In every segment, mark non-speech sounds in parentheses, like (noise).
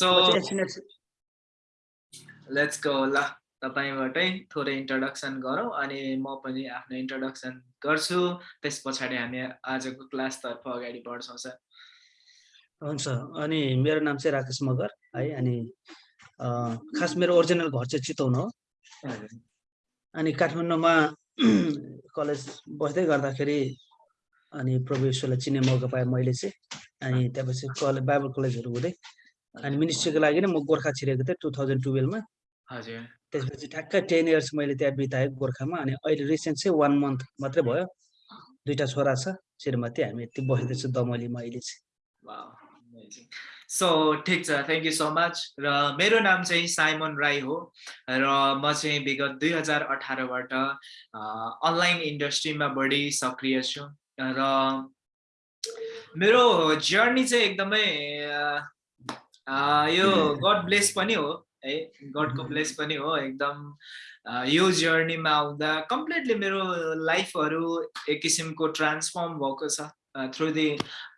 So let's go ल तपाईँबाटै थोरै introduction गरौँ अनि म पनि आफ्नो इन्ट्रोडक्सन गर्छु। त्यस पछाडि हामी आजको क्लासतर्फ अगाडि बढ्छौँ सर। हुन्छ अनि मेरो नाम चाहिँ राकेश मगर है अनि खास मेरो ओरिजिनल घर चाहिँ चितवन हो। अनि काठमाडौँमा (clears throat) कलेज बस्दै गर्दाखेरि अनि प्रभु ईश्वरलाई चिन्ने मौका पाएँ मैले चाहिँ। अनि त्यसपछि कलेज बाइबल कलेजहरू हुँदै अनि मिनिस्ट्रीको लागि नै म गोर्खा छिरेको थिएँ टु थाउजन्ड टुवेल्भमा हजुर। त्यसपछि ठ्याक्कै टेन इयर्स मैले त्यहाँ बिताएँ गोर्खामा अनि अहिले रिसेन्ट चाहिँ वान मन्थ मात्रै भयो। दुइटा छोरा छ श्रीमती हामी यति बस्दैछु दमलीमा अहिले चाहिँ। सो ठिक छ थ्याङ्क यू सो मच र मेरो नाम चाहिँ साइमन राई हो र म चाहिँ विगत दुई हजार अठारबाट अनलाइन इन्डस्ट्रीमा बढी सक्रिय छु। र मेरो जर्नी चाहिँ एकदमै यो गड ब्लेस पनि हो है? गडको ब्लेस पनि हो एकदम यो जर्नीमा आउँदा कम्प्लिटली मेरो लाइफहरू एक किसिमको ट्रान्सफर्म भएको छ थ्रु दि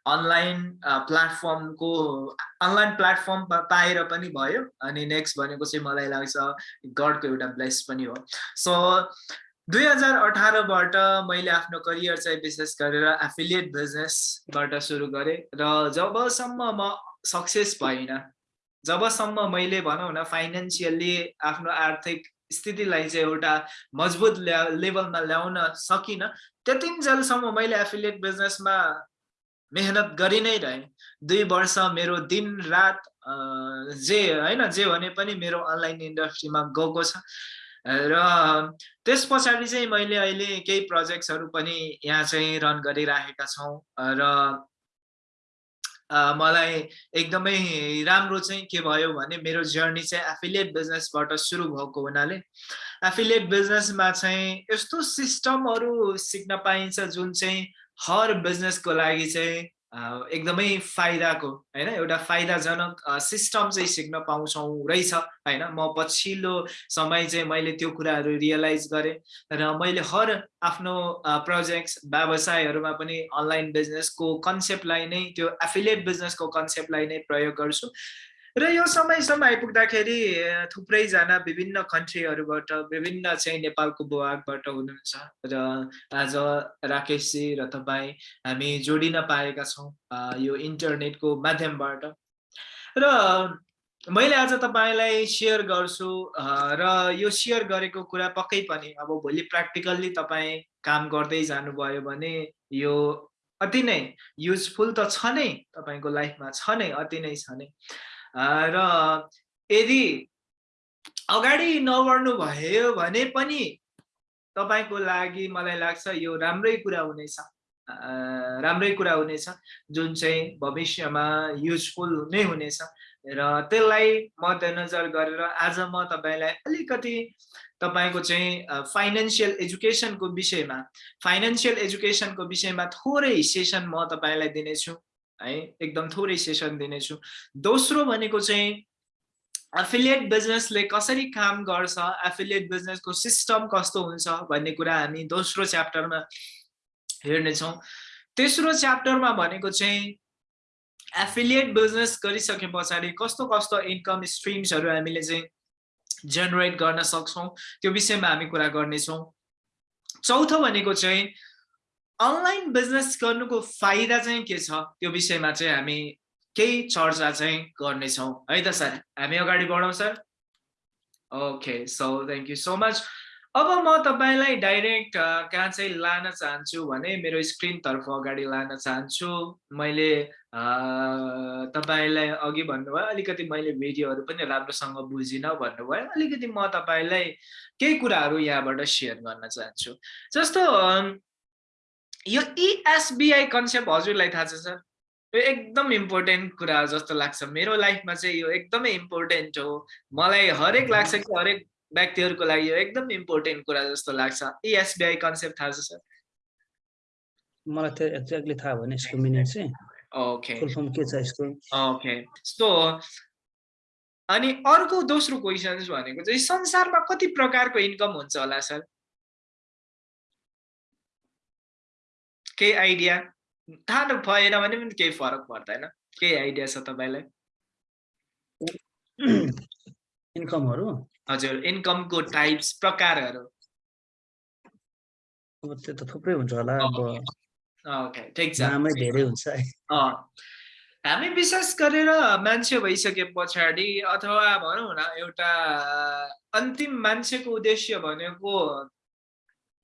अनलाइन प्लेटफर्मको अनलाइन प्लेटफर्म पाएर पनि भयो अनि नेक्स्ट भनेको चाहिँ मलाई लाग्छ गडको एउटा ब्लेस पनि हो। सो दुई हजार अठारबाट मैले आफ्नो करियर चाहिँ विशेष गरेर एफिलिएट बिजनेसबाट सुरु गरेँ र जबसम्म म सक्सेस भइनँ जबसम्म मैले भनौँ न फाइनेन्सियल्ली आफ्नो आर्थिक स्थितिलाई चाहिँ एउटा मजबुत ल्या लेभलमा ल्याउन सकिनँ त्यतिन्जेलसम्म मैले एफिलिएट बिजनेसमा मेहनत गरि नै रहेँ। दुई वर्ष मेरो दिन रात जे होइन जे भने पनि मेरो अनलाइन इन्डस्ट्रीमा गएको छ। र त्यस पछाडि चाहिँ मैले अहिले केही प्रोजेक्ट्सहरू पनि यहाँ चाहिँ रन गरिराखेका छौँ। र मलाई एकदमै राम्रो चाहिँ के भयो भने मेरो जर्नी चाहिँ एफिलिएट बिजनेसबाट सुरु भएको हुनाले एफिलिएट बिजनेसमा चाहिँ यस्तो सिस्टमहरू सिक्न पाइन्छ जुन चाहिँ हर बिजनेसको लागि चाहिँ एकदमै फाइदाको होइन? एउटा फाइदाजनक सिस्टम चाहिँ सिक्न पाउँछौँ रहेछ होइन? म पछिल्लो समय चाहिँ मैले त्यो कुराहरू रियलाइज गरेँ र मैले हर आफ्नो प्रोजेक्ट्स व्यवसायहरूमा पनि अनलाइन बिजनेसको कन्सेप्टलाई नै त्यो एफिलिएट बिजनेसको कन्सेप्टलाई नै प्रयोग गर्छु। र यो समयसम्म आइपुग्दाखेरि थुप्रैजना विभिन्न कन्ट्रीहरूबाट विभिन्न चाहिँ नेपालको भूभागबाट हुनुहुन्छ। र आज राकेशजी र तपाईँ हामी जोडिन पाएका छौँ यो इन्टरनेटको माध्यमबाट। र मैले आज तपाईँलाई सेयर गर्छु र यो सेयर गरेको कुरा पक्कै पनि अब भोलि प्र्याक्टिकल्ली तपाईँ काम गर्दै जानुभयो भने यो अति नै युजफुल त छ नै तपाईँको लाइफमा छ नै अति नै छ नै। र यदि अगाडि नबढ्नु भयो भने पनि तपाईँको लागि मलाई लाग्छ यो राम्रै कुरा हुनेछ। राम्रै कुरा हुनेछ। जुन चाहिँ भविष्यमा युजफुल नै हुनेछ। र त्यसलाई मध्यनजर गरेर आज म तपाईँलाई अलिकति तपाईँको चाहिँ फाइनेन्सियल एजुकेसनको विषयमा फाइनेन्सियल एजुकेसनको विषयमा थोरै सेसन म तपाईँलाई दिनेछु। है एकदम थोरै सेसन दिनेछु। दोस्रो भनेको चाहिँ एफिलिएट बिजनेसले कसरी काम गर्छ एफिलिएट बिजनेसको सिस्टम कस्तो हुन्छ भन्ने कुरा हामी दोस्रो च्याप्टरमा हेर्नेछौँ। तेस्रो च्याप्टरमा भनेको चाहिँ एफिलिएट बिजनेस गरिसके पछाडि कस्तो कस्तो इन्कम स्ट्रिम्सहरू हामीले चाहिँ जेनेरेट गर्न सक्छौँ त्यो विषयमा हामी कुरा गर्नेछौँ। चौथो भनेको चाहिँ अनलाइन बिजनेस गर्नुको फाइदा चाहिँ के छ? त्यो विषयमा चाहिँ हामी केही चर्चा चाहिँ गर्नेछौँ। है त सर? हामी अगाडि बढौँ sir. Okay so thank you so much अब म तपाईँलाई डाइरेक्ट कहाँ चाहिँ लान चाहन्छु भने मेरो स्क्रिनतर्फ अगाडि लान चाहन्छु। मैले तपाईँलाई अघि भन्नुभयो अलिकति मैले भिडियोहरू पनि राम्रोसँग बुझिनँ भन्नुभयो। अलिकति म तपाईँलाई केही कुराहरू यहाँबाट सेयर गर्न चाहन्छु। जस्तो यो इएसबिआई कन्सेप्ट हजुरलाई थाहा छ सर? यो एकदम इम्पोर्टेन्ट कुरा हो जस्तो लाग्छ। मेरो लाइफमा चाहिँ यो एकदमै इम्पोर्टेन्ट हो। मलाई हरेक लाग्छ कि हरेक व्यक्तिहरूको लागि यो एकदम इम्पोर्टेन्ट कुरा जस्तो लाग्छ। इएसबिआई कन्सेप्ट थाहा छ सर? मलाई त्यो एक्ज्याक्टली थाहा भएन यसको मिनिङ चाहिँ। ओके फुल के छ यसको ओके सो अनि अर्को दोस्रो क्वेसन भनेको चाहिँ संसारमा कति प्रकारको इन्कम हुन्छ होला सर? केही आइडिया थाहा भएन भने पनि केही फरक पर्दैन केही आइडिया छ तपाईँलाई इन्कमहरू हजुर इन्कमको टाइप्स प्रकारहरू। अब त्यो त थुप्रै हुन्छ होला अब ओके ठिक छ नामै धेरै हुन्छ है। अँ। हामी विशेष गरेर मान्छे भइसके पछाडि अथवा भनौँ न एउटा अन्तिम मान्छेको उद्देश्य भनेको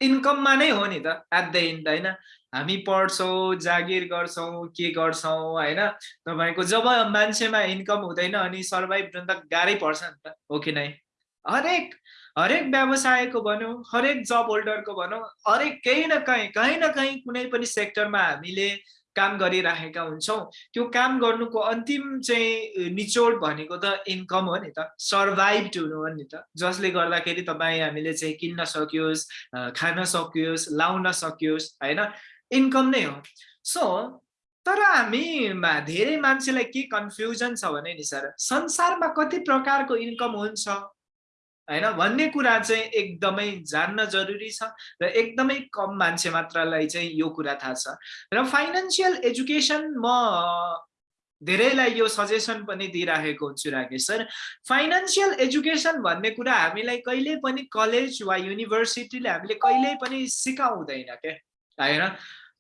इन्कममा नै हो नि त एट द इन्ड होइन? हामी पढ्छौँ जागिर गर्छौँ के गर्छौँ होइन? तपाईँको जब मान्छेमा इन्कम हुँदैन अनि सर्भाइभ गर्नु त गाह्रै पर्छ नि त हो कि नै? हरेक हरेक व्यवसायको भनौँ हरेक जब होल्डरको भनौँ हरेक केही न कहीँ कहीँ न कहीँ कुनै पनि सेक्टरमा हामीले काम गरिराखेका हुन्छौँ। त्यो काम गर्नुको अन्तिम चाहिँ निचोड भनेको त इन्कम हो नि त सर्भाइभ हुनु हो नि त जसले गर्दाखेरि तपाईँ हामीले चाहिँ किन्न सकियोस् खान सकियोस् लाउन सकियोस् होइन? इन्कम नै हो। सो तर हामीमा धेरै मान्छेलाई के कन्फ्युजन छ भने नि सर संसारमा कति प्रकारको इन्कम हुन्छ? होइन? भन्ने कुरा चाहिँ एकदमै जान्न जरुरी छ र एकदमै कम मान्छे मात्रलाई चाहिँ यो कुरा थाहा छ। र फाइनेन्सियल एजुकेसन म धेरैलाई यो सजेसन पनि दिइराखेको हुन्छु राकेश सर। फाइनेन्सियल एजुकेसन भन्ने कुरा हामीलाई कहिले पनि कलेज वा युनिभर्सिटीले हामीले कहिल्यै पनि सिकाउँदैन क्या होइन?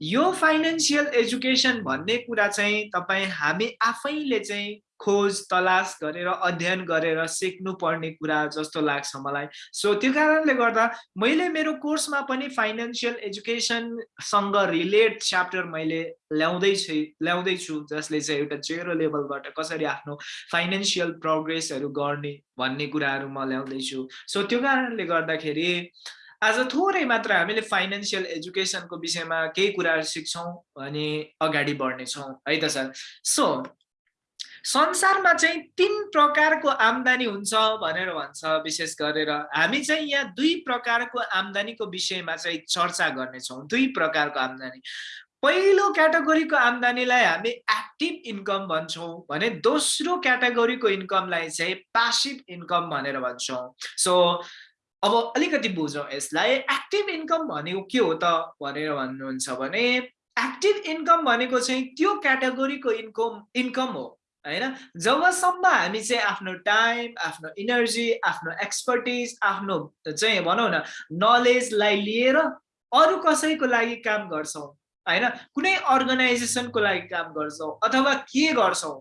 यो फाइनेन्सियल एजुकेसन भन्ने कुरा चाहिँ तपाईँ हामी आफैले चाहिँ खोज तलास गरेर अध्ययन गरेर सिक्नु पर्ने कुरा जस्तो लाग्छ मलाई। सो त्यो कारणले गर्दा मैले मेरो कोर्समा पनि फाइनेन्सियल एजुकेसनसँग रिलेट च्याप्टर मैले ल्याउँदैछु ल्याउँदैछु जसले चाहिँ एउटा जेरो लेभलबाट कसरी आफ्नो फाइनेन्सियल प्रोग्रेसहरू गर्ने भन्ने कुराहरू म ल्याउँदैछु सो त्यो कारणले गर्दाखेरि आज थोरै मात्र हामीले फाइनेन्सियल एजुकेसनको विषयमा केही कुराहरू सिक्छौँ अनि अगाडि बढ्नेछौँ। है त सर? सो संसारमा चाहिँ तिन प्रकारको आम्दानी हुन्छ भनेर भन्छ विशेष गरेर हामी चाहिँ यहाँ दुई प्रकारको आम्दानीको विषयमा चाहिँ चर्चा गर्नेछौँ दुई प्रकारको आम्दानी। पहिलो क्याटेगोरीको आम्दानीलाई हामी एक्टिभ इन्कम भन्छौँ भने दोस्रो क्याटेगोरीको इन्कमलाई चाहिँ पासिभ इन्कम भनेर भन्छौँ। सो अब अलिकति बुझौँ यसलाई। एक्टिभ इन्कम भनेको के हो त भनेर भन्नुहुन्छ भने एक्टिभ इन्कम भनेको चाहिँ त्यो क्याटेगोरीको इन्कम इन्कम हो होइन? जबसम्म हामी चाहिँ आफ्नो टाइम आफ्नो इनर्जी आफ्नो एक्सपर्टिज आफ्नो चाहिँ भनौँ न नलेजलाई लिएर अरू कसैको लागि काम गर्छौँ होइन? कुनै अर्गनाइजेसनको लागि काम गर्छौँ अथवा के गर्छौँ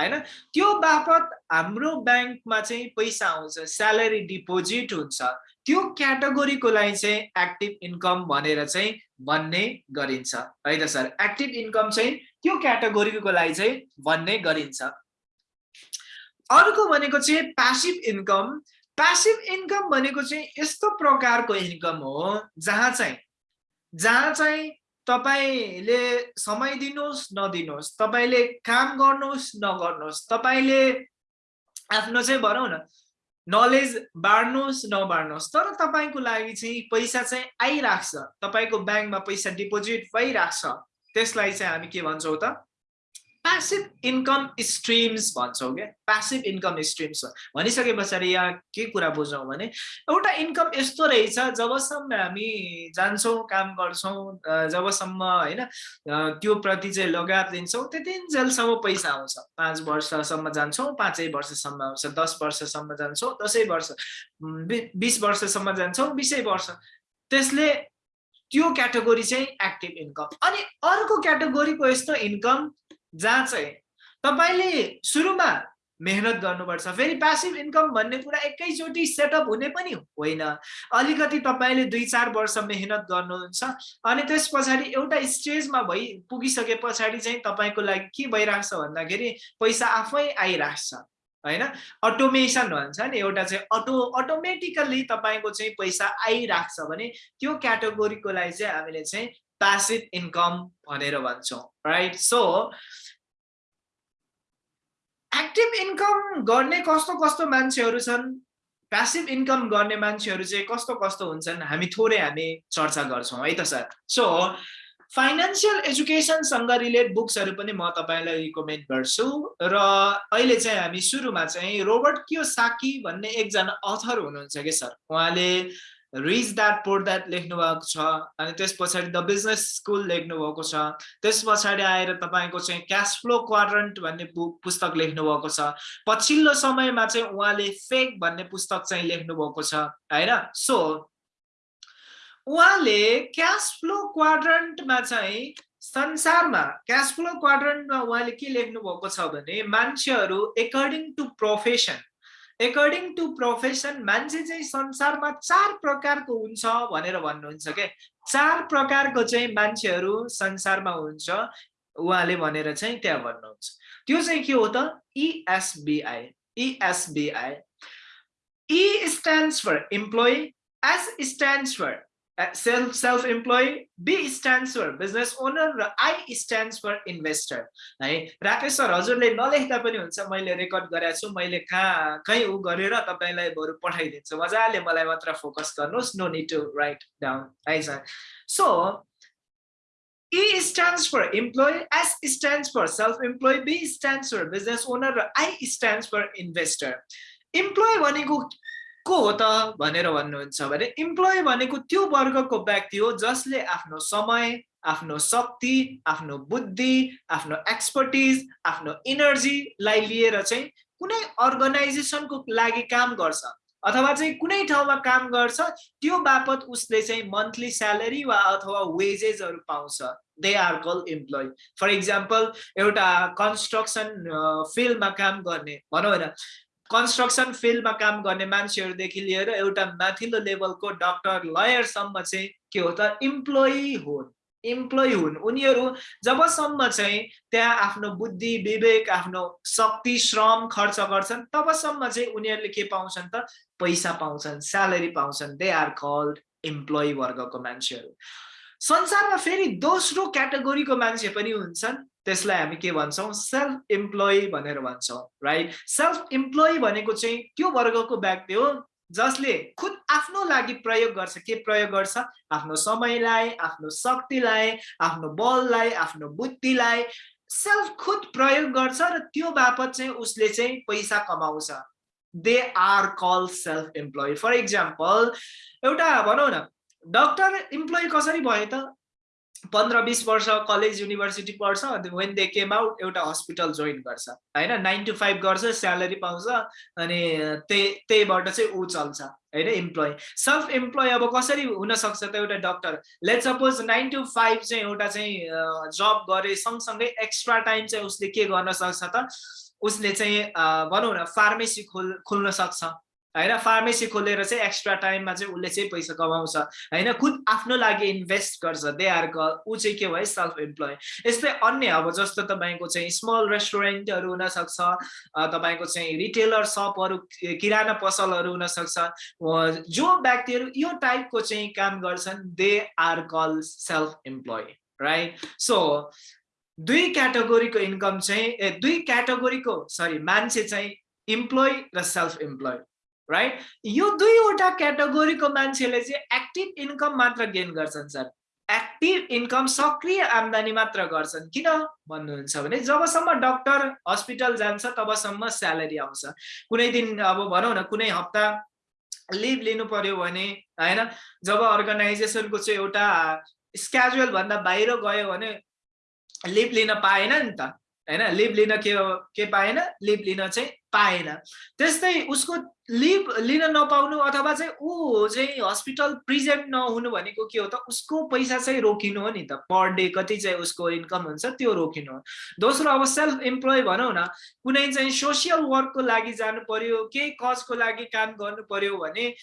होइन? त्यो बापत हाम्रो ब्याङ्कमा चाहिँ पैसा आउँछ स्यालेरी डिपोजिट हुन्छ। त्यो क्याटेगोरीको लागि चाहिँ एक्टिभ इन्कम भनेर चाहिँ भन्ने गरिन्छ। है त सर? एक्टिभ इन्कम चाहिँ त्यो क्याटेगोरीको लागि चाहिँ भन्ने गरिन्छ। अर्को भनेको चाहिँ प्यासिभ इन्कम। प्यासिभ इन्कम भनेको चाहिँ यस्तो प्रकारको इन्कम हो जहाँ चाहिँ जहाँ चाहिँ तपाईँले समय दिनुहोस् नदिनुहोस्। तपाईँले काम गर्नुहोस् नगर्नुहोस्। तपाईँले आफ्नो चाहिँ भनौँ न नलेज बाँड्नुहोस् नबाँड्नुहोस्। तर तपाईँको लागि चाहिँ पैसा चाहिँ आइरहेको छ तपाईँको ब्याङ्कमा पैसा डिपोजिट भइरहेको छ त्यसलाई चाहिँ हामी के भन्छौँ त? प्यासिभ इन्कम स्ट्रिम्स भन्छौँ क्या। प्यासिभ इन्कम स्ट्रिम्स भनिसके पछाडि यहाँ के कुरा बुझौँ भने एउटा इन्कम यस्तो रहेछ जबसम्म हामी जान्छौँ काम गर्छौँ जबसम्म होइन त्यो प्रति चाहिँ लगात लिन्छौँ त्यतिन्जेलसम्म पैसा आउँछ। पाँच वर्षसम्म जान्छौँ पाँचै वर्षसम्म आउँछ। दस वर्षसम्म जान्छौँ दसैँ वर्ष बिस वर्षसम्म जान्छौँ बिसै वर्ष। त्यसले त्यो क्याटेगोरी चाहिँ एक्टिभ इन्कम। अनि अर्को क्याटेगोरीको यस्तो इन्कम जहाँ चाहिँ तपाईँले सुरुमा मेहनत गर्नुपर्छ फेरि प्यासिभ इन्कम भन्ने कुरा एकैचोटि सेटअप हुने पनि होइन। अलिकति तपाईँले दुई चार वर्ष मेहनत गर्नुहुन्छ अनि त्यस पछाडि एउटा स्टेजमा भइ पुगिसके पछाडि चाहिँ तपाईँको लागि के भइरहेको छ भन्दाखेरि पैसा आफै आइरहेको छ होइन? अटोमेसन भन्छ नि एउटा चाहिँ अटो अटोमेटिकल्ली तपाईँको चाहिँ पैसा आइरहेको छ भने त्यो क्याटेगोरीको लागि चाहिँ हामीले चाहिँ प्यासिभ इन्कम भनेर भन्छौँ राइट सो एक्टिभ इन्कम गर्ने कस्तो कस्तो मान्छेहरू छन्? प्यासिभ इन्कम गर्ने मान्छेहरू चाहिँ कस्तो कस्तो हुन्छन्? हामी थोरै हामी चर्चा गर्छौँ है त सर? सो फाइनेन्सियल एजुकेसनसँग रिलेट बुक्सहरू पनि म तपाईँलाई रिकमेन्ड गर्छु र अहिले चाहिँ हामी सुरुमा चाहिँ रोबर्ट क्यो साकी भन्ने एकजना अथर हुनुहुन्छ कि सर? उहाँले रिच द्याट पोर द्याट लेख्नु भएको छ अनि त्यस पछाडि द बिजनेस स्कुल लेख्नु भएको छ। त्यस पछाडि आएर तपाईँको चाहिँ क्यास फ्लो क्वाड्रन्ट भन्ने पुस्तक लेख्नु भएको छ। पछिल्लो समयमा चाहिँ उहाँले फेक भन्ने पुस्तक चाहिँ लेख्नु भएको छ होइन? सो उहाँले क्यास फ्लो क्वाड्रन्टमा चाहिँ संसारमा क्यास फ्लो क्वाड्रन्टमा उहाँले के लेख्नु भएको छ भने मान्छेहरू according to profession according to profession मान्छे चाहिँ संसारमा चार प्रकारको हुन्छ भनेर भन्नुहुन्छ क्या चार प्रकारको चाहिँ मान्छेहरू संसारमा हुन्छ उहाँले भनेर चाहिँ त्यहाँ भन्नुहुन्छ। त्यो चाहिँ के हो त? ESBI ESBI E stands for employee S stands for self self employed b stands for business owner र i stands for investor है राकेश सर हजुरले नलेख्दा पनि हुन्छ मैले रेकर्ड गरेको छु मैले कहाँ कहीँ उ गरेर तपाईँलाई बरु पठाइदिन्छु मजाले मलाई मात्र फोकस गर्नुहोस् no need to write down है sir so E stands for employee, S stands for self-employed, B stands for business owner, र I stands for investor. Employee भनेको को हो त भनेर भन्नुहुन्छ भने इम्प्लोइ भनेको त्यो वर्गको व्यक्ति हो जसले आफ्नो समय आफ्नो शक्ति आफ्नो बुद्धि आफ्नो एक्सपर्टिज आफ्नो इनर्जीलाई लिएर चाहिँ कुनै अर्गनाइजेसनको लागि काम गर्छ अथवा चाहिँ कुनै ठाउँमा काम गर्छ त्यो बापत उसले चाहिँ मन्थली स्यालेरी वा अथवा वेजेसहरू पाउँछ। They are call employee for example एउटा कन्स्ट्रक्सन फिल्डमा काम गर्ने भनौँ होइन। कन्स्ट्रक्सन फिल्डमा काम गर्ने मान्छेहरूदेखि लिएर एउटा माथिल्लो लेभलको डक्टर लयरसम्म चाहिँ के हो त इम्प्लोइ हुन्। इम्प्लोइ हुन्। उनीहरू जबसम्म चाहिँ त्यहाँ आफ्नो बुद्धि विवेक आफ्नो शक्ति श्रम खर्च गर्छन् तबसम्म चाहिँ उनीहरूले के पाउँछन् त पैसा पाउँछन् स्यालेरी पाउँछन्। दे आर कल्ड इम्प्लोइ वर्गको मान्छेहरू। संसारमा फेरि दोस्रो क्याटेगोरीको मान्छे पनि हुन्छन्। त्यसलाई हामी के भन्छौँ? सेल्फ इम्प्लोइ भनेर भन्छौँ राइट सेल्फ इम्प्लोइ भनेको चाहिँ त्यो वर्गको व्यक्ति हो जसले खुद आफ्नो लागि प्रयोग गर्छ। के प्रयोग गर्छ? आफ्नो समयलाई आफ्नो शक्तिलाई आफ्नो बललाई आफ्नो बुद्धिलाई। सेल्फ खुद प्रयोग गर्छ र त्यो बापत चाहिँ उसले चाहिँ पैसा कमाउँछ। They are call self employee for example एउटा भनौँ न डक्टर इम्प्लोइ कसरी भयो त? पन्ध्र बिस वर्ष कलेज युनिभर्सिटी पढ्छ अनि वेन दे केम आउट एउटा हस्पिटल जोइन गर्छ। होइन? नाइन टु फाइभ गर्छ स्यालेरी पाउँछ अनि त्यही त्यहीबाट चाहिँ ऊ चल्छ। होइन? इम्प्लोइ सेल्फ इम्प्लोइ अब कसरी हुनसक्छ त एउटा doctor let suppose nine to five चाहिँ एउटा चाहिँ जब गरे सँगसँगै एक्स्ट्रा टाइम चाहिँ उसले के गर्न सक्छ त? उसले चाहिँ भनौँ न फार्मेसी खोल खोल्न सक्छ। होइन फार्मेसी खोलेर चाहिँ एक्स्ट्रा टाइममा चाहिँ उसले चाहिँ पैसा कमाउँछ। होइन खुद आफ्नो लागि इन्भेस्ट गर्छ। दे आर ऊ चाहिँ के भयो? सेल्फ इम्प्लोइ यस्तै अन्य अब जस्तो तपाईँको चाहिँ स्मल रेस्टुरेन्टहरू हुनसक्छ तपाईँको चाहिँ रिटेलर सपहरू किराना पसलहरू हुनसक्छ। जो व्यक्तिहरू यो टाइपको चाहिँ काम गर्छन् they are call self employee right so दुई क्याटेगोरीको इन्कम चाहिँ ए दुई क्याटेगोरीको सरी मान्छे चाहिँ इम्प्लोइ र सेल्फ इम्प्लोइ राइट यो दुईवटा क्याटेगोरीको मान्छेले चाहिँ एक्टिभ इन्कम मात्र गेन गर्छन् सर एक्टिभ इन्कम सक्रिय आम्दानी मात्र गर्छन्। किन भन्नुहुन्छ भने जबसम्म डक्टर हस्पिटल जान्छ तबसम्म स्यालेरी आउँछ। कुनै दिन अब भनौँ न कुनै हप्ता लिभ लिनु पर्यो भने होइन? जब अर्गनाइजेसनको चाहिँ एउटा स्क्याजुअल भन्दा बाहिर गयो भने लिभ लिन पाएन नि त। होइन? लिभ लिन के के पाएन? लिभ लिन चाहिँ पाएन। त्यस्तै उसको लिभ लिन नपाउनु अथवा चाहिँ ऊ चाहिँ हस्पिटल प्रिजेन्ट नहुनु भनेको के हो त? उसको पैसा चाहिँ रोकिनु हो नि त। पर डे कति चाहिँ उसको इन्कम हुन्छ त्यो रोकिनु हो। दोस्रो अब सेल्फ इम्प्लोइ भनौँ न कुनै चाहिँ सोसियल वर्कको लागि जानु पर्यो केही कजको लागि काम गर्नु पर्यो भने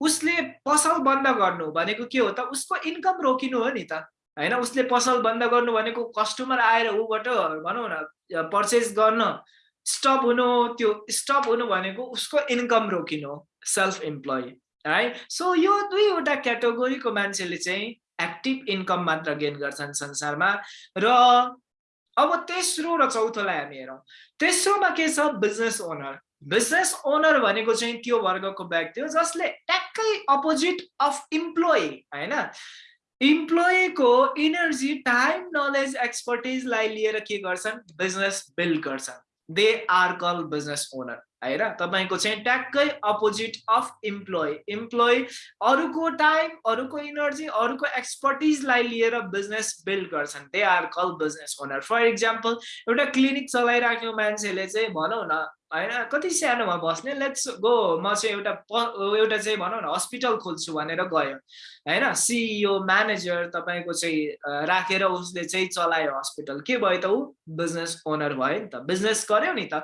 उसले पसल बन्द गर्नु भनेको के हो त? उसको इन्कम रोकिनु हो नि त। होइन उसले पसल बन्द गर्नु भनेको कस्टमर आएर ऊबाट भनौँ न पर्चेस गर्न स्टप हुनु त्यो स्टप हुनु भनेको उसको इन्कम रोकिनु सेल्फ इम्प्लोइ है सो यो दुईवटा क्याटेगोरीको मान्छेले चाहिँ एक्टिभ इन्कम मात्र गेन गर्छन् संसारमा। र अब तेस्रो र चौथोलाई हामी हेरौँ। तेस्रोमा के छ? बिजनेस ओनर बिजनेस ओनर भनेको चाहिँ त्यो वर्गको व्यक्ति हो जसले ट्याक्कै अपोजिट अफ इम्प्लोइ होइन? इम्प्लोइको इनर्जी टाइम नलेज एक्सपर्टिजलाई लिएर के गर्छन्? बिजनेस बिल्ड गर्छन्. They are call business owner होइन तपाईँको चाहिँ ट्याक्कै अपोजिट अफ इम्प्लोइ इम्प्लोइ अरूको टाइम अरूको इनर्जी अरूको एक्सपर्टिजलाई लिएर बिजनेस बिल्ड गर्छन्. They are call business owner for example एउटा क्लिनिक चलाइराख्यो मान्छेले चाहिँ भनौँ न होइन कति सानोमा बस्ने लेट्स गो म चाहिँ एउटा एउटा चाहिँ भनौँ न हस्पिटल खोल्छु भनेर गयो। होइन सिइओ म्यानेजर तपाईँको चाहिँ राखेर उसले चाहिँ चलायो हस्पिटल के भयो त ऊ? बिजनेस ओनर भयो नि त। बिजनेस गर्यो नि त।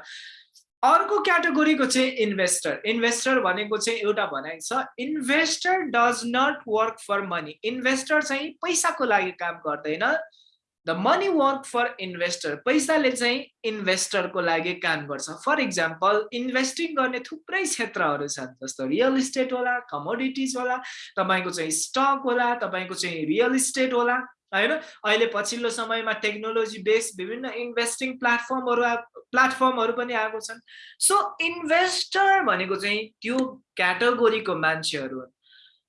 अर्को क्याटेगोरीको चाहिँ इन्भेस्टर इन्भेस्टर भनेको चाहिँ एउटा भनाइ छ investor does not work for money investor चाहिँ पैसाको लागि काम गर्दैन। The money work for investor पैसाले चाहिँ इन्भेस्टरको लागि काम गर्छ. फर इक्जाम्पल इन्भेस्टिङ गर्ने थुप्रै क्षेत्रहरू छन् जस्तो रियल इस्टेट होला कमोडिटिज होला तपाईँको चाहिँ स्टक होला तपाईँको चाहिँ रियल इस्टेट होला होइन? अहिले पछिल्लो समयमा टेक्नोलोजी बेस्ड विभिन्न इन्भेस्टिङ प्लेटफर्महरू प्लेटफर्महरू पनि आएको छन्। सो इन्भेस्टर भनेको चाहिँ त्यो क्याटेगोरीको मान्छेहरू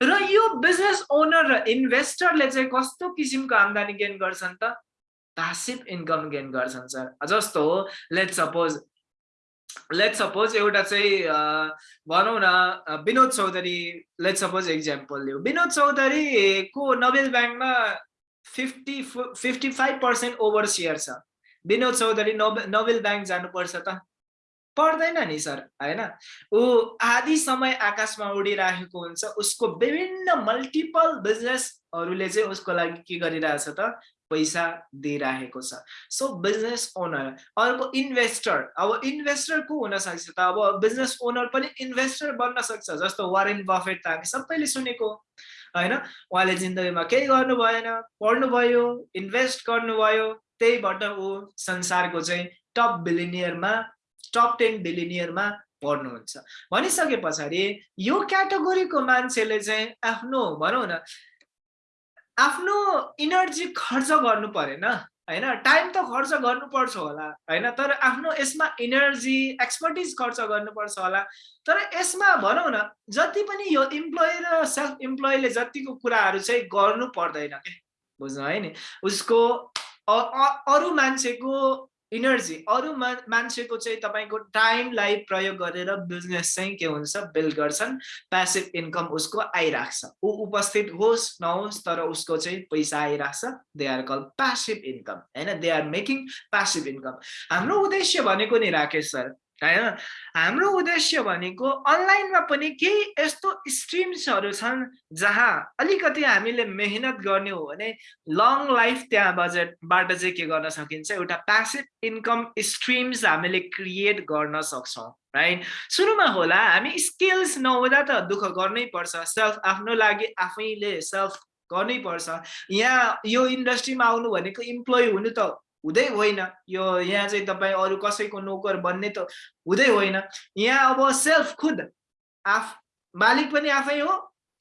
र यो बिजनेस ओनर र इन्भेस्टरले चाहिँ कस्तो किसिमको आम्दानी गेन गर्छन् त? प्यासिभ इन्कम गेन गर्छन् सर जस्तो हो लेट सपोज लेट सपोज एउटा चाहिँ भनौँ न Vinod Chaudhary let suppose example लियो विनोद चौधरीको नोबेल ब्याङ्कमा fifty fifty five percent over share छ। विनोद चौधरी नोबेल नोबेल ब्याङ्क जानुपर्छ त। पर्दैन नि सर होइन? ऊ आधी समय आकाशमा उडिराखेको हुन्छ उसको विभिन्न मल्टिपल बिजनेसहरूले चाहिँ उसको लागि के गरिरहेछ त? पैसा दिइराखेको छ। सो बिजनेस ओनर अर्को इन्भेस्टर अब इन्भेस्टर को हुन सक्छ त? अब बिजनेस ओनर पनि इन्भेस्टर बन्न सक्छ जस्तो वारेन बफेट त हामी सबैले सुनेको होइन? उहाँले जिन्दगीमा केही गर्नु भएन पढ्नुभयो इन्भेस्ट गर्नुभयो त्यहीबाट ऊ संसारको चाहिँ टप बिलिनियरमा टप टेन बिलिनियरमा पढ्नुहुन्छ। भनिसके पछाडि यो क्याटेगोरीको मान्छेले चाहिँ आफ्नो भनौँ न आफ्नो इनर्जी खर्च गर्नु परेन होइन? टाइम त खर्च गर्नुपर्छ होला होइन? तर आफ्नो यसमा इनर्जी एक्सपर्टिज खर्च गर्नुपर्छ होला। तर यसमा भनौँ न जति पनि यो इम्प्लोइ र सेल्फ इम्प्लोइले जतिको कुराहरू चाहिँ गर्नु पर्दैन क्या बुझ्नु है नि? उसको अरू मान्छेको इनर्जी अरू मा मान्छेको चाहिँ तपाईँको टाइमलाई प्रयोग गरेर बिजनेस चाहिँ के हुन्छ? बिल्ड गर्छन् प्यासिभ इन्कम उसको आइरहेको छ ऊ उपस्थित होस् नहोस् तर उसको चाहिँ पैसा आइरहेको छ they are call passive income होइन? They are making passive income हाम्रो उद्देश्य भनेको नि राकेश सर होइन हाम्रो उद्देश्य भनेको अनलाइनमा पनि केही यस्तो स्ट्रिम्सहरू छन् जहाँ अलिकति हामीले मेहनत गर्ने हो भने लङ लाइफ त्यहाँ बजेटबाट चाहिँ के गर्न सकिन्छ? एउटा प्यासिभ इन्कम स्ट्रिम्स हामीले क्रिएट गर्न सक्छौँ राइट सुरुमा होला हामी स्किल्स नहुँदा त दुःख गर्नै पर्छ सेल्फ आफ्नो लागि आफैले सेल्फ गर्नै पर्छ। यहाँ यो इन्डस्ट्रीमा आउनु भनेको इम्प्लोइ हुनु त हुँदै होइन। यो यहाँ चाहिँ तपाईँ अरू कसैको नोकर बन्ने त हुँदै होइन। यहाँ अब सेल्फ खुद आफ मालिक पनि आफै हो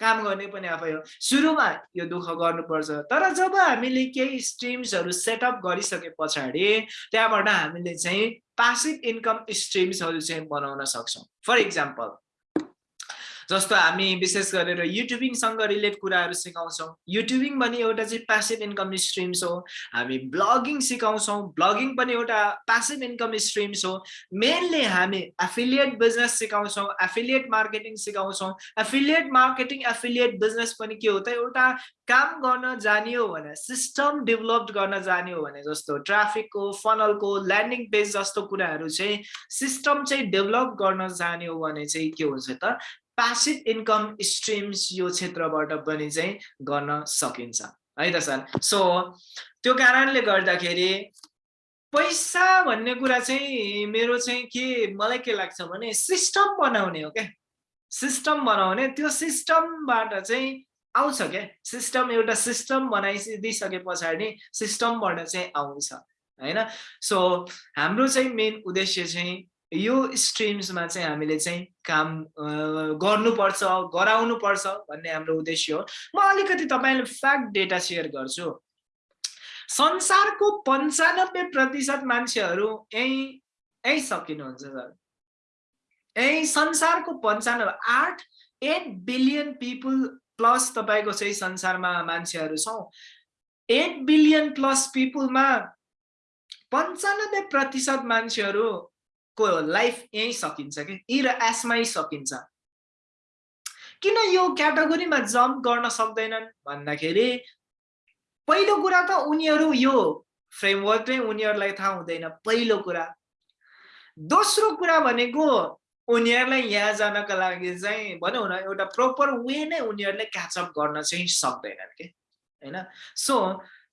काम गर्ने पनि आफै हो। सुरुमा यो दुःख गर्नुपर्छ। तर जब हामीले केही स्ट्रिम्सहरू सेटअप गरिसके पछाडि त्यहाँबाट हामीले चाहिँ पासिभ इन्कम स्ट्रिम्सहरू चाहिँ बनाउन सक्छौँ। फर इक्जाम्पल जस्तो हामी विशेष गरेर युट्युबिङसँग रिलेट कुराहरू सिकाउँछौँ। युट्युबिङ पनि एउटा चाहिँ प्यासिभ इन्कम स्ट्रिम्स हो। हामी ब्लगिङ सिकाउँछौँ। ब्लगिङ पनि एउटा प्यासिभ इन्कम स्ट्रिम्स हो। मेनली हामी एफिलिएट बिजनेस सिकाउँछौँ। एफिलिएट मार्केटिङ सिकाउँछौँ। एफिलिएट मार्केटिङ एफिलिएट बिजनेस पनि के हो त? एउटा काम गर्न जाने हो भने सिस्टम डेभलप गर्न जाने हो भने जस्तो ट्राफिकको फनलको ल्यान्डिङ पेज जस्तो कुराहरू चाहिँ सिस्टम चाहिँ डेभलप गर्न जाने हो भने चाहिँ के हुन्छ त? प्यासिभ इन्कम स्ट्रिम्स यो क्षेत्रबाट पनि चाहिँ गर्न सकिन्छ। है त सर? सो त्यो कारणले गर्दाखेरि पैसा भन्ने कुरा चाहिँ मेरो चाहिँ के मलाई के लाग्छ भने सिस्टम बनाउने हो क्या। सिस्टम बनाउने त्यो सिस्टमबाट चाहिँ आउँछ क्या। सिस्टम एउटा सिस्टम बनाइदिइसके पछाडि सिस्टमबाट चाहिँ आउँछ। होइन? सो हाम्रो चाहिँ मेन उद्देश्य चाहिँ यो स्ट्रिम्समा चाहिँ हामीले चाहिँ काम गर्नुपर्छ गराउनुपर्छ भन्ने हाम्रो उद्देश्य हो। म अलिकति तपाईँले फ्याक्ट डेटा सेयर गर्छु। संसारको पन्चानब्बे प्रतिशत मान्छेहरू यहीँ यहीँ सकिनुहुन्छ सर। यहीँ संसारको पन्चानब्बे आठ एट बिलियन पिपुल प्लस तपाईँको चाहिँ संसारमा मान्छेहरू छौँ। एट बिलियन प्लस पिपुलमा पन्चानब्बे प्रतिशत मान्छेहरू को लाइफ यहीँ सकिन्छ कि? इ र एसमै सकिन्छ। किन यो क्याटेगोरीमा जम्प गर्न सक्दैनन्? भन्दाखेरि पहिलो कुरा त उनीहरू यो फ्रेमवर्क नै उनीहरूलाई थाहा हुँदैन पहिलो कुरा। दोस्रो कुरा भनेको उनीहरूलाई यहाँ जानको लागि चाहिँ भनौँ न एउटा प्रोपर वे नै उनीहरूले क्याचअप गर्न चाहिँ सक्दैनन् कि? होइन? सो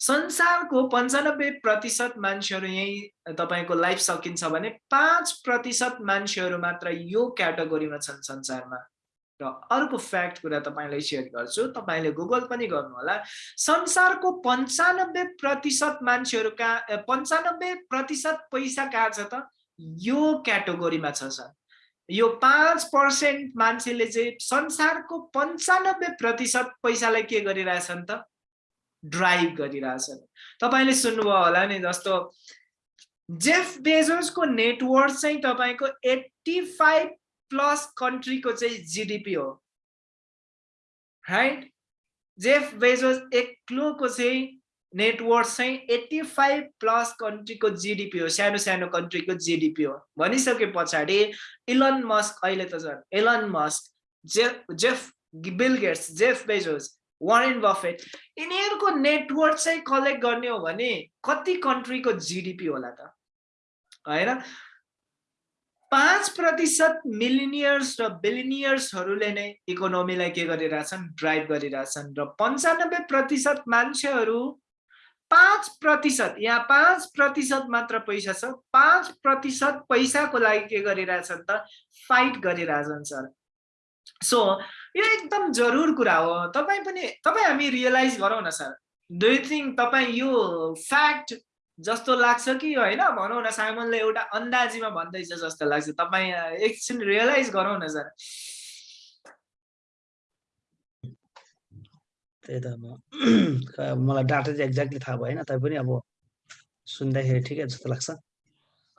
संसारको पन्चानब्बे प्रतिशत मान्छेहरू यहीँ तपाईँको लाइफ सकिन्छ भने पाँच प्रतिशत मान्छेहरू मात्र यो क्याटेगोरीमा छन् संसारमा। र अर्को फ्याक्ट कुरा तपाईँलाई सेयर गर्छु तपाईँले गुगल पनि गर्नुहोला। संसारको पन्चानब्बे प्रतिशत मान्छेहरू कहाँ पन्चानब्बे प्रतिशत पैसा कहाँ छ त? यो क्याटेगोरीमा छ सर। यो पाँच पर्सेन्ट मान्छेले चाहिँ संसारको पन्चानब्बे प्रतिशत पैसालाई के गरिरहेछन् त? ड्राइभ गरिरहेछन्। तपाईँले सुन्नुभयो होला नि जस्तो जेफ बेजोसको नेटवर्क चाहिँ तपाईँको एट्टी फाइभ प्लस कन्ट्रीको चाहिँ जिडिपी हो। राइट? जेफ बेजोस एक्लोको चाहिँ नेटवर्क चाहिँ एट्टी फाइभ प्लस कन्ट्रीको जिडिपी हो सानो सानो कन्ट्रीको जिडिपी हो। भनिसके पछाडि इलन मस्क अहिले त झन् Elon Musk Jeff Jeff Bill Gates Jeff Bezos Warren Buffett यिनीहरूको नेटवर्क चाहिँ कलेक्ट गर्ने हो भने कति कन्ट्रीको जिडिपी होला त? होइन? पाँच प्रतिशत मिलिनियर्स र बिलिनियर्सहरूले नै इकोनोमीलाई के गरिरहेछन्? ड्राइभ गरिरहेछन् र पन्चानब्बे प्रतिशत मान्छेहरू पाँच प्रतिशत यहाँ पाँच प्रतिशत मात्र पैसा छ पाँच प्रतिशत पैसाको लागि के गरिरहेछन् त? फाइट गरिरहेछन् सर। सो यो एकदम जरुर कुरा हो। तपाईँ पनि तपाईँ हामी रियलाइज गरौँ न सर। डु थिङ्क तपाईँ यो फ्याक्ट जस्तो लाग्छ कि होइन? भनौँ न साइमनले एउटा अन्दाजीमा भन्दैछ जस्तो लाग्छ। तपाईँ एकछिन रियलाइज गरौँ न सर। त्यही त अब (clears throat) मलाई डाटा चाहिँ एक्ज्याक्टली थाहा भएन। तैपनि अब सुन्दाखेरि ठिकै जस्तो लाग्छ।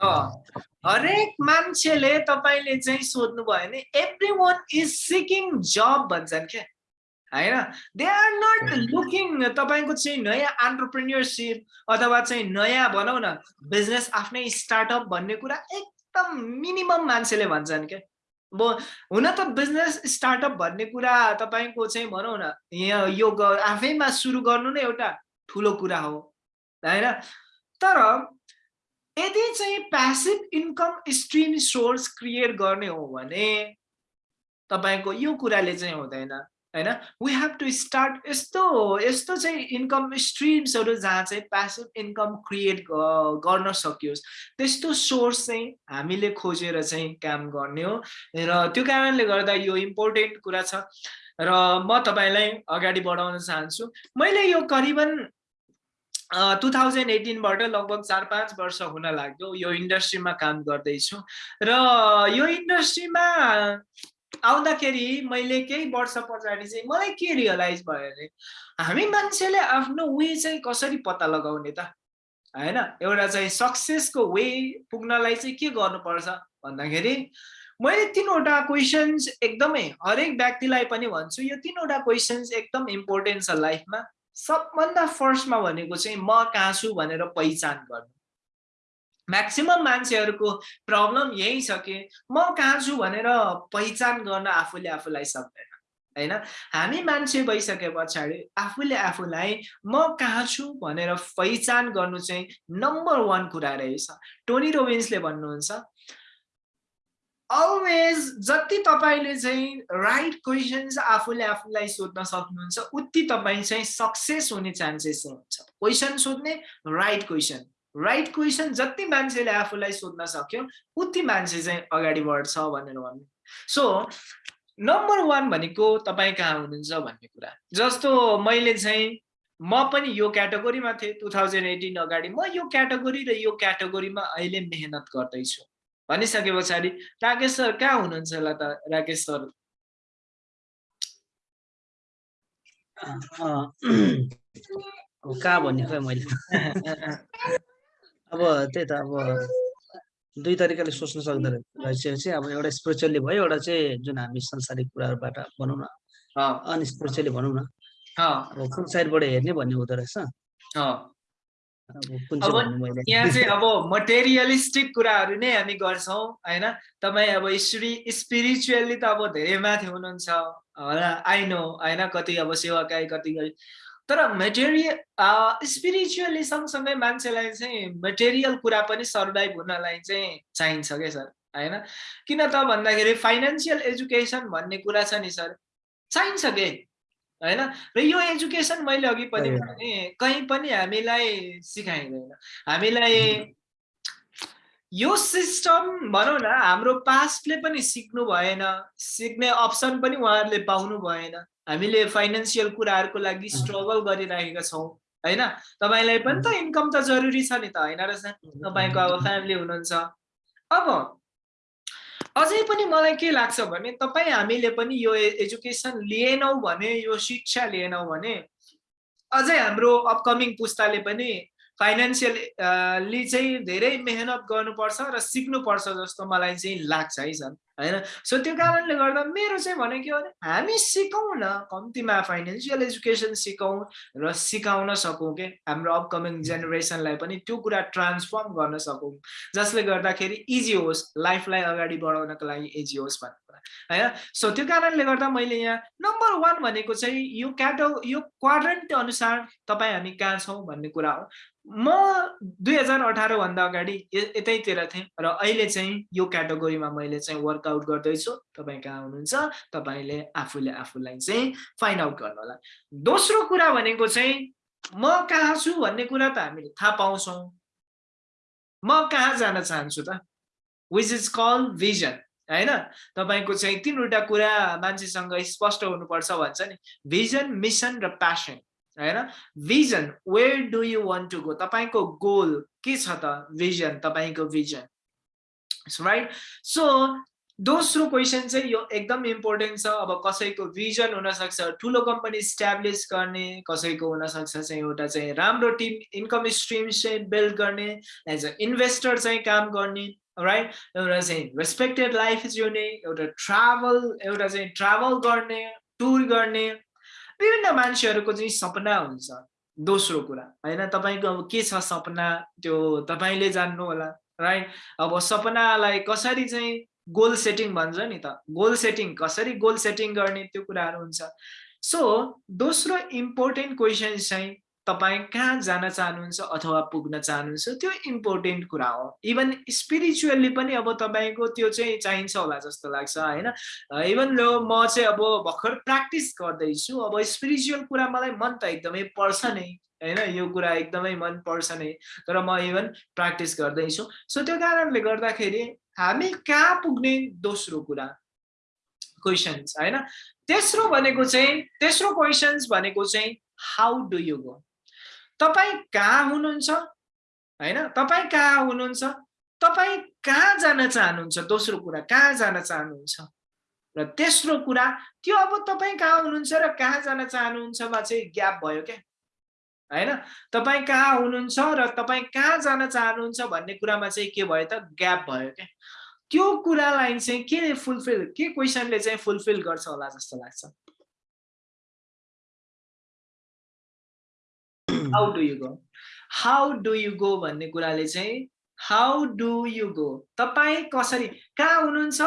हरेक मान्छेले तपाईँले चाहिँ सोध्नु भयो भने एभ्री वान इज सिकिङ जब भन्छन् क्या। होइन? दे आर नट लुकिङ तपाईँको चाहिँ नयाँ अन्टरप्रिन्यरसिप अथवा चाहिँ नयाँ भनौँ न बिजनेस आफ्नै स्टार्टअप भन्ने कुरा एकदम मिनिमम मान्छेले भन्छन् क्या। अब हुन त बिजनेस स्टार्टअप भन्ने कुरा तपाईँको चाहिँ भनौँ न यहाँ यो आफैमा सुरु गर्नु नै एउटा ठुलो कुरा हो। होइन? तर यदि चाहिँ passive income stream source create गर्ने हो भने तपाईँको यो कुराले चाहिँ हुँदैन होइन? वी हेभ टु स्टार्ट यस्तो यस्तो चाहिँ इन्कम स्ट्रिम्सहरू जहाँ चाहिँ प्यासिभ इन्कम क्रिएट गर्न सकियोस् त्यस्तो सोर्स चाहिँ हामीले खोजेर चाहिँ काम गर्ने हो। र त्यो कारणले गर्दा यो इम्पोर्टेन्ट कुरा छ। र म तपाईँलाई अगाडि बढाउन चाहन्छु। मैले यो करिबन टु थाउजन्ड एटिनबाट लगभग चार पाँच वर्ष हुन लाग्यो यो इन्डस्ट्रीमा काम गर्दैछु। र यो इन्डस्ट्रीमा आउँदाखेरि मैले केही वर्ष पछाडि चाहिँ मलाई के रियलाइज भयो भने हामी मान्छेले आफ्नो वे चाहिँ कसरी पत्ता लगाउने त? होइन? एउटा चाहिँ सक्सेसको वे पुग्नलाई चाहिँ के गर्नुपर्छ भन्दाखेरि मैले तिनवटा क्वेसन्स एकदमै हरेक व्यक्तिलाई पनि भन्छु यो तिनवटा क्वेसन्स एकदम इम्पोर्टेन्ट छ लाइफमा सबभन्दा फर्स्टमा भनेको चाहिँ म कहाँ छु भनेर पहिचान गर्नु। म्याक्सिमम् मान्छेहरूको प्रब्लम यही छ कि म कहाँ छु भनेर पहिचान गर्न आफूले आफूलाई सक्दैन होइन? हामी मान्छे भइसके पछाडि आफूले आफूलाई म कहाँ छु भनेर पहिचान गर्नु चाहिँ नम्बर वान कुरा रहेछ। टोनी रोबिन्सले भन्नुहुन्छ अलवेज जति तपाईँले चाहिँ राइट क्वेसन्स आफूले आफूलाई सोध्न सक्नुहुन्छ उति तपाईँ चाहिँ सक्सेस हुने चान्सेस हुन्छ। क्वेसन सोध्ने राइट क्वेसन राइट क्वेसन जति मान्छेले आफूलाई सोध्न सक्यो उति मान्छे चाहिँ अगाडि बढ्छ भनेर भन्नु। सो नम्बर वान भनेको तपाईँ कहाँ हुनुहुन्छ भन्ने कुरा। जस्तो मैले चाहिँ म पनि यो क्याटेगोरीमा थिएँ टु थाउजन्ड एटिन अगाडि। म यो क्याटेगोरी र यो क्याटेगोरीमा अहिले मेहनत गर्दैछु। भनिसके पछाडि राकेश सर कहाँ हुनुहुन्छ होला त? राकेश सर। कहाँ भन्ने खै मैले? अब त्यही त अब दुई तरिकाले सोच्न सक्दो रहेछ। चाहिँ अब एउटा स्पिरिचुअली भयो एउटा चाहिँ जुन हामी संसारिक कुराहरूबाट भनौँ न। अनस्पिरिचुअली भनौँ न। अब कुन साइडबाट हेर्ने भन्ने हुँदो रहेछ। अब यहाँ चाहिँ अब मटेरियलिस्टिक कुराहरू नै हामी गर्छौँ होइन? तपाईँ अब स्पिरि स्पिरिचुअली त अब धेरै माथि हुनुहुन्छ होला आई नो होइन? कति अब सेवाकाई कति गरी। तर मेटेरियल स्पिरिचुअली सँगसँगै मान्छेलाई चाहिँ मेटेरियल कुरा पनि सर्भाइभ हुनलाई चाहिँ चाहिन्छ क्या सर? होइन? किन त भन्दाखेरि फाइनेन्सियल एजुकेसन भन्ने कुरा छ नि सर। चाहिन्छ के? होइन? र यो एजुकेसन मैले अघि पनि भने कहीँ पनि हामीलाई सिकाइँदैन। हामीलाई यो सिस्टम भनौँ न हाम्रो पास्टले पनि सिक्नु भएन सिक्ने अप्सन पनि उहाँहरूले पाउनु भएन। हामीले फाइनेन्सियल कुराहरूको लागि स्ट्रगल गरिरहेका छौँ होइन? तपाईँलाई पनि त इन्कम त जरुरी छ नि त होइन रहेछ तपाईँको अब फ्यामिली हुनुहुन्छ। अब अझै पनि मलाई के लाग्छ भने तपाईँ हामीले पनि यो एजुकेसन लिएनौँ भने यो शिक्षा लिएनौँ भने अझै हाम्रो अपकमिङ पुस्ताले पनि फाइनेन्सियली चाहिँ धेरै मेहनत गर्नुपर्छ र सिक्नुपर्छ जस्तो मलाई चाहिँ लाग्छ है सर। होइन? सो त्यो कारणले गर्दा मेरो चाहिँ भने के भने हामी सिकौँ न कम्तीमा फाइनेन्सियल एजुकेसन सिकौँ र सिकाउन सकौँ के? हाम्रो अपकमिङ जेनेरेसनलाई पनि त्यो कुरा ट्रान्सफर्म गर्न सकौँ। जसले गर्दाखेरि इजी होस् लाइफलाई अगाडि बढाउनको लागि इजी होस् भन्ने कुरा होइन? सो त्यो कारणले गर्दा मैले यहाँ नम्बर वान भनेको चाहिँ यो क्याटो यो क्वाड्रेन्ट अनुसार तपाईँ हामी कहाँ छौँ भन्ने कुरा हो। म दुई हजार अठारभन्दा अगाडि यतैतिर थिएँ र अहिले चाहिँ यो क्याटेगोरीमा मैले चाहिँ वर्कआउट गर्दैछु तपाईँ कहाँ हुनुहुन्छ तपाईँले आफूले आफूलाई चाहिँ फाइन्ड आउट गर्नु होला। दोस्रो कुरा भनेको चाहिँ म कहाँ छु भन्ने कुरा त हामीले थाहा पाउँछौँ। म कहाँ जान चाहन्छु त? विच इज कल भिजन होइन? तपाईँको चाहिँ तिनवटा कुरा मान्छेसँग स्पष्ट हुनुपर्छ भन्छ नि। भिजन मिसन र प्यासन होइन? Vision where do you want to go तपाईँको गोल के छ त? भिजन तपाईँको भिजन राइट सो दोस्रो क्वेसन चाहिँ यो एकदम इम्पोर्टेन्ट छ। अब कसैको भिजन हुनसक्छ ठुलो कम्पनी इस्ट्याब्लिस गर्ने कसैको हुनसक्छ चाहिँ एउटा चाहिँ राम्रो टिम इन्कम स्ट्रिम चाहिँ बिल्ड गर्ने एज अ इन्भेस्टर चाहिँ काम गर्ने राइट एउटा चाहिँ रेस्पेक्टेड लाइफ जिउने एउटा ट्राभल एउटा चाहिँ ट्राभल गर्ने टुर गर्ने विभिन्न मान्छेहरूको चाहिँ सपना हुन्छ। दोस्रो कुरा होइन? तपाईँको अब के छ सपना? त्यो तपाईँले जान्नु होला राइट अब सपनालाई कसरी चाहिँ गोल सेटिङ भन्छ नि त। गोल सेटिङ कसरी गोल सेटिङ गर्ने त्यो कुराहरू हुन्छ। सो दोस्रो इम्पोर्टेन्ट क्वेसन चाहिँ तपाईँ कहाँ जान चाहनुहुन्छ अथवा पुग्न चाहनुहुन्छ त्यो इम्पोर्टेन्ट कुरा हो। इभन स्पिरिचुअली पनि अब तपाईँको त्यो चाहिँ चाहिन्छ होला जस्तो लाग्छ होइन? इभन लो म चाहिँ अब भर्खर प्र्याक्टिस गर्दैछु। अब स्पिरिचुअल कुरा मलाई मन त एकदमै पर्छ नै होइन? यो कुरा एकदमै मन पर्छ नै। तर म इभन प्र्याक्टिस गर्दैछु। सो त्यो कारणले गर्दाखेरि हामी कहाँ पुग्ने दोस्रो कुरा? क्वेसन्स होइन? तेस्रो भनेको चाहिँ तेस्रो क्वेसन्स भनेको चाहिँ हाउ डु यु गो तपाईँ कहाँ हुनुहुन्छ? होइन? तपाईँ कहाँ हुनुहुन्छ? तपाईँ कहाँ जान चाहनुहुन्छ? दोस्रो कुरा कहाँ जान चाहनुहुन्छ? र तेस्रो कुरा त्यो अब तपाईँ कहाँ हुनुहुन्छ र कहाँ जान चाहनुहुन्छमा चाहिँ ग्याप भयो क्या? होइन? तपाईँ कहाँ हुनुहुन्छ र तपाईँ कहाँ जान चाहनुहुन्छ भन्ने कुरामा चाहिँ के भयो त? ग्याप भयो क्या? त्यो कुरालाई चाहिँ के फुलफिल के क्वेसनले चाहिँ फुलफिल गर्छ होला जस्तो लाग्छ? How do you go how do you go भन्ने कुराले चाहिँ हाउ डु यु गो तपाईँ कसरी कहाँ हुनुहुन्छ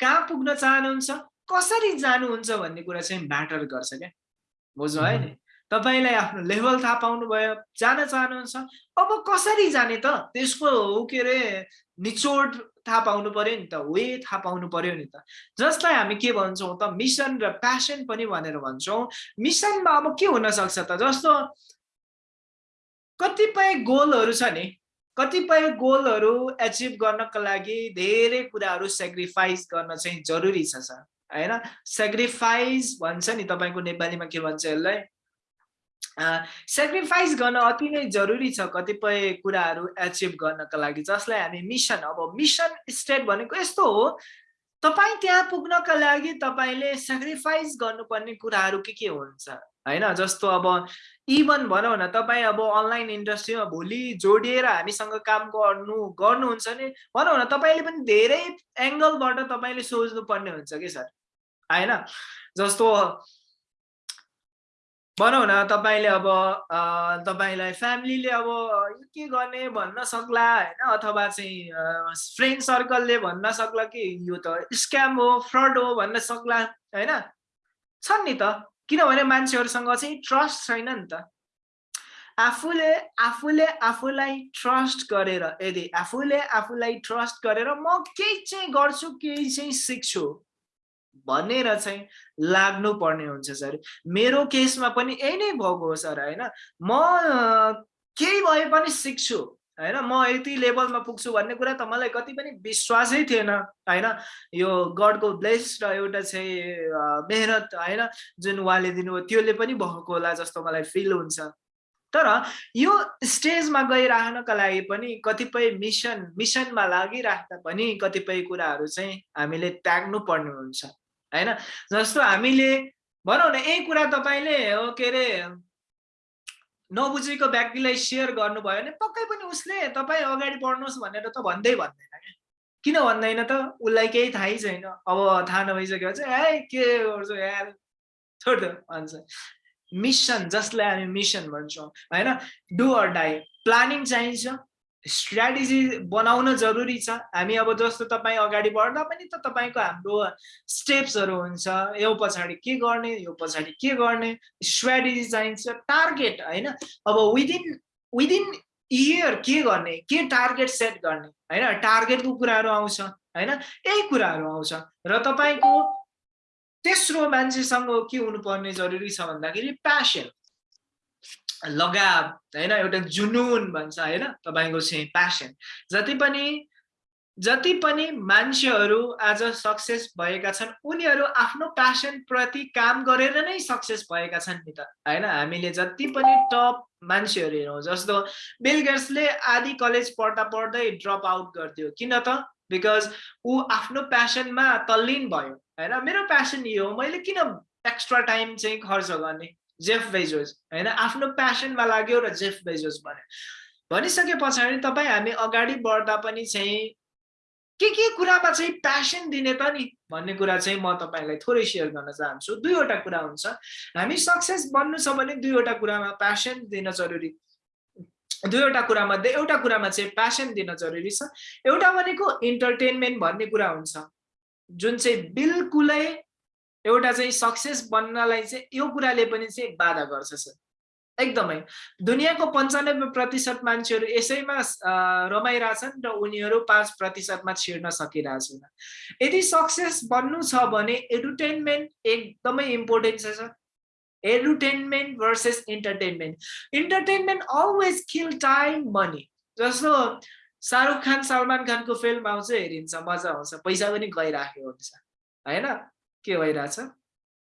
कहाँ पुग्न चाहनुहुन्छ कसरी जानुहुन्छ भन्ने कुरा चाहिँ म्याटर गर्छ क्या? बुझ्नु है नि? तपाईँलाई आफ्नो लेभल थाहा पाउनु भयो जान चाहनुहुन्छ। अब कसरी जाने त? त्यसको के अरे निचोड थाहा पाउनु पर्यो नि त वे थाहा पाउनु पर्यो नि त। जसलाई हामी के भन्छौँ त मिसन र प्यासन पनि भनेर भन्छौँ। मिसनमा अब के हुनसक्छ त? जस्तो कतिपय गोलहरू छ नि कतिपय गोलहरू एचिभ गर्नको लागि धेरै कुराहरू सेक्रिफाइस गर्न चाहिँ जरुरी छ सर। होइन? सेक्रिफाइस भन्छ नि तपाईँको नेपालीमा के भन्छ यसलाई? सेक्रिफाइस गर्न अति नै जरुरी छ कतिपय कुराहरू एचिभ गर्नको लागि जसलाई हामी मिसन अब मिसन स्टेट भनेको यस्तो हो तपाईँ त्यहाँ पुग्नका लागि तपाईँले सेक्रिफाइस गर्नुपर्ने कुराहरू के के हुन्छ? होइन जस्तो अब इभन भनौँ न तपाईँ अब अनलाइन इन्डस्ट्रीमा भोलि जोडिएर हामीसँग काम गर्नु गर्नुहुन्छ नि भनौँ न तपाईँले पनि धेरै एङ्गलबाट तपाईँले सोच्नु पर्ने हुन्छ कि सर? होइन जस्तो भनौँ न तपाईँले अब तपाईँलाई फ्यामिलीले अब के गर्ने भन्न सक्ला होइन? अथवा चाहिँ फ्रेन्ड सर्कलले भन्न सक्ला कि यो त स्क्याम हो फ्रड हो भन्न सक्ला होइन? छन् नि त। किनभने मान्छेहरूसँग चाहिँ ट्रस्ट छैन नि त। आफूले आफूले आफूलाई ट्रस्ट गरेर यदि आफूले आफूलाई ट्रस्ट गरेर म केही चाहिँ गर्छु केही चाहिँ सिक्छु। भनेर चाहिँ लाग्नु पर्ने हुन्छ सर। मेरो केसमा पनि यही नै भएको हो सर होइन? म केही भए पनि सिक्छु होइन? म यति लेभलमा पुग्छु भन्ने कुरा त मलाई कति पनि विश्वासै थिएन होइन? यो गडको ब्लेस र एउटा चाहिँ मेहनत होइन? जुन उहाँले दिनुभयो त्यसले पनि भएको होला जस्तो मलाई फिल हुन्छ। तर यो स्टेजमा गइराख्नका लागि पनि कतिपय मिसन मिसनमा लागिराख्दा पनि कतिपय कुराहरू चाहिँ हामीले त्याग्नु पर्ने हुन्छ। होइन? जस्तो हामीले भनौँ न यही कुरा तपाईँले हो के अरे नबुझेको व्यक्तिलाई सेयर गर्नुभयो भने पक्कै पनि उसले तपाईँ अगाडि बढ्नुहोस् भनेर त भन्दै भन्दैन क्या। किन भन्दैन त? उसलाई केही थाहै छैन। अब थाहा नभइसक्यो चाहिँ ए के गर्छु यार? छोड भन्छ। मिसन जसलाई हामी मिसन भन्छौँ होइन? डु अर डाई प्लानिङ चाहिन्छ। स्ट्राटेजी बनाउन जरुरी छ। हामी अब जस्तो तपाईँ अगाडि बढ्दा पनि त तपाईँको हाम्रो स्टेप्सहरू हुन्छ। यो पछाडि के गर्ने यो पछाडि के गर्ने स्ट्राटेजी चाहिन्छ टार्गेट होइन? अब विदिन विदिन इयर के गर्ने के टार्गेट सेट गर्ने होइन? टार्गेटको कुराहरू आउँछ होइन? यही कुराहरू आउँछ। र तपाईँको तेस्रो मान्छेसँग के हुनुपर्ने जरुरी छ भन्दाखेरि प्यासन लगाव होइन? एउटा जुनुन भन्छ होइन? तपाईँको चाहिँ प्यासन जति पनि जति पनि मान्छेहरू आज सक्सेस भएका छन् उनीहरू आफ्नो प्यासन प्रति काम गरेर नै सक्सेस भएका छन् नि त होइन? हामीले जति पनि टप मान्छेहरू हेरौँ जस्तो बिलगेट्सले आदि कलेज पढ्दा पढ्दै ड्रप आउट गरिदियो। किन त? बिकज ऊ आफ्नो प्यासनमा तल्लीन भयो होइन? मेरो प्यासन यो हो मैले किन एक्स्ट्रा टाइम चाहिँ खर्च गर्ने? जेफ बेजोस होइन? आफ्नो प्यासनमा लाग्यो र जेफ बेजोस भने भनिसके पछाडि तपाईँ हामी अगाडि बढ्दा पनि चाहिँ के के कुरामा चाहिँ प्यासन दिने त नि? भन्ने कुरा चाहिँ म तपाईँलाई थोरै सेयर गर्न चाहन्छु। दुईवटा कुरा हुन्छ। हामी सक्सेस बन्नु छ भने दुईवटा कुरामा प्यासन दिन जरुरी। दुईवटा कुरामध्ये एउटा कुरामा चाहिँ प्यासन दिन जरुरी छ। एउटा भनेको इन्टरटेनमेन्ट भन्ने कुरा हुन्छ। जुन चाहिँ बिल्कुलै एउटा चाहिँ सक्सेस बन्नलाई चाहिँ यो कुराले पनि चाहिँ बाधा गर्छ सर एकदमै। दुनियाँको पन्चानब्बे प्रतिशत मान्छेहरू यसैमा रमाइरहेछन् र उनीहरू पाँच प्रतिशतमा छिर्न सकिरहेछन्। यदि सक्सेस बन्नु छ भने एडुटेनमेन्ट एकदमै इम्पोर्टेन्ट छ sir edutainment versus entertainment entertainment always kill time money जस्तो शाहरुख खान सलमान खानको फिल्म आउँछ हेरिन्छ मजा आउँछ पैसा पनि गइराखेको हुन्छ होइन? के भइरहेछ?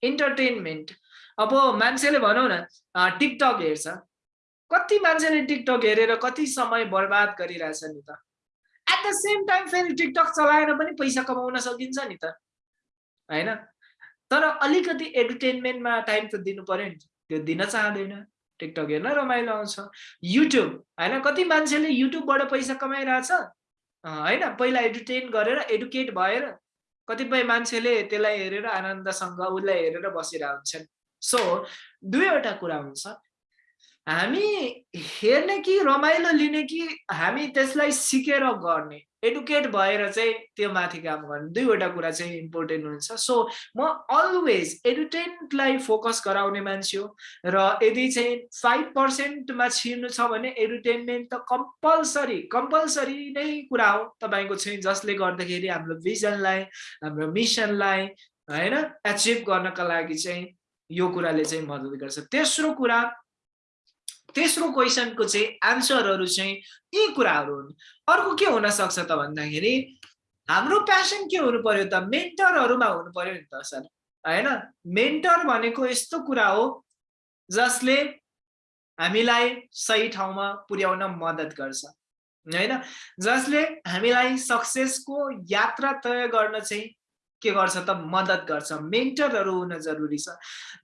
इन्टरटेनमेन्ट अब मान्छेले भनौँ न टिकटक हेर्छ। कति मान्छेले टिकटक हेरेर कति समय बर्बाद गरिरहेछ नि त? एट द सेम टाइम फेरि टिकटक चलाएर पनि पैसा कमाउन सकिन्छ नि त। होइन? तर अलिकति एन्टरटेनमेन्टमा टाइम त दिनु पऱ्यो नि त्यो दिन चाहँदैन। टिकटक हेर्न रमाइलो आउँछ। युट्युब होइन? कति मान्छेले युट्युबबाट पैसा कमाइरहेछ? होइन? पहिला एडुटेन गरेर एडुकेट भएर कतिपय मान्छेले त्यसलाई हेरेर आनन्दसँग उसलाई हेरेर बसिरहेको हुन्छन् सो दुईवटा कुरा हुन्छ। हामी हेर्ने कि रमाइलो लिने कि हामी त्यसलाई सिकेर गर्ने एडुकेट भएर चाहिँ त्यो माथि काम गर्ने दुईवटा कुरा चाहिँ इम्पोर्टेन्ट हुन्छ। सो म अलवेज एडुटेन्टलाई फोकस गराउने मान्छे हो र यदि चाहिँ फाइभ पर्सेन्टमा छिर्नु छ भने एडुटेनमेन्ट त कम्पलसरी कम्पलसरी नै कुरा हो तपाईँको चाहिँ जसले गर्दाखेरि हाम्रो भिजनलाई हाम्रो मिसनलाई होइन एचिभ गर्नका लागि चाहिँ यो कुराले चाहिँ मद्दत गर्छ। तेस्रो कुरा तेस्रो क्वेसनको चाहिँ एन्सरहरू चाहिँ यी कुराहरू हुन्। अर्को के हुनसक्छ त भन्दाखेरि हाम्रो प्यासन के हुनु पर्यो त? मेन्टरहरूमा हुनु पर्यो नि त सर होइन? मेन्टर भनेको यस्तो कुरा हो जसले हामीलाई सही ठाउँमा पुर्याउन मद्दत गर्छ होइन? जसले हामीलाई सक्सेसको यात्रा तय गर्न चाहिँ के गर्छ त? मद्दत गर्छ। मेन्टरहरू हुन जरुरी छ।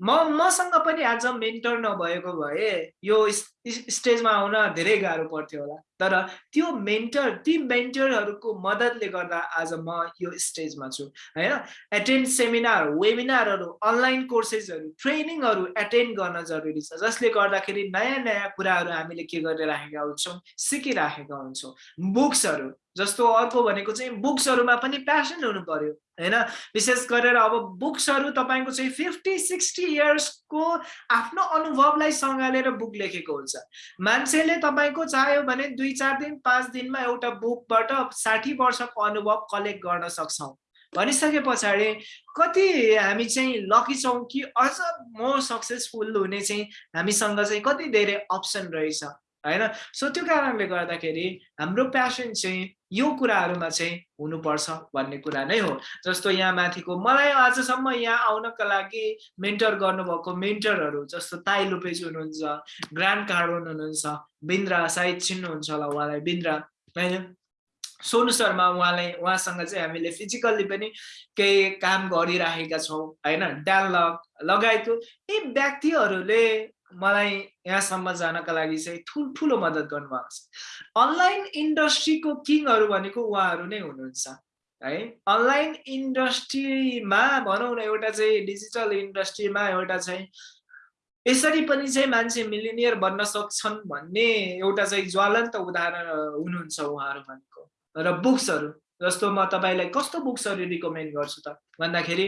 म मसँग पनि आज मेन्टर नभएको भए यो स्टेजमा आउन धेरै गाह्रो पर्थ्यो होला। तर त्यो मेन्टर ती मेन्टरहरूको मद्दतले गर्दा आज म यो स्टेजमा छु होइन? एटेन्ड सेमिनार वेबिनारहरू अनलाइन कोर्सेसहरू ट्रेनिङहरू एटेन्ड गर्न जरुरी छ जसले गर्दाखेरि नयाँ नयाँ कुराहरू हामीले के गरिराखेका हुन्छौँ सिकिराखेका हुन्छौँ। बुक्सहरू जस्तो अर्को भनेको चाहिँ बुक्सहरूमा पनि प्यासन हुनु पर्यो होइन? विशेष गरेर अब बुक्सहरू तपाईँको चाहिँ फिफ्टी सिक्सटी इयर्सको आफ्नो अनुभवलाई सँगालेर बुक लेखेको हुन्छ। मान्छेले तपाईँको चाह्यो भने दुई चार दिन पाँच दिनमा एउटा बुकबाट साठी वर्षको अनुभव कलेक्ट गर्न सक्छौँ। भनिसके पछाडि कति हामी चाहिँ लकी छौँ कि अझ म सक्सेसफुल हुने चाहिँ हामीसँग चाहिँ कति धेरै अप्सन रहेछ। होइन? सो त्यो कारणले गर्दाखेरि हाम्रो प्यासन चाहिँ यो कुराहरूमा चाहिँ हुनुपर्छ भन्ने कुरा नै हो। जस्तो यहाँ माथिको मलाई आजसम्म यहाँ आउनका लागि मेन्टर गर्नुभएको मेन्टरहरू जस्तो ताई लुपेज हुनुहुन्छ ग्रान्ड कार्डन हुनुहुन्छ बिन्द्रा सायद चिन्नुहुन्छ होला उहाँलाई बिन्द्रा होइन? सोनु शर्मा उहाँलाई उहाँसँग चाहिँ हामीले फिजिकल्ली पनि केही काम गरिराखेका छौँ होइन? डायलग लगायतको यी व्यक्तिहरूले मलाई यहाँसम्म जानका लागि चाहिँ ठुल्ठुलो मद्दत गर्नुभएको छ। अनलाइन इन्डस्ट्रीको किङहरू भनेको उहाँहरू नै हुनुहुन्छ है? अनलाइन इन्डस्ट्रीमा भनौँ न एउटा चाहिँ डिजिटल इन्डस्ट्रीमा एउटा चाहिँ यसरी पनि चाहिँ मान्छे मिलिनियर बन्न सक्छन् भन्ने एउटा चाहिँ ज्वलन्त उदाहरण हुनुहुन्छ उहाँहरू भनेको। र बुक्सहरू जस्तो म तपाईँलाई कस्तो बुक्सहरू रिकमेन्ड गर्छु त? भन्दाखेरि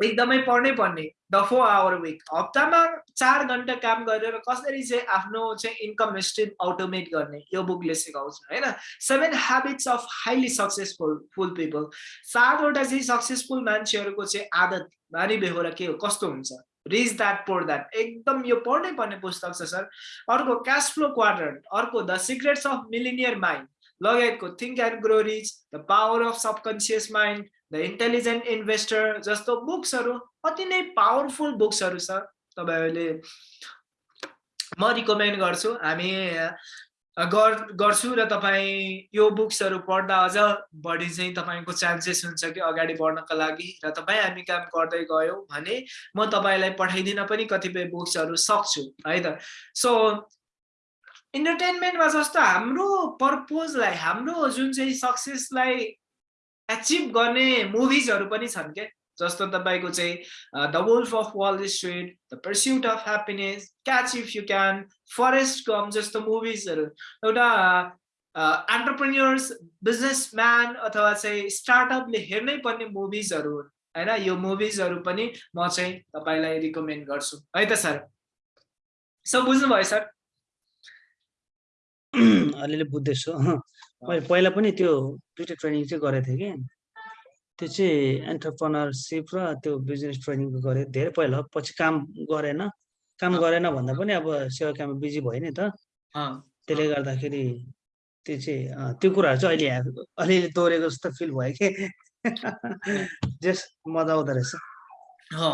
एकदमै पढ्नै पर्ने द फोर आवर विक हप्तामा चार घन्टा काम गरेर कसरी चाहिँ आफ्नो चाहिँ इन्कम स्ट्रिम अटोमेट गर्ने यो बुकले सिकाउँछ होइन? Seven habits of highly successful full people सातवटा चाहिँ सक्सेसफुल मान्छेहरूको चाहिँ आदत बानी बेहोरा के हो कस्तो हुन्छ? रिच द्याट पोर द्याट एकदम यो पढ्नै पर्ने पुस्तक छ सर। अर्को क्यास फ्लो क्वार्टर अर्को the secrets of millionaire mind लगायतको think and grow rich the power of subconscious mind the intelligent investor जस्तो बुक्सहरू अति नै पावरफुल बुक्सहरू छ। तपाईँहरूले म रिकमेन्ड गर्छु। हामी गर्छु र तपाईँ यो बुक्सहरू पढ्दा अझ बढी चाहिँ तपाईँको चान्सेस हुन्छ कि अगाडि बढ्नको लागि र तपाईँ हामी काम गर्दै गयौँ भने म तपाईँलाई पठाइदिन पनि कतिपय बुक्सहरू सक्छु है त? सो इन्टरटेनमेन्टमा जस्तो हाम्रो पर्पोजलाई हाम्रो जुन चाहिँ सक्सेसलाई एचिभ गर्ने मुभिजहरू पनि छन् के? जस्तो तपाईँको चाहिँ the wolf of Wall Street the pursuit of happiness catch if you can Forrest Gump जस्तो मुभिजहरू एउटा एन्टरप्रेन्यर्स बिजनेसम्यान अथवा चाहिँ स्टार्टअपले हेर्नै पर्ने मुभिजहरू हुन्। होइन? यो मुभिजहरू पनि म चाहिँ तपाईँलाई रिकमेन्ड गर्छु। है त सर? सब बुझ्नुभयो सर? (clears throat) अलिअलि बुझ्दैछु। मैले पहिला पनि त्यो दुइटा ट्रेनिङ चाहिँ गरेको थिएँ कि। त्यो चाहिँ एन्टरप्रोनरसिप र त्यो बिजनेस ट्रेनिङको गरेँ धेरै पहिला। पछि काम गरेन। काम गरेन भन्दा पनि अब सेवा काममा बिजी भयो नि त। त्यसले गर्दाखेरि त्यो चाहिँ त्यो कुराहरू चाहिँ अहिले अलिअलि दोहोरेको जस्तो फिल भयो कि। (laughs) जस मजा आउँदो रहेछ।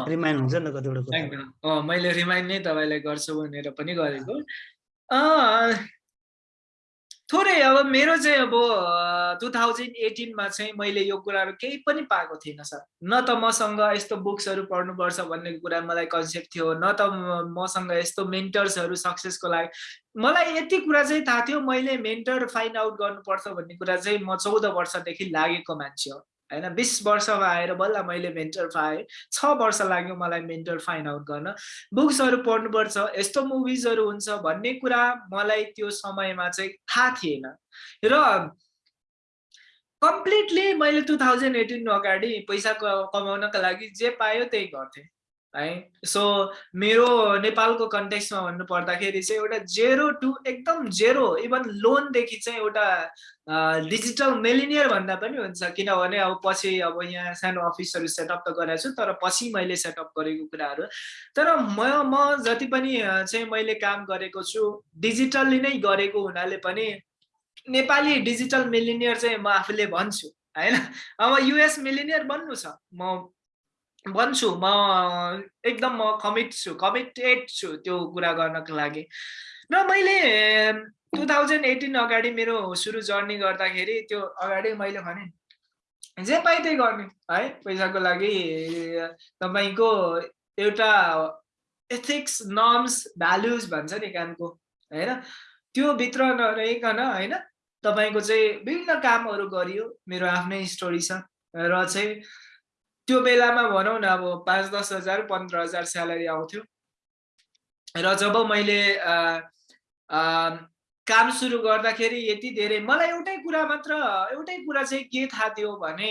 रिमाइन्ड हुन्छ नि त कतिवटा कुरा। मैले रिमाइन्ड नै तपाईँलाई गर्छु भनेर पनि गरेको। थोरै अब मेरो चाहिँ अब टु थाउजन्ड एटिनमा चाहिँ मैले यो कुराहरू केही पनि पाएको थिइनँ सर। न त मसँग यस्तो बुक्सहरू पढ्नुपर्छ भन्ने कुरा मलाई कन्सेप्ट थियो न त मसँग यस्तो मेन्टर्सहरू सक्सेसको लागि। मलाई यति कुरा चाहिँ थाहा थियो मैले मेन्टर फाइन्ड आउट गर्नुपर्छ भन्ने कुरा चाहिँ म चौध वर्षदेखि लागेको मान्छे हो। होइन बिस वर्षमा आएर बल्ल मैले मेन्टर पाएँ। छ वर्ष लाग्यो मलाई मेन्टर फाइन्ड आउट गर्न। बुक्सहरू पढ्नुपर्छ यस्तो मुभिजहरू हुन्छ भन्ने कुरा मलाई त्यो समयमा चाहिँ थाहा थिएन। र कम्प्लिटली मैले टु थाउजन्ड एटिन अगाडि पैसा कमाउनका लागि जे पायो त्यही गर्थेँ। है? सो मेरो नेपालको कन्टेक्समा भन्नु पर्दाखेरि चाहिँ एउटा जेरो टु एकदम जेरो इभन लोनदेखि चाहिँ एउटा डिजिटल मेलिनियर भन्दा पनि हुन्छ। किनभने अब पछि अब यहाँ सानो अफिसहरू सेटअप त गरेको छु तर पछि मैले सेटअप गरेको कुराहरू। तर म म जति पनि चाहिँ मैले काम गरेको छु डिजिटल्ली नै गरेको हुनाले पनि नेपाली डिजिटल मिलिनियर चाहिँ म आफूले भन्छु होइन? अब युएस मिलिनियर बन्नु छ। म भन्छु म एकदम म कमिट छु कमिटेड छु त्यो कुरा गर्नको लागि। र मैले टु थाउजन्ड एटिन अगाडि मेरो सुरु जर्नी गर्दाखेरि त्यो अगाडि मैले भने जे पाइ त्यही गर्ने। है पैसाको लागि तपाईँको एउटा एथिक्स नर्म्स भ्याल्युज भन्छ नि कामको होइन? त्यो भित्र नरहिकन होइन? तपाईँको चाहिँ विभिन्न कामहरू गरियो मेरो आफ्नै स्टोरी छ। र चाहिँ त्यो बेलामा भनौँ न अब पाँच दस हजार पन्ध्र हजार स्यालेरी आउँथ्यो। र जब मैले काम सुरु गर्दाखेरि यति धेरै मलाई एउटै कुरा मात्र एउटै कुरा चाहिँ के थाहा थियो भने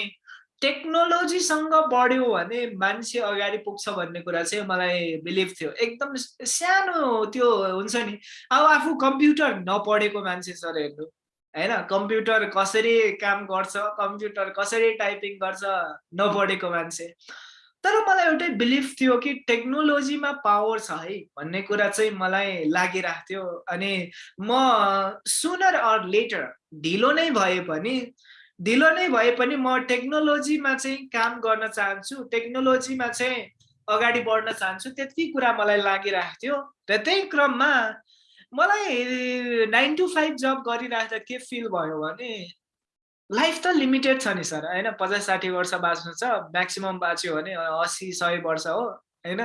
टेक्नोलोजीसँग बढ्यो भने मान्छे अगाडि पुग्छ भन्ने कुरा चाहिँ मलाई बिलिभ थियो। एकदम सानो त्यो हुन्छ नि। अब आफू कम्प्युटर नपढेको मान्छे सर हेर्नु। होइन कम्प्युटर कसरी काम गर्छ कम्प्युटर कसरी टाइपिङ गर्छ नपढेको मान्छे। तर मलाई एउटै बिलिभ थियो कि टेक्नोलोजीमा पावर छ है भन्ने कुरा चाहिँ मलाई लागिरहेको थियो। अनि म सुनर अर लेटर ढिलो नै भए पनि ढिलो नै भए पनि म टेक्नोलोजीमा चाहिँ काम गर्न चाहन्छु टेक्नोलोजीमा चाहिँ अगाडि बढ्न चाहन्छु त्यति कुरा मलाई लागिरहेको थियो। र त्यही क्रममा मलाई नाइन टु फाइभ जब गरिराख्दा के फिल भयो भने लाइफ त लिमिटेड छ नि सर होइन? पचास साठी वर्ष बाँच्नु छ म्याक्सिमम् बाँच्यो भने असी सय वर्ष हो होइन?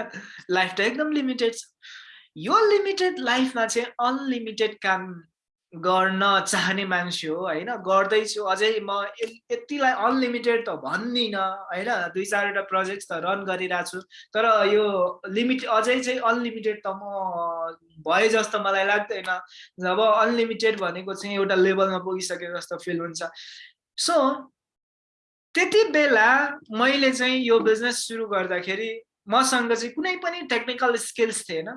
लाइफ त एकदम लिमिटेड छ। यो लिमिटेड लाइफमा चाहिँ अनलिमिटेड काम गर्न चाहने मान्छे हो होइन? गर्दैछु अझै म यतिलाई अनलिमिटेड त भन्दिनँ होइन? दुई चारवटा प्रोजेक्ट त रन गरिरहेको छु तर यो लिमिट अझै चाहिँ अनलिमिटेड त म भए जस्तो मलाई लाग्दैन। जब अनलिमिटेड भनेको चाहिँ एउटा लेभलमा पुगिसके जस्तो फिल हुन्छ। सो त्यति बेला मैले चाहिँ यो बिजनेस सुरु गर्दाखेरि मसँग चाहिँ कुनै पनि टेक्निकल स्किल्स थिएन।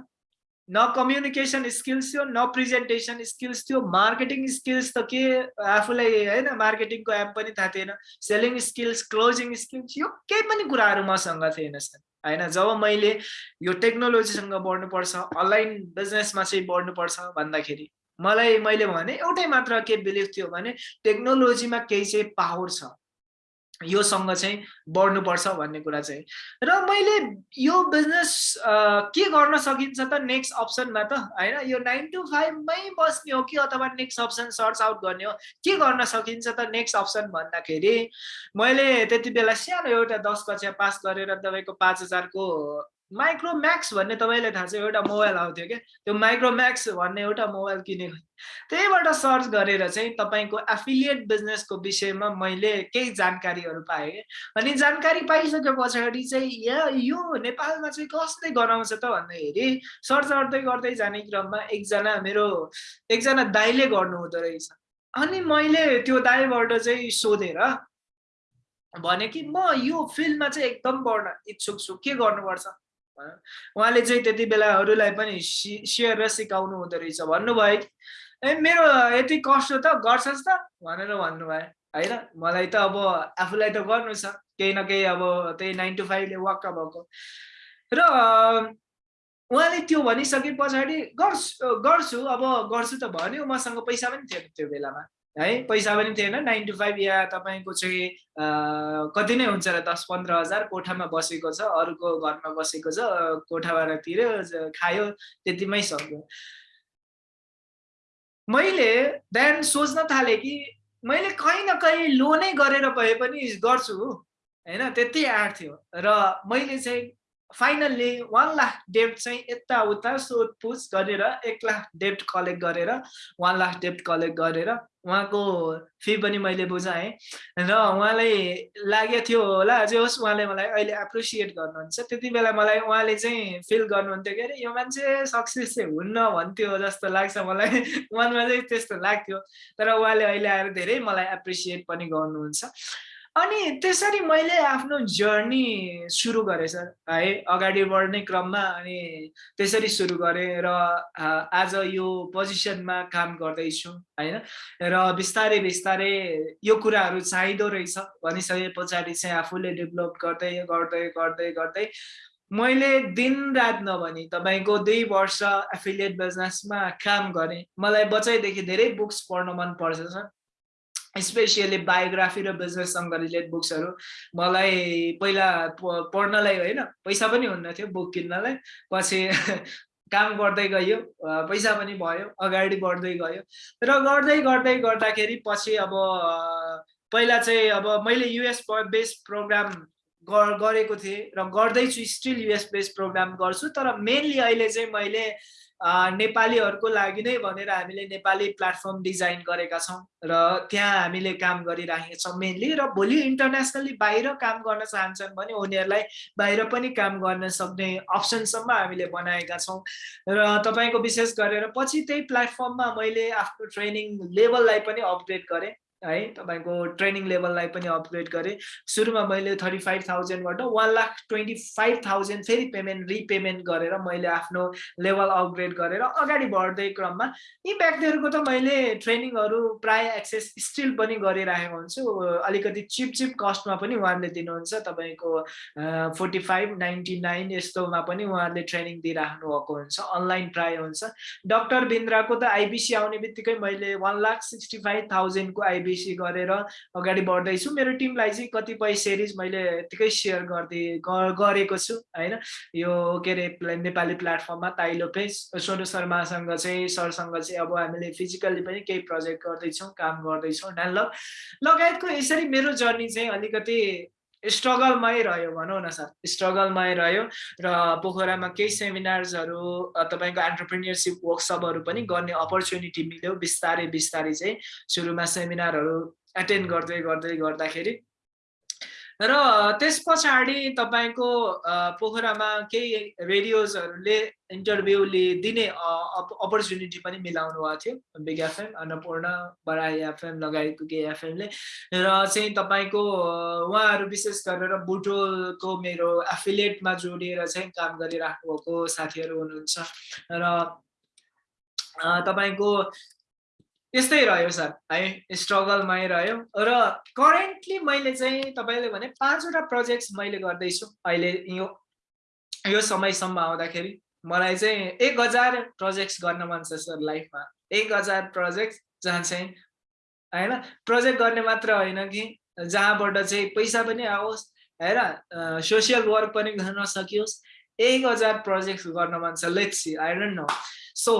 न कम्युनिकेसन स्किल्स थियो न प्रेजेन्टेसन स्किल्स थियो मार्केटिङ स्किल्स त के आफूलाई होइन मार्केटिङको एप पनि थाहा थिएन। सेलिङ स्किल्स क्लोजिङ स्किल्स यो केही पनि कुराहरू मसँग थिएन सर। होइन जब मैले यो टेक्नोलोजीसँग बढ्नुपर्छ अनलाइन बिजनेसमा चाहिँ बढ्नुपर्छ भन्दाखेरि मलाई मैले भने एउटै मात्र के बिलिभ थियो भने टेक्नोलोजीमा केही चाहिँ पावर छ। योसँग चाहिँ बढ्नुपर्छ भन्ने कुरा चाहिँ। र मैले यो बिजनेस के गर्न सकिन्छ त नेक्स्ट अप्सनमा त होइन? यो नाइन टु फाइभमै बस्ने हो कि अथवा नेक्स्ट अप्सन सर्च आउट गर्ने हो? के गर्न सकिन्छ त नेक्स्ट अप्सन भन्दाखेरि मैले त्यति बेला सानो एउटा दस कक्षा पास गरेर तपाईँको पाँच हजारको माइक्रोम्याक्स भन्ने तपाईँलाई थाहा छ एउटा मोबाइल आउँथ्यो क्या। त्यो माइक्रोम्याक्स भन्ने एउटा मोबाइल किनेको। त्यहीबाट सर्च गरेर चाहिँ तपाईँको एफिलिएट बिजनेसको विषयमा मैले केही जानकारीहरू पाएँ अनि जानकारी पाइसके पछाडि चाहिँ या यो नेपालमा चाहिँ कसले गराउँछ त भन्दाखेरि सर्च गर्दै गर्दै जाने क्रममा एकजना मेरो एकजना दाइले गर्नु हुँदो रहेछ। अनि मैले त्यो दाईबाट चाहिँ सोधेर भने कि म यो फिल्डमा चाहिँ एकदम बढ्न इच्छुक छु। के गर्नुपर्छ? उहाँले चाहिँ त्यति बेला अरूलाई पनि सेयर र सिकाउनु हुँदो रहेछ भन्नुभयो। ए मेरो यति कष्ट त गर्छस् त भनेर भन्नुभयो। होइन मलाई त अब आफूलाई त गर्नु छ। केही न केही अब त्यही नाइन टु फाइभले वाक्क भएको। र उहाँले त्यो भनिसके पछाडि गर्छु गर्छु अब गर्छु त भन्यो मसँग पैसा पनि थिएन त्यो बेलामा। है? पैसा पनि थिएन। नाइन टु फाइभ या तपाईँको चाहिँ कति नै हुन्छ र दस पन्ध्र हजार कोठामा बसेको छ अरूको घरमा बसेको छ कोठाबाट तिर्यो खायो त्यतिमै सक्यो। मैले बिहान सोच्न थालेँ कि मैले कहीँ न कहीँ लोनै गरेर भए पनि गर्छु होइन? त्यति आँट थियो। र मैले चाहिँ फाइनल्ली वान लाख डेप्ट चाहिँ यताउता सोधपुछ गरेर एक लाख डेप्ट कलेक्ट गरेर वान लाख डेप्ट कलेक्ट गरेर उहाँको फी पनि मैले बुझाएँ। र उहाँलाई लागेको थियो होला जे होस् उहाँले मलाई अहिले एप्रिसिएट गर्नुहुन्छ। त्यति बेला मलाई उहाँले चाहिँ फिल गर्नुहुन्थ्यो कि अरे यो मान्छे सक्सेस चाहिँ हुन्न भन्थ्यो जस्तो लाग्छ मलाई। (laughs) मनमा चाहिँ त्यस्तो लाग्थ्यो। तर उहाँले अहिले आएर धेरै मलाई एप्रिसिएट पनि गर्नुहुन्छ। अनि त्यसरी मैले आफ्नो जर्नी सुरु गरेँ सर है। अगाडि बढ्ने क्रममा अनि त्यसरी सुरु गरेँ र आज यो पोजिसनमा काम गर्दैछु होइन। र बिस्तारै बिस्तारै यो कुराहरू चाहिँदो रहेछ। भनिसके पछाडि चाहिँ आफूले डेभलप गर्दै गर्दै गर्दै गर्दै मैले दिन रात नभनी तपाईँको दुई वर्ष एफिलिएट बिजनेसमा काम गरेँ। मलाई बचाइदेखि धेरै बुक्स पढ्न मन पर्छ सर। स्पेसियली बायोग्राफी र बिजनेससँग रिलेटेड बुक्सहरू मलाई पहिला पढ्नलाई होइन पैसा पनि हुन्न थियो बुक किन्नलाई पछि (laughs) काम गर्दै गयो पैसा पनि भयो अगाडि बढ्दै गयो। र गर्दै गर्दै गर्दाखेरि पछि अब पहिला चाहिँ अब मैले युएस बेस्ड प्रोग्राम गरेको थिएँ र गर्दैछु स्टिल युएस बेस्ड प्रोग्राम गर्छु तर मेनली अहिले चाहिँ मैले नेपालीहरूको लागि नै भनेर हामीले नेपाली प्लेटफर्म डिजाइन गरेका छौँ र त्यहाँ हामीले काम गरिराखेका छौँ मेनली र भोलि इन्टरनेसनली बाहिर काम गर्न चाहन्छन् भने उनीहरूलाई बाहिर पनि काम गर्न सक्ने अप्सनसम्म हामीले बनाएका छौँ। र तपाईँको विशेष गरेर पछि त्यही प्लेटफर्ममा मैले आफ्नो ट्रेनिङ लेभललाई पनि अपग्रेड गरेँ। है तपाईँको ट्रेनिङ लेभललाई पनि अपग्रेड गरेँ। सुरुमा मैले thirty five थाउजन्डबाट one lakh twenty five thousand फेरि पेमेन्ट रिपेमेन्ट गरेर मैले आफ्नो लेभल अपग्रेड गरेर अगाडि बढ्दै क्रममा यी व्यक्तिहरूको त मैले ट्रेनिङहरू प्राय एक्सेस स्टिल पनि गरिरहेको हुन्छु। अलिकति चिप चिप कस्टमा पनि उहाँहरूले दिनुहुन्छ। तपाईँको फोर्टी फाइभ नाइन्टी नाइन यस्तोमा पनि उहाँहरूले ट्रेनिङ दिइराख्नु भएको हुन्छ। अनलाइन प्राय हुन्छ। डक्टर बिन्द्राको त आइबिसी आउने बित्तिकै मैले वान लाख सिक्सटी फाइभ थाउजन्डको आइबी बेसी गरेर अगाडि बढ्दैछु। मेरो टिमलाई चाहिँ कतिपय सिरिज मैले यत्तिकै सेयर गर्दै गरेको छु होइन? यो के अरे नेपाली प्लेटफर्ममा ताइलो पेज सोनु शर्मासँग चाहिँ सरसँग चाहिँ अब हामीले फिजिकल्ली पनि केही प्रोजेक्ट गर्दैछौँ काम गर्दैछौँ। ल लगायतको यसरी मेरो जर्नी चाहिँ अलिकति स्ट्रगलमै रह्यो भनौँ न सर। स्ट्रगलमै रह्यो र पोखरामा केही सेमिनार्सहरू तपाईँको एन्टरप्रिनियरसिप वर्कसपहरू पनि गर्ने अपर्च्युनिटी मिल्यो। बिस्तारै बिस्तारै चाहिँ सुरुमा सेमिनारहरू एटेन्ड गर्दै गर्दै गर्दाखेरि र त्यस पछाडि तपाईँको पोखरामा केही रेडियोजहरूले इन्टरभ्यू दिने अपर्च्युनिटी पनि मिलाउनु भएको थियो। बिग एफएम अन्नपूर्ण बराई एफएम लगायतको केही एफएमले र चाहिँ तपाईँको उहाँहरू विशेष गरेर बुटोलको मेरो एफिलिएटमा जोडिएर चाहिँ काम गरिराख्नु भएको साथीहरू हुनुहुन्छ। र तपाईँको यस्तै रह्यो सर। है स्ट्रगलमै रह्यो। र करेन्टली मैले चाहिँ तपाईँले भने पाँचवटा प्रोजेक्ट्स मैले गर्दैछु। अहिले यो यो समयसम्म आउँदाखेरि। मलाई चाहिँ एक हजार प्रोजेक्ट्स गर्न मन छ सर लाइफमा। एक हजार प्रोजेक्ट जहाँ चाहिँ होइन? प्रोजेक्ट गर्ने मात्र होइन कि जहाँबाट चाहिँ पैसा पनि आओस् होइन? सोसियल वर्क पनि गर्न सकियोस्। एक हजार प्रोजेक्ट गर्न मन छ। Let's I don't know so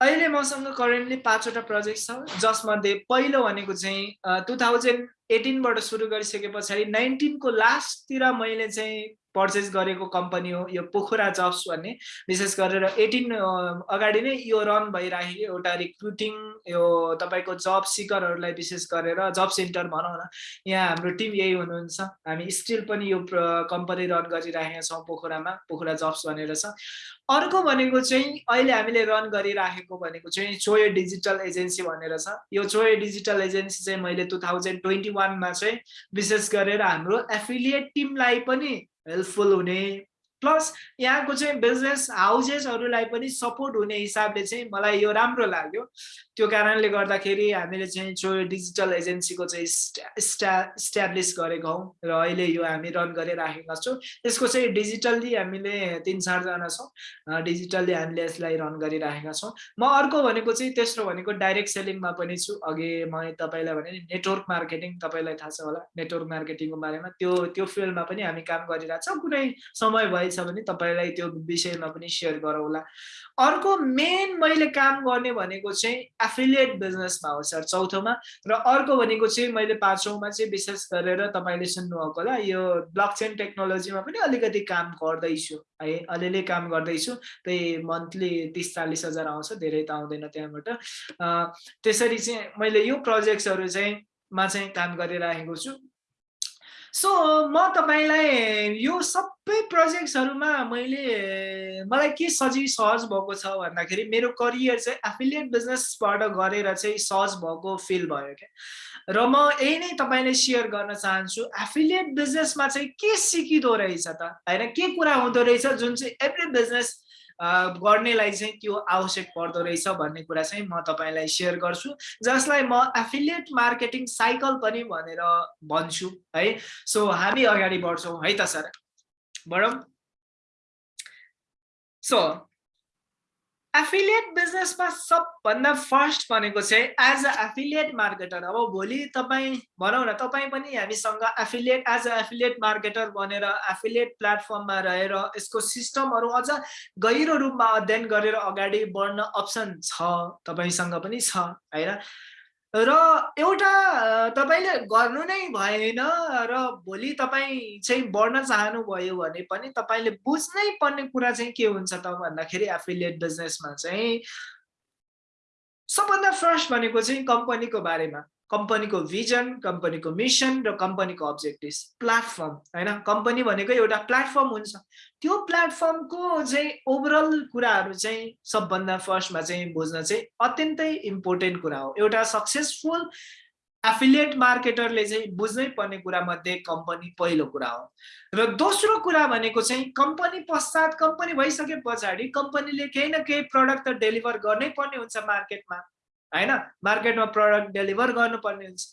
अहिले मसँग करेन्टली पाँचवटा प्रोजेक्ट छ जसमध्ये पहिलो भनेको चाहिँ टु थाउजन्ड एटिनबाट सुरु गरिसके पछाडि नाइन्टिनको लास्टतिर मैले चाहिँ पर्चेस गरेको कम्पनी हो यो पोखरा जब्स भन्ने। विशेष गरेर एटिन अगाडि नै यो रन भइराखेको एउटा रिक्रुटिङ यो तपाईँको जब सिकरहरूलाई विशेष गरेर जब सेन्टर भनौँ न यहाँ हाम्रो टिम यही हुनुहुन्छ। हामी स्टिल पनि यो कम्पनी रन गरिराखेका छौँ पोखरामा पोखरा जब्स भनेर छ। अर्को भनेको चाहिँ अहिले हामीले रन गरिराखेको भनेको चाहिँ चोय डिजिटल एजेन्सी भनेर छ। यो चोय डिजिटल एजेन्सी चाहिँ मैले टु थाउजन्ड ट्वेन्टी वानमा चाहिँ विशेष गरेर हाम्रो एफिलिएट टिमलाई पनि हेल्पफुल हुने प्लस यहाँको चाहिँ बिजनेस हाउसेसहरूलाई पनि सपोर्ट हुने हिसाबले चाहिँ मलाई यो राम्रो लाग्यो। त्यो कारणले गर्दाखेरि हामीले चाहिँ जो डिजिटल एजेन्सीको चाहिँ स्टा इस्ट्याब्लिस हौँ र अहिले यो हामी रन गरिराखेका छौँ। यसको चाहिँ डिजिटल्ली हामीले तिन चारजना छौँ। डिजिटल्ली हामीले यसलाई रन गरिराखेका छौँ। म अर्को भनेको चाहिँ तेस्रो भनेको डाइरेक्ट सेलिङमा पनि छु। अघि म तपाईँलाई भने नेटवर्क मार्केटिङ तपाईँलाई थाहा छ होला। नेटवर्क मार्केटिङको बारेमा त्यो त्यो फिल्डमा पनि हामी काम गरिरहेको छौँ। कुनै समय भएछ भने तपाईँलाई त्यो विषयमा पनि सेयर गरौँला। अर्को मेन मैले काम गर्ने भनेको चाहिँ एफिलिएट बिजनेसमा हो सर चौथोमा। र अर्को भनेको चाहिँ मैले पाँचौँमा चाहिँ विशेष गरेर तपाईँले सुन्नुभएको होला यो ब्लक चेन टेक्नोलोजीमा पनि अलिकति काम गर्दैछु है अलिअलि काम गर्दैछु। त्यही मन्थली तिस चालिस हजार आउँछ धेरै त आउँदैन त्यहाँबाट। त्यसरी चाहिँ मैले यो प्रोजेक्ट्सहरू चाहिँ मा चाहिँ काम गरिराखेको छु। सो म तपाईँलाई यो सबै प्रोजेक्ट्सहरूमा मैले मलाई के सजिलो सहज भएको छ भन्दाखेरि मेरो करियर चाहिँ एफिलिएट बिजनेसबाट गरेर चाहिँ सहज भएको फिल भयो क्या। र म यही नै तपाईँले सेयर गर्न चाहन्छु एफिलिएट बिजनेसमा चाहिँ के सिकिँदो रहेछ त? होइन के कुरा हुँदो रहेछ जुन चाहिँ एभ्री बिजनेस गर्नेलाई चाहिँ त्यो आवश्यक पर्दो रहेछ भन्ने कुरा चाहिँ म तपाईँलाई सेयर गर्छु। जसलाई म एफिलिएट मार्केटिङ साइकल पनि भनेर भन्छु है। सो हामी अगाडि बढ्छौँ है त सर? बढौँ। सो एफिलिएट बिजनेसमा सबभन्दा फर्स्ट भनेको चाहिँ एज अ एफिलिएट मार्केटर अब भोलि तपाईँ भनौँ न तपाईँ पनि हामीसँग affiliate as a affiliate marketer बनेर एफिलिएट प्लेटफर्ममा रहेर यसको सिस्टमहरू अझ गहिरो रूपमा अध्ययन गरेर अगाडि बढ्न अप्सन छ तपाईँसँग पनि छ होइन? र एउटा तपाईँले गर्नु नै भएन र भोलि तपाईँ चाहिँ बढ्न चाहनुभयो भने पनि तपाईँले बुझ्नै पर्ने कुरा चाहिँ के हुन्छ त भन्दाखेरि एफिलिएट बिजनेसमा चाहिँ सबभन्दा फर्स्ट भनेको चाहिँ कम्पनीको बारेमा। कम्पनीको भिजन कम्पनीको मिसन र कम्पनीको अब्जेक्टिभ प्लेटफर्म होइन? कम्पनी भनेको एउटा प्लेटफर्म हुन्छ। त्यो प्लेटफर्मको चाहिँ ओभरअल कुराहरू चाहिँ सबभन्दा फर्स्टमा चाहिँ बुझ्न चाहिँ अत्यन्तै इम्पोर्टेन्ट कुरा हो। एउटा सक्सेसफुल एफिलिएट मार्केटरले चाहिँ बुझ्नै पर्ने कुरा मध्ये कम्पनी पहिलो कुरा हो। र दोस्रो कुरा भनेको चाहिँ कम्पनी पश्चात कम्पनी भइसके पछाडि कम्पनीले केही न केही प्रडक्ट त डेलिभर गर्नै पर्ने हुन्छ मार्केटमा होइन? मार्केटमा प्रडक्ट डेलिभर गर्नुपर्ने हुन्छ।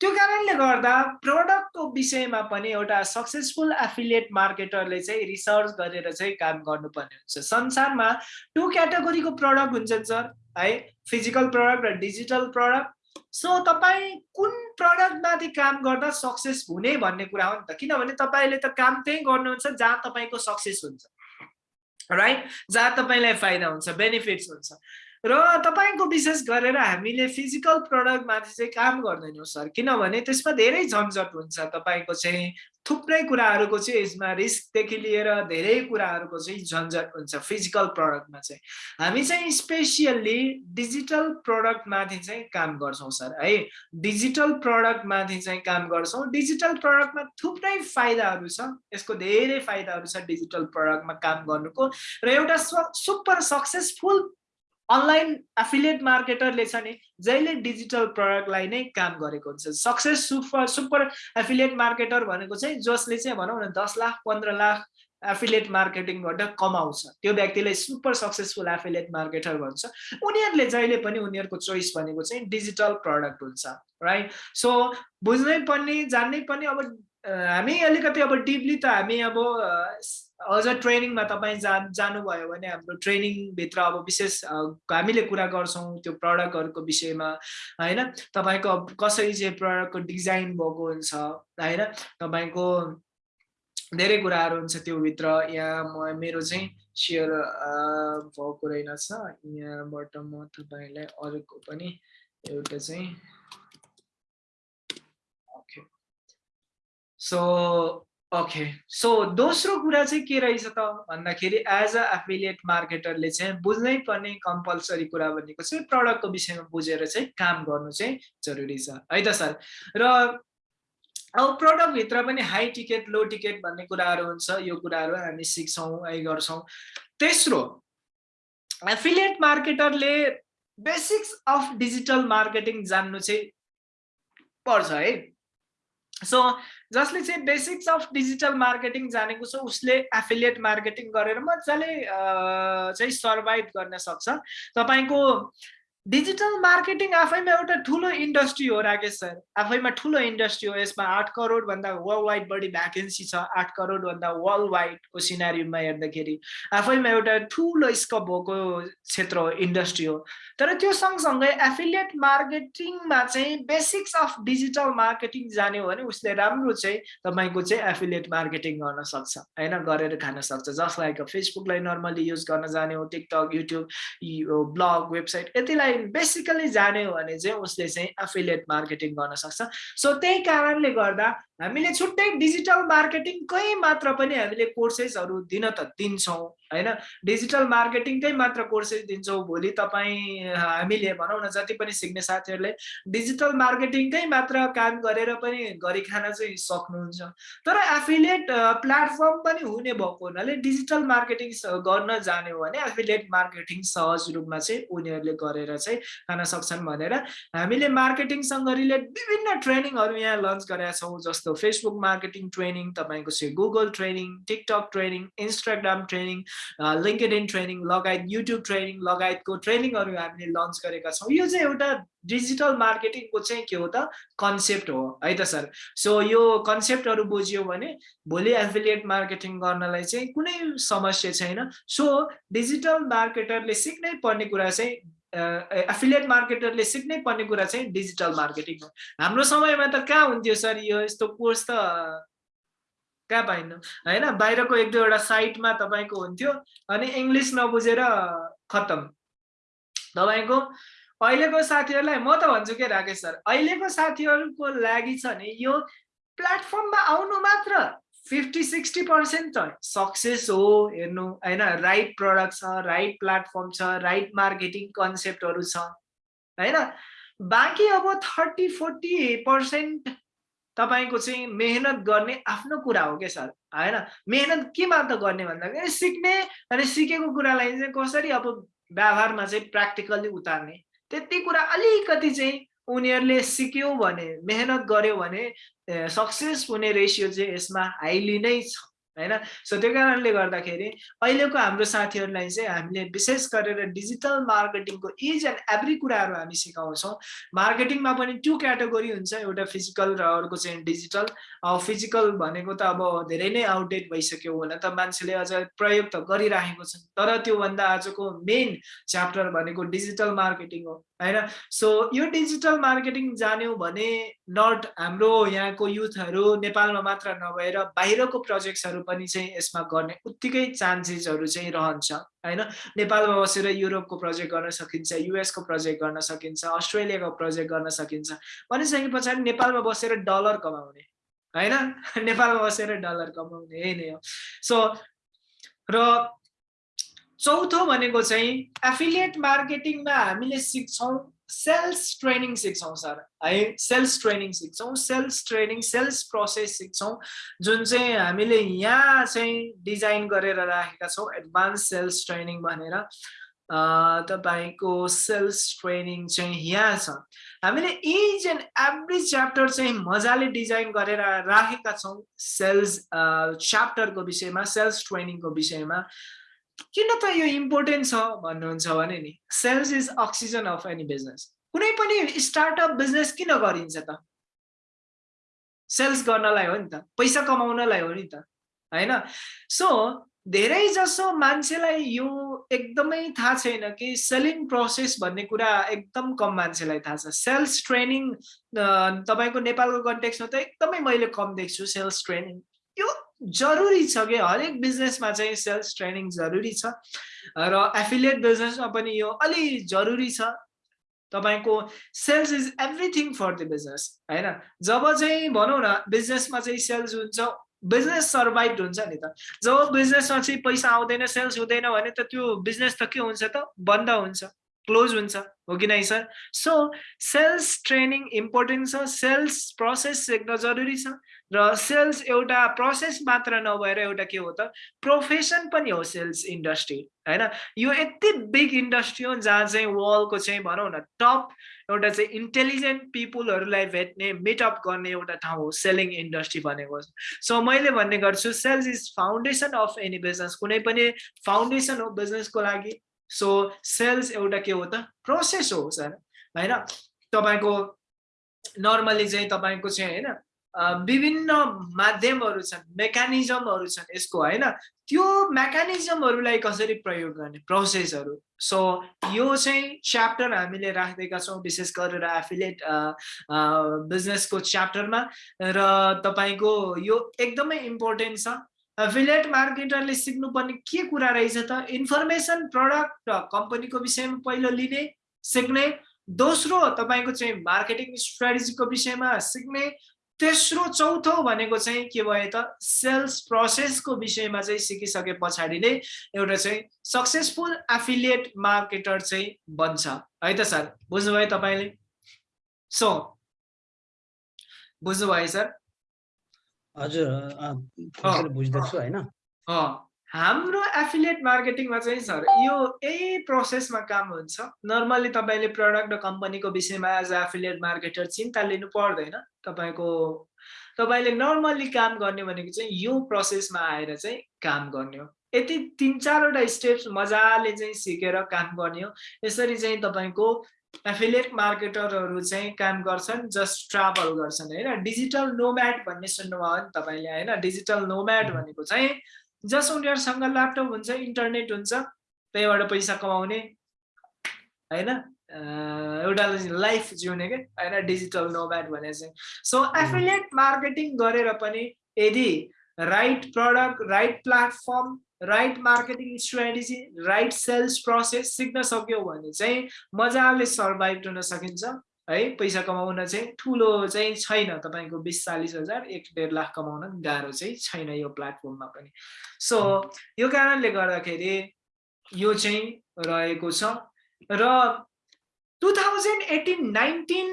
त्यो कारणले गर्दा प्रडक्टको विषयमा पनि एउटा सक्सेसफुल एफिलिएट मार्केटरले चाहिँ रिसर्च गरेर चाहिँ काम गर्नुपर्ने हुन्छ। संसारमा टु क्याटेगोरीको प्रडक्ट हुन्छन् सर है? फिजिकल प्रडक्ट र डिजिटल प्रडक्ट सो तपाईँ कुन प्रडक्टमाथि काम गर्दा सक्सेस हुने भन्ने कुरा हो नि त। किनभने तपाईँले त काम त्यही गर्नुहुन्छ जहाँ तपाईँको सक्सेस हुन्छ। राइट जहाँ तपाईँलाई फाइदा हुन्छ बेनिफिट्स हुन्छ। र तपाईँको विशेष गरेर हामीले फिजिकल प्रडक्टमाथि चाहिँ काम गर्दैनौँ सर। किनभने त्यसमा धेरै झन्झट हुन्छ तपाईँको चाहिँ थुप्रै कुराहरूको चाहिँ यसमा रिस्कदेखि लिएर धेरै कुराहरूको चाहिँ झन्झट हुन्छ फिजिकल प्रडक्टमा चाहिँ। हामी चाहिँ स्पेसियल्ली डिजिटल प्रडक्टमाथि चाहिँ काम गर्छौँ सर है। डिजिटल प्रडक्टमाथि चाहिँ काम गर्छौँ। डिजिटल प्रडक्टमा थुप्रै फाइदाहरू छ। यसको धेरै फाइदाहरू छ डिजिटल प्रडक्टमा काम गर्नुको। र एउटा सुपर सक्सेसफुल अनलाइन एफिलिएट मार्केटरले छ नि जहिले डिजिटल प्रडक्टलाई नै काम गरेको हुन्छ। Success super super affiliate marketer भनेको चाहिँ जसले चाहिँ भनौँ न दस लाख पन्ध्र लाख एफिलिएट मार्केटिङ गर्दा कमाउँछ। त्यो व्यक्तिलाई सुपर सक्सेसफुल एफिलिएट मार्केटर भन्छ। उनीहरूले जहिले पनि उनीहरूको चोइस भनेको चाहिँ डिजिटल प्रडक्ट हुन्छ राइट सो बुझ्नै पर्ने जान्नै पर्ने अब हामी अलिकति अब डिपली त हामी अब अझ ट्रेनिङमा तपाईँ जा जानुभयो भने हाम्रो ट्रेनिङभित्र अब विशेष हामीले कुरा गर्छौँ त्यो प्रडक्टहरूको विषयमा होइन? तपाईँको कसरी चाहिँ प्रडक्टको डिजाइन भएको हुन्छ होइन? तपाईँको धेरै कुराहरू हुन्छ त्योभित्र। यहाँ म मेरो चाहिँ सेयर भएको रहेनछ। यहाँबाट म तपाईँलाई अरूको पनि एउटा चाहिँ सो ओके सो दोस्रो कुरा चाहिँ के रहेछ त भन्दाखेरि एज अ एफिलिएट मार्केटरले चाहिँ बुझ्नै पर्ने कम्पलसरी कुरा भनेको चाहिँ प्रडक्टको विषयमा बुझेर चाहिँ काम गर्नु चाहिँ जरुरी छ। है त सर? र अब प्रडक्टभित्र पनि हाई टिकट लो टिकट भन्ने कुराहरू हुन्छ। यो कुराहरू हामी सिक्छौँ है गर्छौँ। तेस्रो एफिलिएट मार्केटरले बेसिक्स अफ डिजिटल मार्केटिङ जान्नु चाहिँ पर्छ है। सो जसले चाहिँ बेसिक्स अफ डिजिटल मार्केटिङ जानेको छ उसले एफिलिएट मार्केटिङ गरेर मजाले चाहिँ सर्भाइभ गर्न सक्छ। तपाईँको डिजिटल मार्केटिङ आफैमा एउटा ठुलो इन्डस्ट्री हो राकेश सर। आफैमा ठुलो इन्डस्ट्री हो। यसमा आठ करोडभन्दा वर्ल्ड वाइड बढी भ्याकेन्सी छ। आठ करोडभन्दा वर्ल्ड वाइडको सिनारीमा हेर्दाखेरि आफैमा एउटा ठुलो स्कोप भएको क्षेत्र हो इन्डस्ट्री हो। तर त्यो सँगसँगै एफिलिएट मार्केटिङमा चाहिँ बेसिक्स अफ डिजिटल मार्केटिङ जाने हो भने उसले राम्रो चाहिँ तपाईँको चाहिँ एफिलिएट मार्केटिङ गर्न सक्छ होइन? गरेर खान सक्छ। जसलाई फेसबुकलाई नर्मली युज गर्न जाने हो टिकटक युट्युब ब्लग वेबसाइट यतिलाई बेसिकली जाने हो भने चाहिँ उसले चाहिँ एफिलिएट मार्केटिङ गर्न सक्छ। सो त्यही कारणले गर्दा हामीले छुट्टै डिजिटल मार्केटिङकै मात्र पनि हामीले कोर्सेसहरू दिन त दिन्छौँ। होइन? डिजिटल मार्केटिङकै मात्र कोर्सेस दिन्छौँ। भोलि तपाईँ हामीले भनौँ न जति पनि सिक्ने साथीहरूले डिजिटल मार्केटिङकै मात्र काम गरेर पनि गरी खान चाहिँ सक्नुहुन्छ। तर एफिलिएट प्लेटफर्म पनि हुने भएको हुनाले डिजिटल मार्केटिङ गर्न जाने हो भने एफिलिएट मार्केटिङ सहज रूपमा चाहिँ उनीहरूले गरेर चाहिँ खान सक्छन् भनेर हामीले मार्केटिङसँग रिलेट विभिन्न ट्रेनिङहरू यहाँ लन्च गरेका छौँ जस्तो फेसबुक मार्केटिङ ट्रेनिङ तपाईँको चाहिँ Google training TikTok training Instagram training LinkedIn training लगायत युट्युब ट्रेनिङ लगायतको ट्रेनिङहरू हामीले लन्च गरेका छौँ। यो चाहिँ एउटा डिजिटल मार्केटिङको चाहिँ के हो त? कन्सेप्ट हो है त सर? सो यो कन्सेप्टहरू बुझ्यो भने भोलि एफिलिएट मार्केटिङ गर्नलाई चाहिँ कुनै समस्या छैन। सो डिजिटल मार्केटरले सिक्नै पर्ने कुरा चाहिँ एफिलिएट मार्केटरले सिक्नै पर्ने कुरा चाहिँ डिजिटल मार्केटिङ हो। हाम्रो समयमा त कहाँ हुन्थ्यो सर यो यस्तो कोर्स त? कहाँ पाइनु होइन? बाहिरको एक दुईवटा साइटमा तपाईँको हुन्थ्यो अनि इङ्ग्लिस नबुझेर खत्तम। तपाईँको अहिलेको साथीहरूलाई म त भन्छु के राकेश सर अहिलेको साथीहरूको लागि छ नि यो प्लेटफर्ममा आउनु मात्र फिफ्टी सिक्सटी पर्सेन्ट त सक्सेस हो हेर्नु होइन? राइट प्रडक्ट छ राइट प्लेटफर्म छ राइट मार्केटिङ कन्सेप्टहरू छ होइन? बाँकी अब थर्टी फोर्टी पर्सेन्ट तपाईँको चाहिँ मेहनत गर्ने आफ्नो कुरा हो क्या सर होइन? मेहनत केमा त गर्ने भन्दाखेरि सिक्ने अनि सिकेको कुरालाई चाहिँ कसरी अब व्यवहारमा चाहिँ प्र्याक्टिकल्ली उतार्ने? त्यति कुरा अलिकति चाहिँ उनीहरूले सिक्यो भने मेहनत गर्यो भने सक्सेस हुने रेसियो चाहिँ यसमा हाइली नै छ। होइन? सो त्यो कारणले गर्दाखेरि अहिलेको हाम्रो साथीहरूलाई चाहिँ हामीले विशेष गरेर डिजिटल मार्केटिङको इज एन्ड एभ्री कुराहरू हामी सिकाउँछौँ। मार्केटिङमा पनि टु क्याटेगोरी हुन्छ एउटा फिजिकल र अर्को चाहिँ डिजिटल फिजिकल भनेको त अब धेरै नै आउटडेट भइसक्यो हुन त मान्छेले अझ प्रयोग त गरिराखेको छ तर त्योभन्दा आजको मेन च्याप्टर भनेको डिजिटल मार्केटिङ हो। होइन? सो यो डिजिटल मार्केटिङ जान्यो भने नट हाम्रो यहाँको युथहरू नेपालमा मात्र नभएर बाहिरको प्रोजेक्ट्सहरू पनि चाहिँ यसमा गर्ने उत्तिकै चान्सेसहरू चाहिँ रहन्छ होइन? नेपालमा बसेर युरोपको प्रोजेक्ट गर्न सकिन्छ युएसको प्रोजेक्ट गर्न सकिन्छ अस्ट्रेलियाको प्रोजेक्ट गर्न सकिन्छ भनिसके पछाडि नेपालमा बसेर डलर कमाउने होइन? (laughs) नेपालमा बसेर डलर कमाउने यही नै हो। सो र चौथो भनेको चाहिँ एफिलिएट मार्केटिङमा हामीले सिक्छौँ सेल्स ट्रेनिङ सिक्छौँ सर है सेल्स ट्रेनिङ सिक्छौँ सेल्स ट्रेनिङ सेल्स प्रोसेस सिक्छौँ जुन चाहिँ हामीले यहाँ चाहिँ डिजाइन गरेर राखेका छौँ एडभान्स सेल्स ट्रेनिङ भनेर। तपाईँको सेल्स ट्रेनिङ चाहिँ यहाँ छ। हामीले इच एन्ड एभ्री च्याप्टर चाहिँ मजाले डिजाइन गरेर राखेका छौँ सेल्स च्याप्टरको विषयमा सेल्स ट्रेनिङको विषयमा। किन त यो इम्पोर्टेन्ट छ भन्नुहुन्छ भने नि sales is oxygen of any business कुनै पनि स्टार्टअप बिजनेस किन गरिन्छ त? सेल्स गर्नलाई हो नि त पैसा कमाउनलाई हो नि त होइन? सो धेरै जसो मान्छेलाई यो एकदमै थाहा छैन कि सेलिङ प्रोसेस भन्ने कुरा एकदम कम मान्छेलाई थाहा छ। सेल्स ट्रेनिङ तपाईँको नेपालको कन्टेक्समा त एकदमै मैले कम देख्छु सेल्स ट्रेनिङ यो जरुरी छ कि? हरेक बिजनेसमा चाहिँ सेल्स ट्रेनिङ जरुरी छ। र एफिलिएट बिजनेसमा पनि यो अलि जरुरी छ। तपाईँको sales is everything for the business होइन? जब चाहिँ भनौँ न बिजनेसमा चाहिँ सेल्स हुन्छ बिजनेस सर्भाइभ हुन्छ नि त। जब बिजनेसमा चाहिँ पैसा आउँदैन सेल्स हुँदैन भने त त्यो बिजनेस त के हुन्छ त? बन्द हुन्छ। क्लोज हुन्छ हो कि नै sir so sales training important छ सेल्स प्रोसेस सिक्न जरुरी छ र सेल्स एउटा प्रोसेस मात्र नभएर एउटा के हो त? प्रोफेसन पनि हो सेल्स इन्डस्ट्री होइन यो यति बिग इन्डस्ट्री हो जहाँ चाहिँ वर्ल्डको चाहिँ भनौँ न टप एउटा चाहिँ इन्टेलिजेन्ट पिपुलहरूलाई भेट्ने मिटअप गर्ने एउटा ठाउँ हो सेलिङ इन्डस्ट्री भनेको सो मैले भन्ने गर्छु sales is foundation of any business कुनै पनि फाउन्डेसन हो बिजनेसको लागि। सो सेल्स एउटा के हो त? प्रोसेस हो सर होइन? तपाईँको नर्मली चाहिँ तपाईँको चाहिँ होइन विभिन्न माध्यमहरू छन् मेकानिजमहरू छन् यसको होइन? त्यो मेकानिजमहरूलाई कसरी प्रयोग गर्ने? प्रोसेसहरू सो यो चाहिँ च्याप्टर हामीले राखिदिएका छौँ विशेष गरेर एफिलेट बिजनेसको च्याप्टरमा र तपाईँको यो एकदमै इम्पोर्टेन्ट छ। एफिलेट मार्केटरले सिक्नुपर्ने के कुरा रहेछ त? इन्फर्मेसन प्रडक्ट कम्पनीको विषयमा पहिलो लिने सिक्ने। दोस्रो तपाईँको चाहिँ मार्केटिङ स्ट्राटेजीको विषयमा सिक्ने। तेस्रो चौथो भनेको चाहिँ के भयो त? सेल्स प्रोसेसको विषयमा चाहिँ सिकिसके पछाडि नै एउटा चाहिँ सक्सेसफुल एफिलिएट मार्केटर चाहिँ बन्छ। है त सर? बुझ्नुभयो तपाईँले? सो बुझ्नुभयो सर? हजुर बुझ्दैछु होइन। हाम्रो एफिलिएट मार्केटिङमा चाहिँ सर यो यही प्रोसेसमा काम हुन्छ। नर्मली तपाईँले प्रडक्ट र कम्पनीको विषयमा एज एफिलिएट मार्केटर चिन्ता लिनु पर्दैन। तपाईँको तपाईँले नर्मल्ली काम गर्ने भनेको चाहिँ यो प्रोसेसमा आएर चाहिँ काम गर्ने हो। यति तिन चारवटा स्टेप्स मजाले चाहिँ सिकेर काम गर्ने हो। यसरी चाहिँ तपाईँको एफिलिएट मार्केटरहरू चाहिँ काम गर्छन् जस्ट ट्राभल गर्छन् होइन? डिजिटल नोम्याट भन्ने सुन्नुभयो नि तपाईँले होइन? डिजिटल नोम्याट भनेको चाहिँ जस उनीहरूसँग ल्यापटप हुन्छ इन्टरनेट हुन्छ त्यहीबाट पैसा कमाउने होइन? एउटा लाइफ जिउने क्या होइन? डिजिटल नोब्याट भने चाहिँ। सो एफिलिएट मार्केटिङ गरेर पनि यदि right product right platform right marketing strategy right sales process सिक्न सक्यो भने चाहिँ मजाले सर्भाइभ हुन सकिन्छ है? पैसा कमाउन चाहिँ ठुलो चाहिँ छैन तपाईँको बिस चालिस हजार एक डेढ लाख कमाउन गाह्रो चाहिँ छैन यो प्लेटफर्ममा पनि। सो यो कारणले गर्दाखेरि यो चाहिँ रहेको छ र टु थाउजन्ड एटिन नाइन्टिन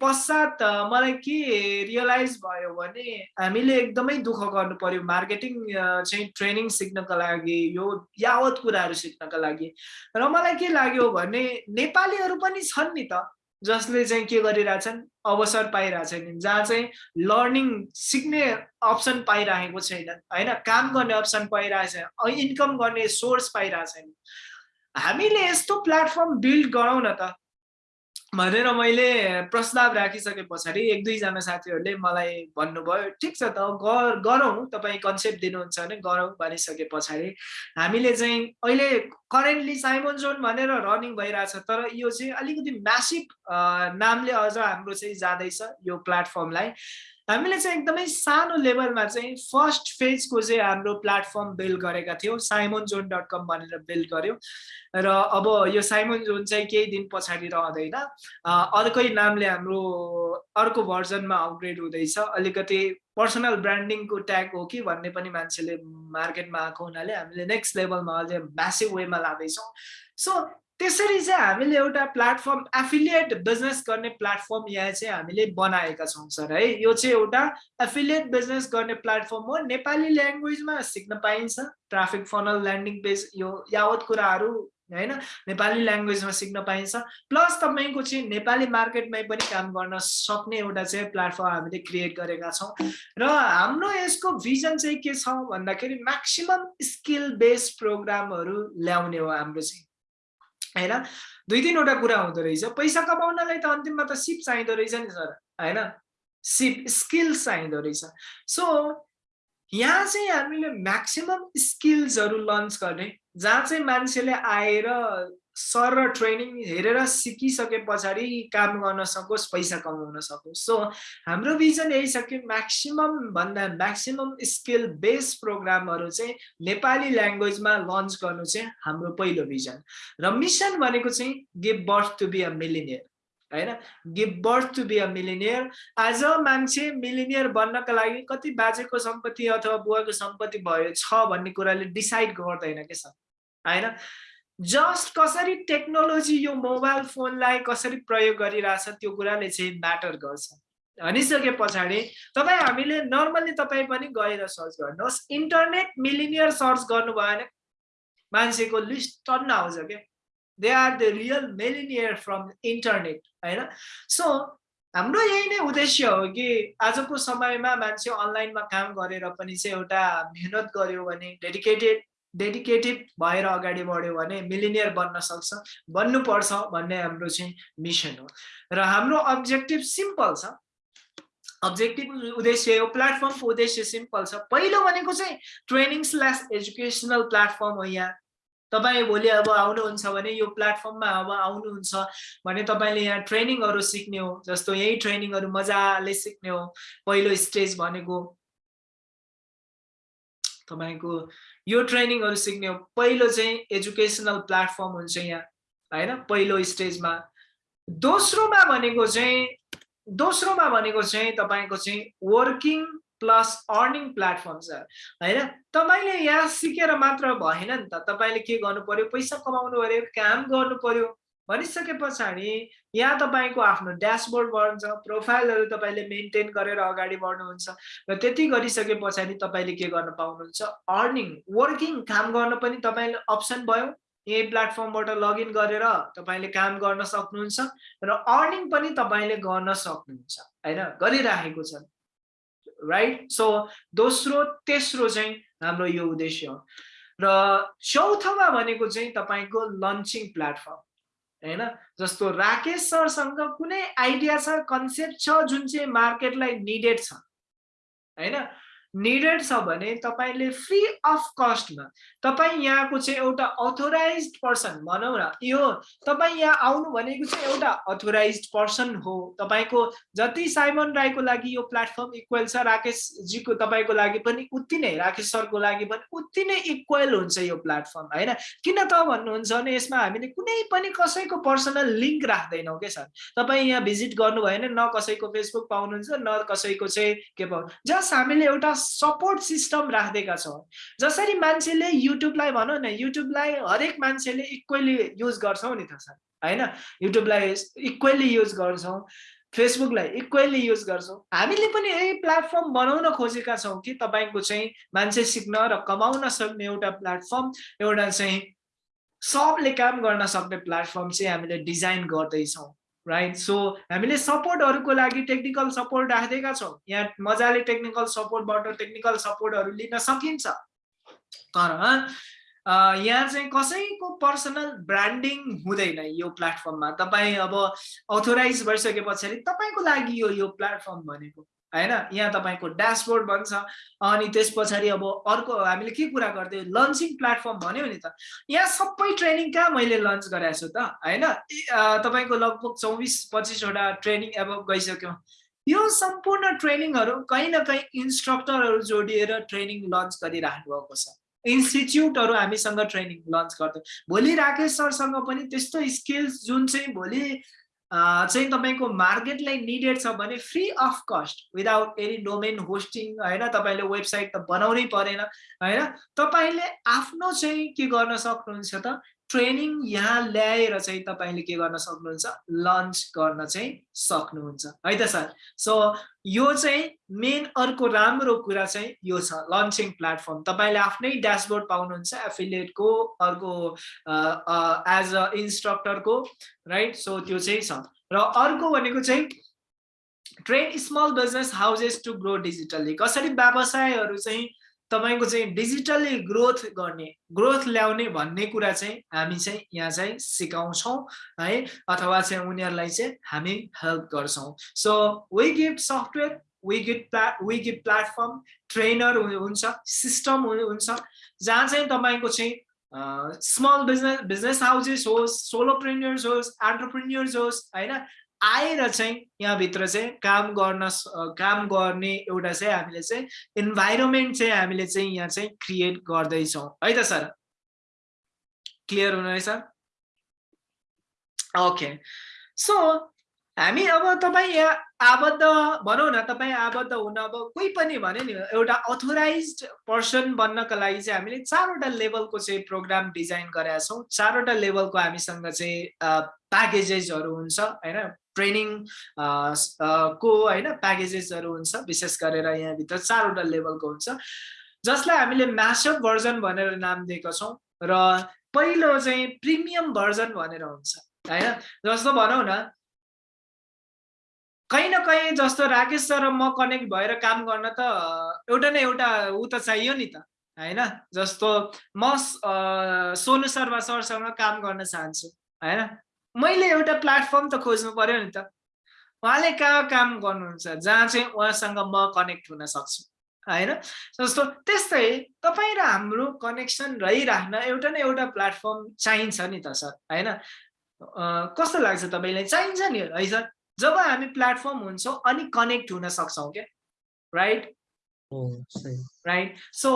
पश्चात मलाई के रियलाइज भयो भने हामीले एकदमै दुःख गर्नु पर्यो मार्केटिङ चाहिँ ट्रेनिङ सिक्नको लागि यो यावत कुराहरू सिक्नको लागि। र मलाई के लाग्यो भने नेपालीहरू पनि छन् नि त जसले चाहिँ के गरिरहेछन् अवसर पाइरहेछन्। जहाँ चाहिँ लर्निङ सिक्ने अप्सन पाइरहेको छैन होइन? काम गर्ने अप्सन पाइरहेको इन्कम गर्ने सोर्स पाइरहेको हामीले यस्तो प्लेटफर्म बिल्ड गरौँ न त भनेर मैले प्रस्ताव राखिसके पछाडि एक दुईजना साथीहरूले मलाई भन्नुभयो ठिक छ त गरौँ तपाईँ कन्सेप्ट दिनुहुन्छ भने गरौँ भनिसके पछाडि हामीले चाहिँ अहिले करेन्टली साइमन जोन भनेर रनिङ भइरहेछ तर यो चाहिँ अलिकति म्यासिभ नामले अझ हाम्रो चाहिँ जाँदैछ यो प्लेटफर्मलाई हामीले चाहिँ एकदमै सानो लेभलमा चाहिँ फर्स्ट फेजको चाहिँ हाम्रो प्लेटफर्म बिल्ड गरेका थियौँ साइमोन जोन डट कम भनेर बिल्ड गऱ्यौँ र अब यो साइमोन जोन चाहिँ केही दिन पछाडि रहँदैन। अर्कै नामले हाम्रो अर्को भर्जनमा अपग्रेड हुँदैछ। अलिकति पर्सनल ब्रान्डिङको ट्याग हो कि भन्ने पनि मान्छेले मार्केटमा आएको हुनाले हामीले नेक्स्ट लेभलमा अझै म्यासिभ वेमा लाँदैछौँ। सो त्यसरी चाहिँ हामीले एउटा प्लेटफर्म एफिलिएट बिजनेस गर्ने प्लेटफर्म यहाँ चाहिँ हामीले बनाएका छौँ सर है। यो चाहिँ एउटा एफिलिएट बिजनेस गर्ने प्लेटफर्म हो। नेपाली ल्याङ्ग्वेजमा सिक्न पाइन्छ। ट्राफिक फनल ल्यान्डिङ पेज यो यावत कुराहरू होइन? नेपाली ल्याङ्ग्वेजमा सिक्न पाइन्छ। प्लस तपाईँको चाहिँ नेपाली मार्केटमै पनि काम गर्न सक्ने एउटा चाहिँ प्लेटफर्म हामीले क्रिएट गरेका छौँ। र हाम्रो यसको भिजन चाहिँ के छ भन्दाखेरि म्याक्सिमम् स्किल बेस्ड प्रोग्रामहरू ल्याउने हो हाम्रो चाहिँ। होइन? दुई तिनवटा कुरा हुँदो रहेछ। पैसा कमाउनलाई त अन्तिममा त सिप चाहिँदो रहेछ नि सर होइन? सिप स्किल्स चाहिँदो रहेछ। सो यहाँ चाहिँ हामीले म्याक्सिमम् स्किल्सहरू लन्च गर्ने जहाँ चाहिँ मान्छेले आएर सर र ट्रेनिङ हेरेर सिकिसके पछाडि काम गर्न सकोस् पैसा कमाउन सकोस्। सो हाम्रो भिजन यही छ कि म्याक्सिमम् भन्दा म्याक्सिमम् स्किल बेस्ड प्रोग्रामहरू चाहिँ नेपाली ल्याङ्ग्वेजमा लन्च गर्नु चाहिँ हाम्रो पहिलो भिजन र मिसन भनेको चाहिँ give birth to be a millionaire होइन? Give birth to be a millionaire आज मान्छे मिलिनियर बन्नका लागि कति बाजेको सम्पत्ति अथवा बुवाको सम्पत्ति भयो छ भन्ने कुराले डिसाइड गर्दैन के छ होइन? जस्ट कसरी टेक्नोलोजी यो मोबाइल फोनलाई कसरी प्रयोग गरिरहेछ त्यो कुराले चाहिँ म्याटर गर्छ। भनिसके पछाडि तपाईँ हामीले नर्मल्ली तपाईँ पनि गएर सर्च गर्नुहोस्। इन्टरनेट मिलिनियर सर्च गर्नुभयो भने मान्छेको लिस्ट टन्न आउँछ क्या। They are the real millionaire from internet होइन? सो हाम्रो यही नै उद्देश्य हो कि आजको समयमा मान्छे अनलाइनमा काम गरेर पनि चाहिँ एउटा मेहनत गर्यो भने डेडिकेटेड डेडिकेटेड भएर अगाडि बढ्यो भने मिलिनियर बन्न सक्छ बन्नुपर्छ भन्ने हाम्रो चाहिँ मिसन हो। र हाम्रो अब्जेक्टिभ सिम्पल छ। अब्जेक्टिभ उद्देश्य यो प्लेटफर्मको उद्देश्य सिम्पल छ। पहिलो भनेको चाहिँ ट्रेनिङ स्ल्यास एजुकेसनल प्लेटफर्म हो यहाँ। तपाईँ भोलि अब आउनुहुन्छ भने यो प्लेटफर्ममा अब आउनुहुन्छ भने तपाईँले यहाँ ट्रेनिङहरू सिक्ने हो जस्तो यही ट्रेनिङहरू मजाले सिक्ने हो। पहिलो स्टेज भनेको तपाईँको यो ट्रेनिङहरू सिक्ने हो। पहिलो चाहिँ एजुकेसनल प्लेटफर्म हुन्छ यहाँ होइन? पहिलो स्टेजमा। दोस्रोमा भनेको चाहिँ दोस्रोमा भनेको चाहिँ तपाईँको चाहिँ वर्किङ प्लस अर्निङ प्लेटफर्म छ होइन? तपाईँले यहाँ सिकेर मात्र भएन नि त तपाईँले के गर्नु पर्यो? पैसा कमाउनु पर्यो काम गर्नु पर्यो। भनिसके पछाडि यहाँ तपाईँको आफ्नो ड्यासबोर्ड बढ्छ प्रोफाइलहरू तपाईँले मेन्टेन गरेर अगाडि बढ्नुहुन्छ र त्यति गरिसके पछाडि तपाईँले के गर्न पाउनुहुन्छ? अर्निङ वर्किङ काम गर्न पनि तपाईँले अप्सन भयो। यही प्लेटफर्मबाट लगइन गरेर तपाईँले काम गर्न सक्नुहुन्छ र अर्निङ पनि तपाईँले गर्न सक्नुहुन्छ होइन? गरिराखेको छ राइट सो दोस्रो तेस्रो चाहिँ हाम्रो यो उद्देश्य हो। र चौथोमा भनेको चाहिँ तपाईँको लन्चिङ प्लेटफर्म होइन? जस्तो राकेश सरसँग कुनै आइडिया छ कन्सेप्ट छ जुन चाहिँ मार्केटलाई निडेड छ होइन? निडेड छ भने तपाईँले फ्री अफ कस्टमा तपाईँ यहाँको चाहिँ एउटा अथोराइज पर्सन भनौँ न यो तपाईँ यहाँ आउनु भनेको चाहिँ एउटा अथोराइज पर्सन हो। तपाईँको जति साइमन राईको लागि यो प्लेटफर्म इक्वेल छ राकेशजीको तपाईँको लागि पनि उति नै राकेश सरको लागि पनि उति नै इक्वेल हुन्छ यो प्लेटफर्म होइन? किन त भन्नुहुन्छ भने यसमा हामीले कुनै पनि कसैको पर्सनल लिङ्क राख्दैनौँ क्या सर? तपाईँ यहाँ भिजिट गर्नु भएन न कसैको फेसबुक पाउनुहुन्छ न कसैको चाहिँ के पाउनु जस्ट हामीले एउटा सपोर्ट सिस्टम राखिदिएका छौँ। जसरी मान्छेले युट्युबलाई भनौँ न युट्युबलाई हरेक मान्छेले इक्वेली युज गर्छौँ नि त सर होइन? युट्युबलाई इक्वेली युज गर्छौँ फेसबुकलाई इक्वेली युज गर्छौँ। हामीले पनि यही प्लेटफर्म बनाउन खोजेका छौँ कि तपाईँको चाहिँ मान्छे सिक्न र कमाउन सक्ने एउटा प्लेटफर्म एउटा चाहिँ सबले काम गर्न सक्ने प्लेटफर्म चाहिँ हामीले डिजाइन गर्दैछौँ। राइट सो हामीले सपोर्टहरूको लागि टेक्निकल सपोर्ट राखिदिएका छौँ। यहाँ मजाले टेक्निकल सपोर्टबाट टेक्निकल सपोर्टहरू लिन सकिन्छ। तर यहाँ चाहिँ कसैको पर्सनल ब्रान्डिङ हुँदैन यो प्लेटफर्ममा तपाईँ अब अथोराइज भइसके पछाडि तपाईँको लागि यो यो प्लेटफर्म भनेको होइन? यहाँ तपाईँको ड्यासबोर्ड भन्छ अनि त्यस पछाडि अब अर्को हामीले के कुरा गर्थ्यौँ? लन्चिङ प्लेटफर्म भन्यो नि त। यहाँ सबै ट्रेनिङ कहाँ मैले लन्च गराएको छु त? होइन? तपाईँको लगभग चौबिस पच्चिसवटा ट्रेनिङ अब गइसक्यौँ। यो सम्पूर्ण ट्रेनिङहरू कहीँ न कहीँ इन्स्ट्रक्टरहरू जोडिएर ट्रेनिङ लन्च गरिराख्नु भएको छ। इन्स्टिच्युटहरू हामीसँग ट्रेनिङ लन्च गर्थ्यौँ। भोलि राकेश सरसँग पनि त्यस्तो स्किल्स जुन चाहिँ भोलि चाहिँ तपाईँको मार्केटलाई निडेड छ भने free of cost without any domain hosting होइन? तपाईँले वेबसाइट त बनाउनै परेन होइन? तपाईँले आफ्नो चाहिँ के गर्न सक्नुहुन्छ त? ट्रेनिङ यहाँ ल्याएर चाहिँ तपाईँले के गर्न सक्नुहुन्छ? लन्च गर्न चाहिँ सक्नुहुन्छ। है त सर? सो यो चाहिँ मेन अर्को राम्रो कुरा चाहिँ यो छ लन्चिङ प्लेटफर्म तपाईँले आफ्नै ड्यासबोर्ड पाउनुहुन्छ एफिलिएटको अर्को एज अ इन्स्ट्रक्टरको राइट सो त्यो चाहिँ छ। र अर्को भनेको चाहिँ train small business houses to grow digitally कसरी व्यवसायहरू चाहिँ तपाईँको चाहिँ डिजिटल्ली ग्रोथ गर्ने ग्रोथ ल्याउने भन्ने कुरा चाहिँ हामी चाहिँ यहाँ चाहिँ सिकाउँछौँ है अथवा चाहिँ उनीहरूलाई चाहिँ हामी हेल्प गर्छौँ। So we gift software we gift प्ला वी गिफ्ट प्लेटफर्म ट्रेनर हुन्छ सिस्टम हुन्छ जहाँ चाहिँ तपाईँको चाहिँ स्मल बिजनेस बिजनेस हाउसेस होस् सोलोप्रेन्यर्स होस् एन्टरप्रेन्यर्स होस् होइन आएर चाहिँ यहाँभित्र चाहिँ काम गर्न काम गर्ने एउटा चाहिँ हामीले चाहिँ इन्भाइरोमेन्ट चाहिँ हामीले चाहिँ यहाँ चाहिँ क्रिएट गर्दैछौँ। है त सर? क्लियर हुनुहुनेछ? ओके सो हामी अब तपाईँ यहाँ आबद्ध भनौँ न तपाईँ आबद्ध हुन अब कोही पनि भने नि एउटा अथोराइज पर्सन बन्नका लागि चाहिँ हामीले चारवटा लेभलको चाहिँ प्रोग्राम डिजाइन गरेका छौँ। चारवटा लेभलको हामीसँग चाहिँ प्याकेजेसहरू हुन्छ होइन? ट्रेनिङ को होइन? प्याकेजेसहरू हुन्छ विशेष गरेर यहाँभित्र चारवटा लेभलको हुन्छ। जसलाई हामीले म्यासअप भर्जन भनेर नाम दिएका छौँ र पहिलो चाहिँ प्रिमियम भर्जन भनेर हुन्छ होइन? जस्तो भनौँ न कहीँ न कहीँ जस्तो राकेश सर म कनेक्ट भएर काम गर्न त एउटा न एउटा ऊ त चाहियो नि त होइन? जस्तो म सोनु शर्मा सरसँग काम गर्न चाहन्छु होइन? मैले एउटा प्लेटफर्म त खोज्नु पर्यो नि त। उहाँले कहाँ काम गर्नुहुन्छ जहाँ चाहिँ उहाँसँग म कनेक्ट हुन सक्छु होइन? जस्तो त्यस्तै तपाईँ र हाम्रो कनेक्सन रहिराख्न एउटा न एउटा प्लेटफर्म चाहिन्छ नि त सर होइन? कस्तो लाग्छ तपाईँलाई? चाहिन्छ नि है सर। जब हामी प्लेटफर्म हुन्छौँ अनि कनेक्ट हुन सक्छौँ क्या? राइट राइट सो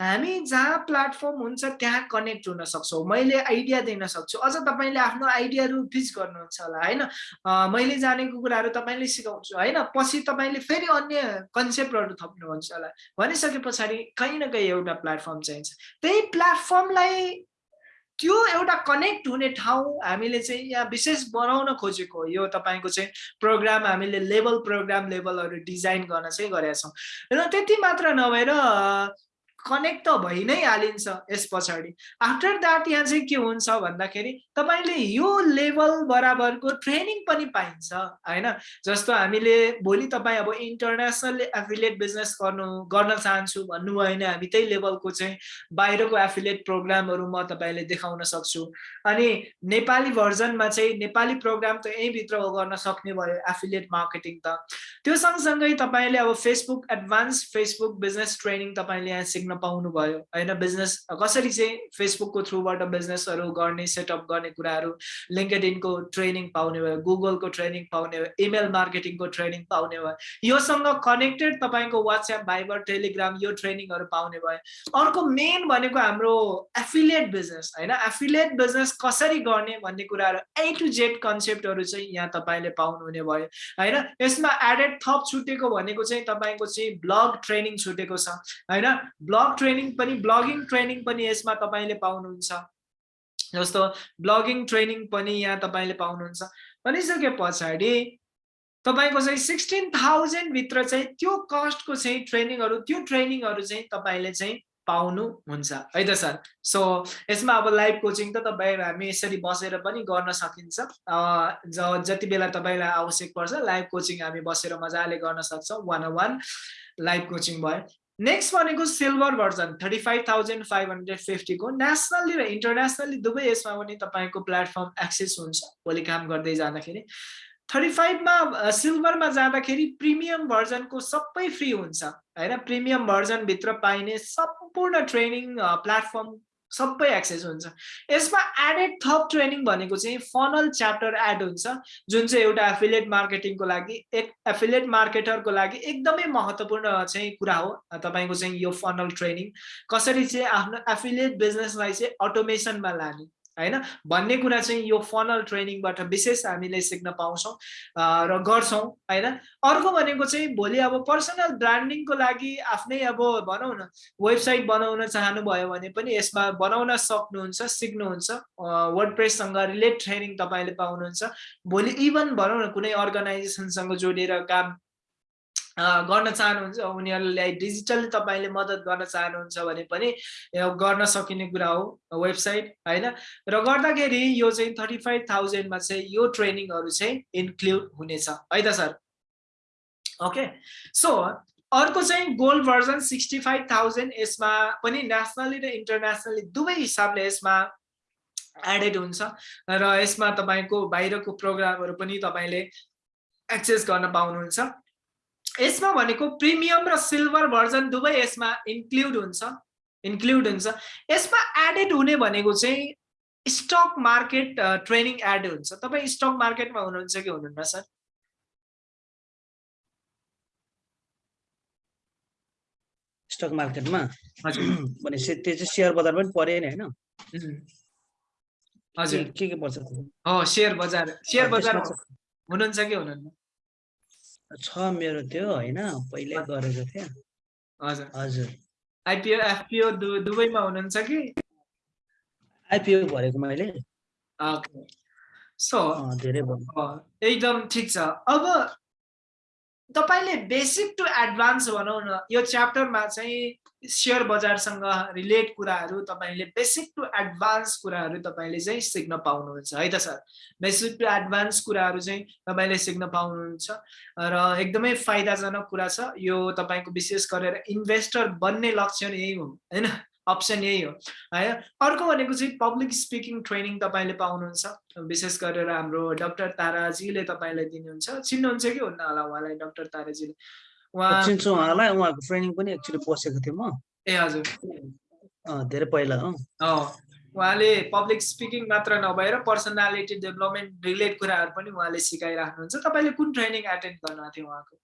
हामी जहाँ प्लेटफर्म हुन्छ त्यहाँ कनेक्ट हुन सक्छौँ। मैले आइडिया दिन सक्छु। अझ तपाईँले आफ्नो आइडियाहरू पिच गर्नुहुन्छ होला होइन? मैले जानेको कुराहरू तपाईँले सिकाउँछु होइन? पछि तपाईँले फेरि अन्य कन्सेप्टहरू थप्नुहुन्छ होला। भनिसके पछाडि कहीँ न कहीँ एउटा प्लेटफर्म चाहिन्छ। त्यही प्लेटफर्मलाई त्यो एउटा कनेक्ट हुने ठाउँ हामीले चाहिँ यहाँ विशेष बनाउन खोजेको यो तपाईँको चाहिँ प्रोग्राम हामीले लेभल प्रोग्राम लेभलहरू डिजाइन गर्न चाहिँ गरेका छौँ। र त्यति मात्र नभएर कनेक्ट त भइ नै हालिन्छ यस पछाडि। आफ्टर द्याट यहाँ चाहिँ के हुन्छ भन्दाखेरि तपाईँले यो लेभल बराबरको ट्रेनिङ पनि पाइन्छ होइन? जस्तो हामीले भोलि तपाईँ अब इन्टरनेसनल एफिलिएट बिजनेस गर्नु गर्न चाहन्छु भन्नुभयो भने हामी त्यही लेभलको चाहिँ बाहिरको एफिलिएट प्रोग्रामहरू म तपाईँले देखाउन सक्छु। अनि नेपाली भर्जनमा चाहिँ नेपाली प्रोग्राम त यहीँभित्र गर्न सक्ने भयो एफिलिएट मार्केटिङ त। त्यो सँगसँगै तपाईँले अब Facebook advance Facebook business training तपाईँले यहाँ सिक्न पाउनुभयो। होइन बिजनेस कसरी चाहिँ फेसबुकको थ्रुबाट बिजनेसहरू गर्ने सेटअप गर्ने कुराहरू लिङ्केडिनको ट्रेनिङ पाउने भयो गुगलको ट्रेनिङ पाउने भयो इमेल मार्केटिङको ट्रेनिङ पाउने भयो योसँग कनेक्टेड तपाईँको वाट्सएप भाइबर टेलिग्राम यो ट्रेनिङहरू पाउने भयो। अर्को मेन भनेको हाम्रो एफिलिएट बिजनेस होइन? एफिलिएट बिजनेस कसरी गर्ने भन्ने कुराहरू ए टु जेड कन्सेप्टहरू चाहिँ यहाँ तपाईँले पाउनुहुने भयो होइन? यसमा एडेड थप छुटेको भनेको चाहिँ तपाईँको चाहिँ ब्लग ट्रेनिङ छुटेको छ होइन? ब्लग ट्रेनिङ पनि ब्लगिङ ट्रेनिङ पनि यसमा तपाईँले पाउनुहुन्छ। जस्तो ब्लगिङ ट्रेनिङ पनि यहाँ तपाईँले पाउनुहुन्छ। भनिसके पछाडि तपाईँको चाहिँ सिक्सटिन थाउजन्डभित्र चाहिँ त्यो कस्टको चाहिँ ट्रेनिङहरू त्यो ट्रेनिङहरू चाहिँ तपाईँले चाहिँ पाउनुहुन्छ। है त सर? सो यसमा अब लाइभ कोचिङ त तपाईँ हामी यसरी बसेर पनि गर्न सकिन्छ। ज जति बेला तपाईँलाई आवश्यक पर्छ लाइभ कोचिङ हामी बसेर मजाले गर्न सक्छौँ। वान वान लाइभ कोचिङ भयो। नेक्स्ट भनेको silver version thirty five thousand five hundred फिफ्टीको nationally र इन्टरनेसनल्ली दुवै यसमा पनि तपाईँको प्लेटफर्म एक्सेस हुन्छ भोलि काम गर्दै जाँदाखेरि। थर्टी फाइभमा सिल्भरमा जाँदाखेरि प्रिमियम भर्जनको सबै फ्री हुन्छ होइन? प्रिमियम भर्जनभित्र पाइने सम्पूर्ण ट्रेनिङ प्लेटफर्म सबै एक्सेस हुन्छ। यसमा एडेड थप ट्रेनिङ भनेको चाहिँ फनल च्याप्टर एड हुन्छ जुन चाहिँ एउटा एफिलिएट मार्केटिङको लागि एक एफिलिएट मार्केटरको लागि एकदमै महत्त्वपूर्ण चाहिँ कुरा हो तपाईँको चाहिँ यो फनल ट्रेनिङ कसरी चाहिँ आफ्नो एफिलिएट बिजनेसलाई चाहिँ अटोमेसनमा लाने होइन? भन्ने कुरा चाहिँ यो फनल ट्रेनिङबाट विशेष हामीले सिक्न पाउँछौँ र गर्छौँ होइन? अर्को भनेको चाहिँ भोलि अब पर्सनल ब्रान्डिङको लागि आफ्नै अब भनौँ न वेबसाइट बनाउन चाहनुभयो भने पनि यसमा बनाउन सक्नुहुन्छ सिक्नुहुन्छ वर्ड प्रेससँग रिलेट ट्रेनिङ तपाईँले पाउनुहुन्छ। भोलि इभन भनौँ न कुनै अर्गनाइजेसनसँग जोडिएर काम गर्न चाहनुहुन्छ उनीहरूलाई डिजिटली तपाईँले मद्दत गर्न चाहनुहुन्छ भने पनि गर्न सकिने कुरा हो वेबसाइट होइन? र गर्दाखेरि यो चाहिँ थर्टी फाइभ थाउजन्डमा चाहिँ यो ट्रेनिङहरू चाहिँ इन्क्लुड हुनेछ है त सर? ओके? सो अर्को चाहिँ gold version sixty five thousand यसमा पनि नेसनली र इन्टरनेसनली दुवै हिसाबले यसमा एडेड हुन्छ र यसमा तपाईँको बाहिरको प्रोग्रामहरू पनि तपाईँले एक्सेस गर्न पाउनुहुन्छ। यसमा भनेको प्रिमियम र सिल्भर भर्जन दुवै यसमा इन्क्लुड हुन्छ इन्क्लुड हुन्छ। यसमा एडेड हुने भनेको चाहिँ स्टक मार्केट ट्रेनिङ एड हुन्छ। तपाईँ स्टक मार्केटमा हुनुहुन्छ कि हुनुहुन्न सर? स्टक मार्केटमा भनेपछि त्यो चाहिँ सेयर बजार पनि पऱ्यो नि होइन हजुर। के के पर्छ सेयर बजार। सेयर बजार हुनुहुन्छ कि हुनुहुन्न? छ मेरो त्यो होइन? पहिल्यै गरेको थिएँ। हजुर। हजुर। आइपिओ एफपिओ दुवैमा हुनुहुन्छ कि? आइपिओ भरेको मैले। सो धेरै एकदम ठिक छ। अब तपाईँले बेसिक टु एडभान्स भनौँ न यो च्याप्टरमा चाहिँ सेयर बजारसँग रिलेट कुराहरू तपाईँले बेसिक टु एडभान्स कुराहरू तपाईँले चाहिँ सिक्न पाउनुहुन्छ। है त सर? बेसिक टु एडभान्स कुराहरू चाहिँ तपाईँले सिक्न पाउनुहुन्छ र एकदमै फाइदाजनक कुरा छ। यो तपाईँको विशेष गरेर इन्भेस्टर बन्ने लक्षण यही हो होइन? अप्सन यही हो है? अर्को भनेको चाहिँ पब्लिक स्पिकिङ ट्रेनिङ तपाईँले पाउनुहुन्छ। विशेष गरेर हाम्रो डक्टर ताराजीले तपाईँलाई दिनुहुन्छ। चिन्नुहुन्छ कि हुन्न होला उहाँलाई डक्टर ताराजीले? उहाँ चिन्छु उहाँलाई उहाँको ट्रेनिङ पनि एक्चुली बसेको थिएँ म। ए हजुर। धेरै पहिला हो। उहाँले पब्लिक स्पिकिङ मात्र नभएर पर्सनालिटी डेभलपमेन्ट रिलेट कुराहरू पनि उहाँले सिकाइराख्नुहुन्छ। तपाईँले कुन ट्रेनिङ एटेन्ड गर्नु थियो उहाँको?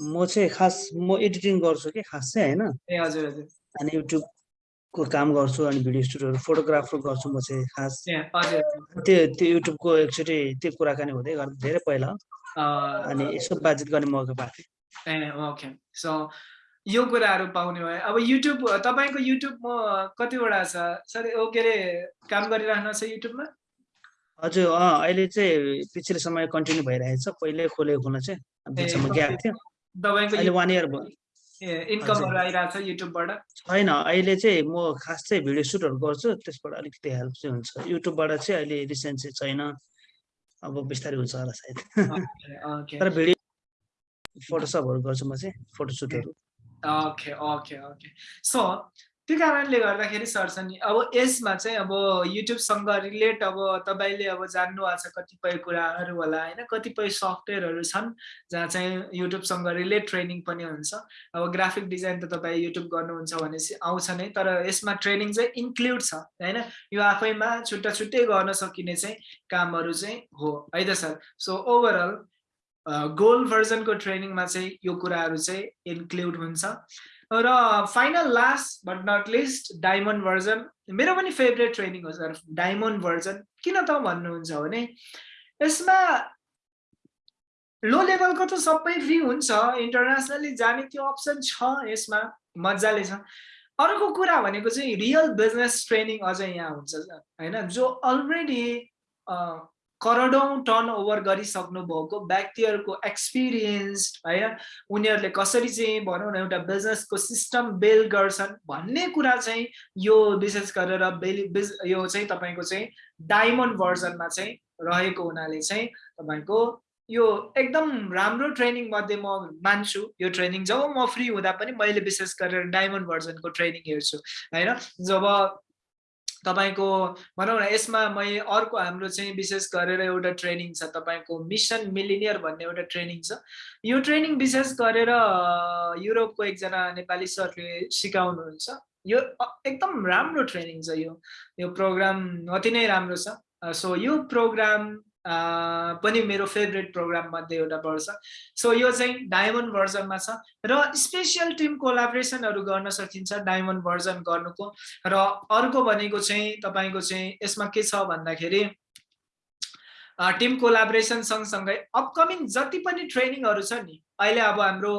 म चाहिँ खास म एडिटिङ गर्छु कि खास चाहिँ होइन? ए हजुर हजुर। अनि युट्युब को काम गर्छु अनि भिडियो स्टुडियोहरू फोटोग्राफर गर्छु म चाहिँ खास। त्यो त्यो युट्युबको एकचोटि त्यो कुराकानी हुँदै गर्दा धेरै पहिला। अनि यसो बातचित गर्ने मौका पाएको थिएँ ओके। सो यो कुराहरू पाउने भयो अब युट्युब तपाईँको युट्युब म कतिवटा छ? सर के अरे काम गरिराख्नु छ युट्युबमा? हजुर अँ अहिले चाहिँ पछिल्लो समय कन्टिन्यू भइरहेको छ पहिले खोलेको खोल्न चाहिँ ग्याप थियो। वान इयर भयो। इन्कमहरू आइरहेको छ युट्युबबाट छैन अहिले चाहिँ म खास चाहिँ भिडियो सुटहरू गर्छु त्यसबाट अलिकति हेल्प चाहिँ हुन्छ। युट्युबबाट चाहिँ अहिले रिसेन्ट चाहिँ छैन अब बिस्तारै हुन्छ होला सायद। तर भिडियो फोटोसपहरू गर्छु म चाहिँ फोटोसुटहरू ओके ओके ओके। सो त्यो कारणले गर्दाखेरि सरसनी अब यसमा चाहिँ अब युट्युबसँग रिलेट अब तपाईँले अब जान्नु भएको छ कतिपय कुराहरू होला होइन? कतिपय सफ्टवेयरहरू छन् जहाँ चाहिँ युट्युबसँग रिलेट ट्रेनिङ पनि हुन्छ। अब ग्राफिक डिजाइन त तपाईँ युट्युब गर्नुहुन्छ भनेपछि आउँछ नै तर यसमा ट्रेनिङ चाहिँ इन्क्लुड छ होइन? यो आफैमा छुट्टा छुट्टै गर्न सकिने चाहिँ कामहरू चाहिँ हो है त सर? सो ओभरअल गोल्ड भर्जनको ट्रेनिङमा चाहिँ यो कुराहरू चाहिँ इन्क्लुड हुन्छ। र final last but not list diamond version मेरो पनि फेभरेट ट्रेनिङ हो सर डायमन्ड भर्जन किन त भन्नुहुन्छ भने यसमा लो लेभलको त सबै फ्री हुन्छ. इन्टरनेसनली जाने त्यो अप्सन छ यसमा. मजाले छ. अर्को कुरा भनेको चाहिँ रियल बिजनेस ट्रेनिङ अझै यहाँ हुन्छ होइन? जो अलरेडी करोडौँ टर्न ओभर गरिसक्नु भएको व्यक्तिहरूको एक्सपिरियन्स होइन उनीहरूले कसरी चाहिँ भनौँ न एउटा बिजनेसको सिस्टम बिल्ड गर्छन् भन्ने कुरा चाहिँ यो विशेष गरेर बेली यो चाहिँ तपाईँको चाहिँ डायमन्ड भर्जनमा चाहिँ रहेको हुनाले चाहिँ तपाईँको यो एकदम राम्रो ट्रेनिङ मध्ये म मान्छु। यो ट्रेनिङ जब म फ्री हुँदा पनि मैले विशेष गरेर डायमन्ड भर्जनको ट्रेनिङ हेर्छु होइन? जब तपाईँको भनौँ न यसमा मैले अर्को हाम्रो चाहिँ विशेष गरेर एउटा ट्रेनिङ छ तपाईँको मिसन मिलिनियर भन्ने एउटा ट्रेनिङ छ। यो ट्रेनिङ विशेष गरेर युरोपको एकजना नेपाली सरले सिकाउनुहुन्छ। यो एकदम राम्रो ट्रेनिङ छ यो। यो प्रोग्राम अति नै राम्रो छ। सो यो प्रोग्राम पनि मेरो फेभरेट प्रोग्राम मध्ये एउटा पर्छ सो यो चाहिँ डायमन्ड भर्जनमा छ र स्पेसियल टिम कोलाब्रेसनहरू गर्न सकिन्छ डायमन्ड भर्जन गर्नुको र अर्को भनेको चाहिँ तपाईँको चाहिँ यसमा के छ भन्दाखेरि टिम कोलाब्रेसन सँगसँगै अपकमिङ जति पनि ट्रेनिङहरू छ नि अहिले अब हाम्रो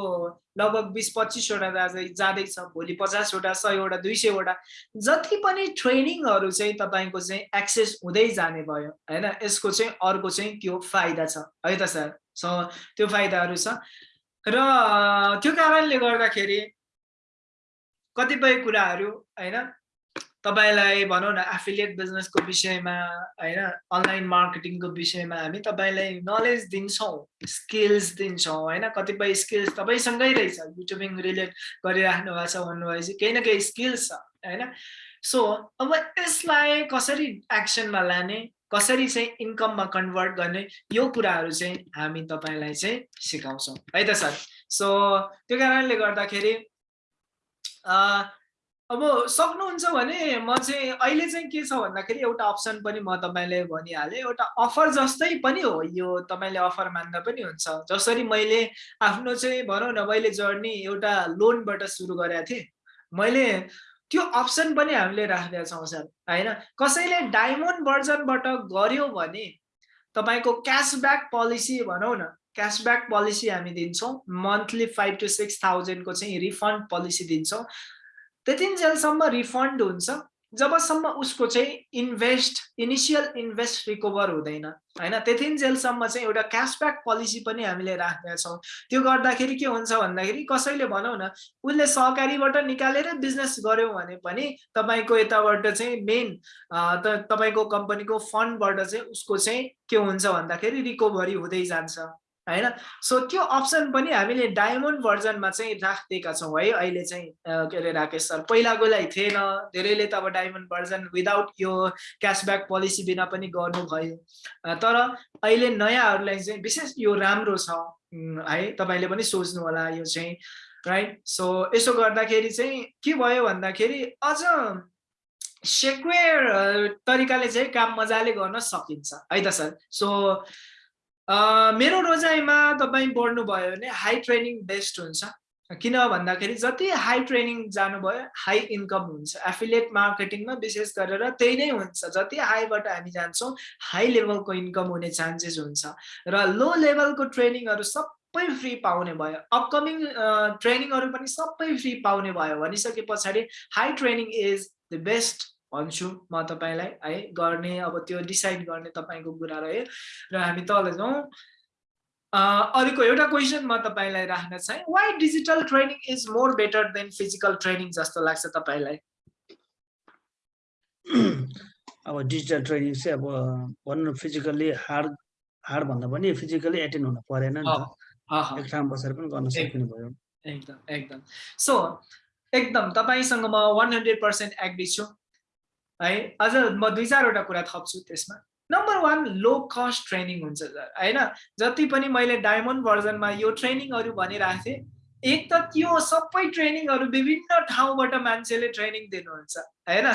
लगभग बिस पच्चिसवटा जाँदै जाँदैछ भोलि पचासवटा सयवटा दुई सयवटा जति पनि ट्रेनिङहरू चाहिँ तपाईँको चाहिँ एक्सेस हुँदै जाने भयो होइन? यसको चाहिँ अर्को चाहिँ त्यो फाइदा छ। है त सर? त्यो फाइदाहरू छ। र त्यो कारणले गर्दाखेरि कतिपय कुराहरू होइन? तपाईँलाई भनौँ न एफिलिएट बिजनेसको विषयमा होइन अनलाइन मार्केटिङको विषयमा हामी तपाईँलाई नलेज दिन्छौँ स्किल्स दिन्छौँ होइन कतिपय स्किल्स तपाईँसँगै रहेछ। युट्युबिङ रिलेट गरिराख्नु भएको छ भन्नुभएपछि केही न केही स्किल्स छ होइन। सो अब यसलाई कसरी एक्सनमा लाने कसरी चाहिँ इन्कममा कन्भर्ट गर्ने यो कुराहरू चाहिँ हामी तपाईँलाई चाहिँ सिकाउँछौँ। है त सर? सो त्यो कारणले गर्दाखेरि अब सक्नुहुन्छ भने म चाहिँ अहिले चाहिँ के छ भन्दाखेरि एउटा अप्सन पनि म तपाईँले भनिहालेँ। एउटा अफर जस्तै पनि हो यो तपाईँले अफर मान्दा पनि हुन्छ। जसरी मैले आफ्नो चाहिँ भनौँ न मैले जर्नी एउटा लोनबाट सुरु गरेको थिएँ। मैले त्यो अप्सन पनि हामीले राखेका छौँ सर होइन? कसैले डायमन्ड भर्जनबाट गर्यो भने तपाईँको क्यासब्याक पोलिसी भनौँ न क्यासब्याक पोलिसी हामी दिन्छौँ। मन्थली फाइभ टु सिक्स थाउजन्डको चाहिँ रिफन्ड पोलिसी दिन्छौँ। त्यतिन्जेलसम्म रिफन्ड हुन्छ जबसम्म उसको चाहिँ इन्भेस्ट इनिसियल इन्भेस्ट रिकभर हुँदैन होइन? त्यतिन्जेलसम्म चाहिँ एउटा क्यासब्याक पोलिसी पनि हामीले राखेका छौँ। त्यो गर्दाखेरि के हुन्छ भन्दाखेरि कसैले भनौँ न उसले सहकारीबाट निकालेर बिजनेस गर्यो भने पनि तपाईँको यताबाट चाहिँ मेन तपाईँको कम्पनीको फन्डबाट चाहिँ उसको चाहिँ के हुन्छ भन्दाखेरि रिकभरी हुँदै जान्छ। होइन? सो त्यो अप्सन पनि हामीले डायमन्ड भर्जनमा चाहिँ राखिदिएका छौँ है। अहिले चाहिँ के अरे राकेश सर पहिलाकोलाई थिएन। धेरैले त अब डायमन्ड भर्जन विदाउट यो क्यासब्याक पोलिसी बिना पनि गर्नुभयो। तर अहिले नयाँहरूलाई चाहिँ विशेष यो राम्रो छ है। तपाईँले पनि सोच्नु होला यो चाहिँ राइट सो यसो गर्दाखेरि चाहिँ के भयो भन्दाखेरि अझ सेक्वेयर तरिकाले चाहिँ काम मजाले गर्न सकिन्छ। है त सर? सो मेरो रोजाइमा तपाईँ बढ्नुभयो भने हाई ट्रेनिङ बेस्ट हुन्छ। किन भन्दाखेरि जति हाई ट्रेनिङ जानुभयो हाई इन्कम हुन्छ। एफिलिएट मार्केटिङमा विशेष गरेर त्यही नै हुन्छ। जति हाईबाट हामी जान्छौँ हाई लेभलको इन्कम हुने चान्सेस हुन्छ। र लो लेभलको ट्रेनिङहरू सबै फ्री पाउने भयो। अपकमिङ ट्रेनिङहरू पनि सबै फ्री पाउने भयो। भनिसके पछाडि high training is the best भन्छु म तपाईँलाई है? गर्ने अब त्यो डिसाइड गर्ने तपाईँको कुरा रह्यो र हामी तल जाउँ। अर्को एउटा क्वेसन म तपाईँलाई राख्न चाहेँ। Why digital training is more better than physical training जस्तो लाग्छ तपाईँलाई? अब डिजिटल ट्रेनिङ चाहिँ अब भनौँ न फिजिकल्ली हार्ड हार्ड भन्दा पनि फिजिकली एटेन्ड हुनु परेन नि त। एक ठाउँ बसेर पनि गर्न सकिने भयो एकदम एकदम। सो एकदम तपाईँसँग म वान हन्ड्रेड पर्सेन्ट एग्री छु। है? अझ म दुई चारवटा कुरा थप्छु त्यसमा। Number one low cost training हुन्छ होइन? जति पनि मैले डायमन्ड भर्जनमा यो ट्रेनिङहरू भनिरहेको थिएँ एक त त्यो सबै ट्रेनिङहरू विभिन्न ठाउँबाट मान्छेले ट्रेनिङ दिनुहुन्छ होइन?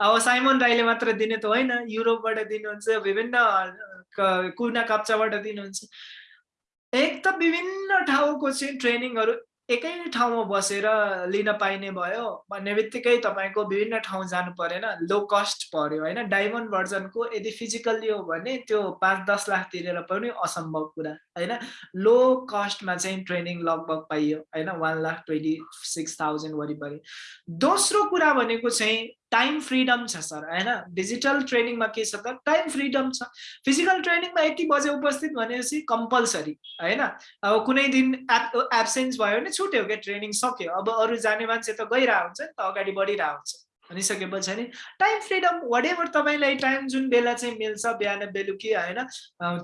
अब साइमन राईले मात्र दिने त होइन युरोपबाट दिनुहुन्छ विभिन्न कुना कप्चाबाट दिनुहुन्छ। एक त विभिन्न ठाउँको चाहिँ ट्रेनिङहरू एकै ठाउँमा बसेर लिन पाइने भयो भन्ने बित्तिकै तपाईँको विभिन्न ठाउँ जानु परेन। लो कस्ट पर्यो होइन? डायमन्ड भर्जनको यदि फिजिकल्ली हो भने त्यो पाँच दस लाख तिरेर पनि असम्भव कुरा होइन? लो कस्टमा चाहिँ ट्रेनिङ लगभग पाइयो होइन? One lakh twenty six thousand वरिपरि। दोस्रो कुरा भनेको चाहिँ टाइम फ्रिडम छ सर होइन? डिजिटल ट्रेनिङमा के छ? त टाइम फ्रिडम छ। फिजिकल ट्रेनिङमा यति बजे उपस्थित भनेपछि कम्पलसरी होइन? अब कुनै दिन एप एब्सेन्स भयो भने छुट्यो क्या ट्रेनिङ सक्यो। अब अरू जाने मान्छे त गइरहेको हुन्छ नि त अगाडि बढिरहेको हुन्छ। भनिसकेपछि नि टाइम फ्रिडम वाट एभर तपाईँलाई टाइम जुन बेला चाहिँ मिल्छ बिहान बेलुकी होइन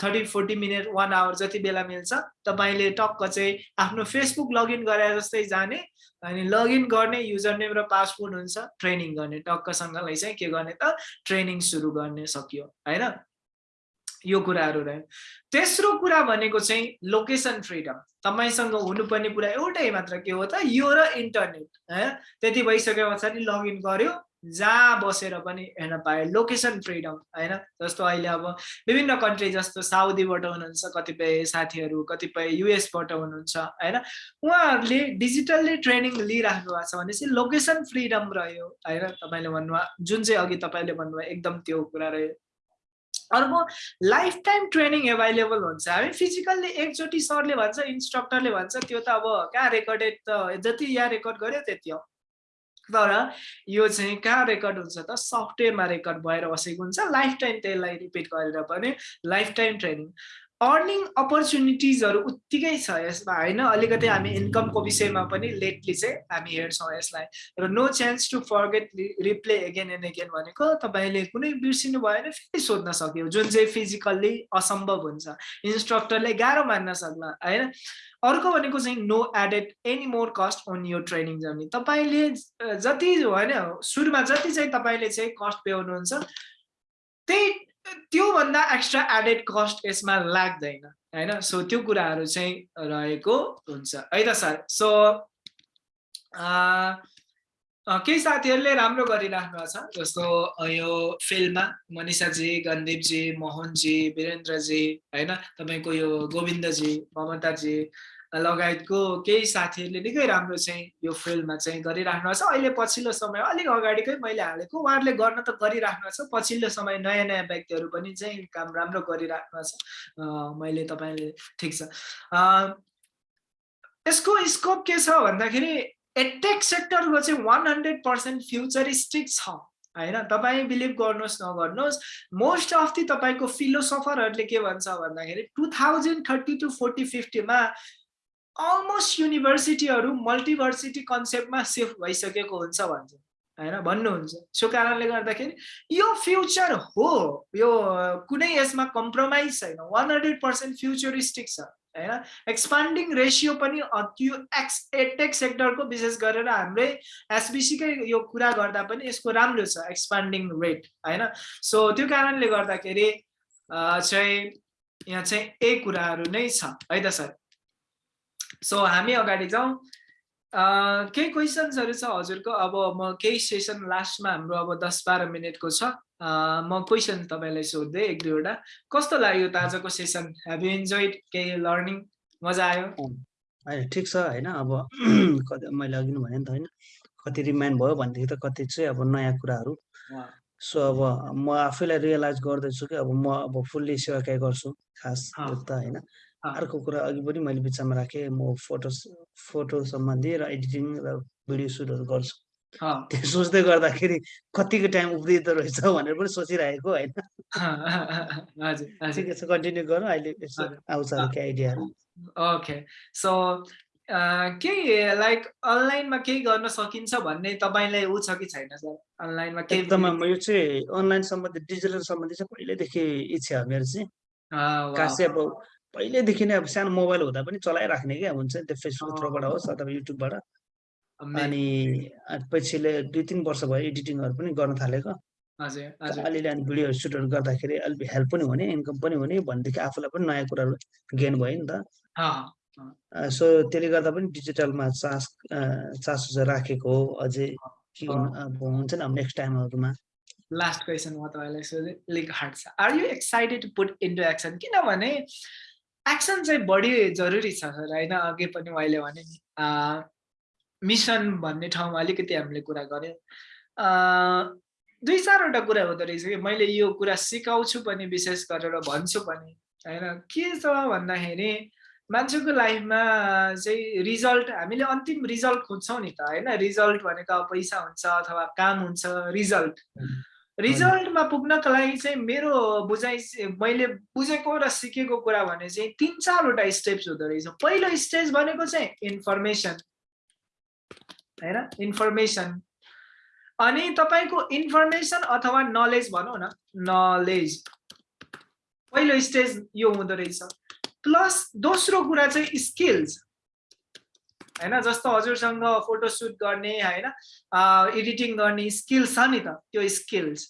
thirty forty minute one hour जति बेला मिल्छ तपाईँले टक्क चाहिँ आफ्नो फेसबुक लगइन गरे जस्तै जाने अनि लगइन गर्ने युजर नेम र पासवर्ड हुन्छ ट्रेनिङ गर्ने टक्कसँगलाई चाहिँ के गर्ने त ट्रेनिङ सुरु गर्ने सकियो होइन? यो कुराहरू रह्यो तेस्रो कुरा भनेको चाहिँ लोकेसन फ्रिडम तपाईँसँग हुनुपर्ने कुरा एउटै मात्र के हो त? यो र इन्टरनेट त्यति भइसके पछाडि लगइन गर्यो जहाँ बसेर पनि हेर्न पायो। लोकेसन फ्रिडम होइन? जस्तो अहिले अब विभिन्न कन्ट्री जस्तो साउदीबाट हुनुहुन्छ कतिपय साथीहरू कतिपय युएसबाट हुनुहुन्छ होइन? उहाँहरूले डिजिटल्ली ट्रेनिङ लिइराख्नु भएको छ भनेपछि लोकेसन फ्रिडम रह्यो होइन? तपाईँले भन्नुभयो जुन चाहिँ अघि तपाईँले भन्नुभयो एकदम त्यो कुरा रह्यो। अर्को लाइफ टाइम ट्रेनिङ एभाइलेबल हुन्छ। हामी फिजिकल्ली एकचोटि सरले भन्छ इन्स्ट्रक्टरले भन्छ त्यो त अब कहाँ रेकर्डेड त जति यहाँ रेकर्ड गर्यो त्यति हो। तर यो चाहिँ कहाँ रेकर्ड हुन्छ त सफ्टवेयरमा रेकर्ड भएर बसेको हुन्छ। लाइफ टाइम त्यसलाई रिपिट गरेर पनि लाइफ टाइम ट्रेनिङ अर्निङ अपर्च्युनिटिजहरू उत्तिकै छ यसमा होइन? अलिकति हामी इन्कमको विषयमा पनि लेटली चाहिँ हामी हेर्छौँ यसलाई। र no chance to forget replay again and again भनेको तपाईँले कुनै बिर्सिनु भयो भने फेरि सोध्न सक्यो। जुन चाहिँ फिजिकल्ली असम्भव हुन्छ। इन्स्ट्रक्टरले गाह्रो मान्न सक्ला होइन? अर्को भनेको चाहिँ no added any more cost on यो ट्रेनिङ जर्नी तपाईँले जति होइन सुरुमा जति चाहिँ तपाईँले चाहिँ कस्ट प्याउनुहुन्छ त्यही त्योभन्दा एक्स्ट्रा एडेड कस्ट यसमा लाग्दैन होइन? सो त्यो कुराहरू चाहिँ रहेको हुन्छ। है त सर? सो केही साथीहरूले राम्रो गरिराख्नु छ? जस्तो यो फिल्डमा मनिषाजी गन्दीपजी मोहनजी वीरेन्द्रजी होइन? तपाईँको यो गोविन्दजी ममताजी लगायतको केही साथीहरूले निकै राम्रो चाहिँ यो फिल्डमा चाहिँ गरिराख्नु छ। अहिले पछिल्लो समय अलिक अगाडिकै मैले हालेको। उहाँहरूले गर्न त गरिराख्नु छ। पछिल्लो समय नयाँ नयाँ व्यक्तिहरू पनि चाहिँ काम राम्रो गरिराख्नु छ। मैले तपाईँले ठिक छ। यसको स्कोप के छ भन्दाखेरि एटेक सेक्टरको चाहिँ वान हन्ड्रेड पर्सेन्ट फ्युचरिस्टिक छ। होइन? तपाईँ बिलिभ गर्नुहोस् नगर्नुहोस्। मोस्ट अफ दि तपाईँको फिलोसफरहरूले के भन्छ भन्दाखेरि two thousand thirty two forty फिफ्टीमा almost युनिभर्सिटीहरू मल्टिभर्सिटी कन्सेप्टमा सिफ्ट भइसकेको हुन्छ भन्छ। होइन? भन्नुहुन्छ। सो कारणले गर्दाखेरि यो फ्युचर हो। यो कुनै यसमा कम्प्रोमाइज छैन। वान हन्ड्रेड पर्सेन्ट फ्युचरिस्टिक छ। होइन? एक्सपान्डिङ रेसियो पनि त्यो एक्स एटेक सेक्टरको विशेष गरेर हाम्रै एसबिसीकै यो कुरा गर्दा पनि यसको राम्रो छ एक्सपान्डिङ रेट होइन? सो त्यो कारणले गर्दाखेरि चाहिँ यहाँ चाहिँ यही कुराहरू नै छ। है त सर? सो हामी अगाडि जाउँ। केही क्वेसन्सहरू छ हजुरको? अब म केही सेसन लास्टमा हाम्रो अब दस बाह्र मिनटको छ। म क्वेसन तपाईँलाई सोध्दै एक दुईवटा। कस्तो लाग्यो त आजको सेसन हेभ यु इन्जोइड केही लर्निङ मजा आयो? होइन ठिक छ होइन? अब (clears throat) कति मैले अघि नै भने नि त होइन। कति रिमाइन्ड भयो भनेदेखि त कति चाहिँ अब नयाँ कुराहरू। सो अब म आफैलाई रियलाइज गर्दैछु कि अब म अब फुल्ली सेवा गर्छु। खास त होइन। अर्को कुरा अघि पनि मैले बिचमा राखेँ म फोटो फोटो सम्बन्धी र एडिटिङ र भिडियो सुटहरू गर्छु। त्यो सोच्दै गर्दाखेरि कतिको टाइम उब्रिँदो रहेछ भनेर पनि सोचिरहेको होइन? (laughs) ठिकै छ कन्टिन्यू गरौँ अहिले। आउँछ केही आइडियाहरू ओके। सो केही लाइक अनलाइनमा केही गर्न सकिन्छ भन्ने तपाईँलाई ऊ छ कि छैन सर? अनलाइनमा केही एकदमै म यो चाहिँ अनलाइन सम्बन्धी डिजिटल सम्बन्धी चाहिँ पहिल्यैदेखि इच्छा हो मेरो चाहिँ। खास अब पहिल्यैदेखि नै अब सानो मोबाइल हुँदा पनि चलाइराख्ने क्या हुन्छ नि त्यो फेसबुक। थ्रोबाट होस् अथवा युट्युबबाट. अनि अनि पछिले दुई तिन वर्ष भयो एडिटिङहरू पनि गर्न थालेको। अलिअलि अनि भिडियो सुटहरू गर्दाखेरि अलिक हेल्प पनि हुने इन्कम पनि हुने भनेदेखि आफूलाई पनि नयाँ कुराहरू गेन भयो नि त। सो त्यसले गर्दा पनि डिजिटलमा चास चासो चाहिँ राखेको हो अझै के हुन्छ नि अब नेक्स्ट टाइमहरूमा लास्ट क्वेसन म तपाईँलाई सोधेँ अलिक हार्ड छ। Are you excited to put into action किनभने एक्सन चाहिँ बढी जरुरी छ सर होइन? अघि पनि मैले भने नि। मिसन भन्ने ठाउँमा अलिकति हामीले कुरा गऱ्यौँ। दुई चारवटा कुरा हुँदो रहेछ कि? मैले यो कुरा सिकाउँछु पनि विशेष गरेर भन्छु पनि होइन? के छ भन्दाखेरि मान्छेको लाइफमा चाहिँ रिजल्ट हामीले अन्तिम रिजल्ट खोज्छौँ नि त होइन? रिजल्ट भनेको पैसा हुन्छ अथवा काम हुन्छ रिजल्ट। रिजल्टमा पुग्नको लागि चाहिँ मेरो बुझाइ मैले बुझेको र सिकेको कुरा भने चाहिँ तिन चारवटा स्टेप्स हुँदो रहेछ। पहिलो स्टेज भनेको चाहिँ इन्फर्मेसन होइन? इन्फर्मेसन अनि तपाईँको इन्फर्मेसन अथवा नलेज भनौँ न नलेज पहिलो स्टेज यो हुँदो रहेछ। प्लस दोस्रो कुरा चाहिँ स्किल्स होइन? जस्तो हजुरसँग फोटोसुट गर्ने होइन? एडिटिङ गर्ने स्किल्स छ नि त त्यो स्किल्स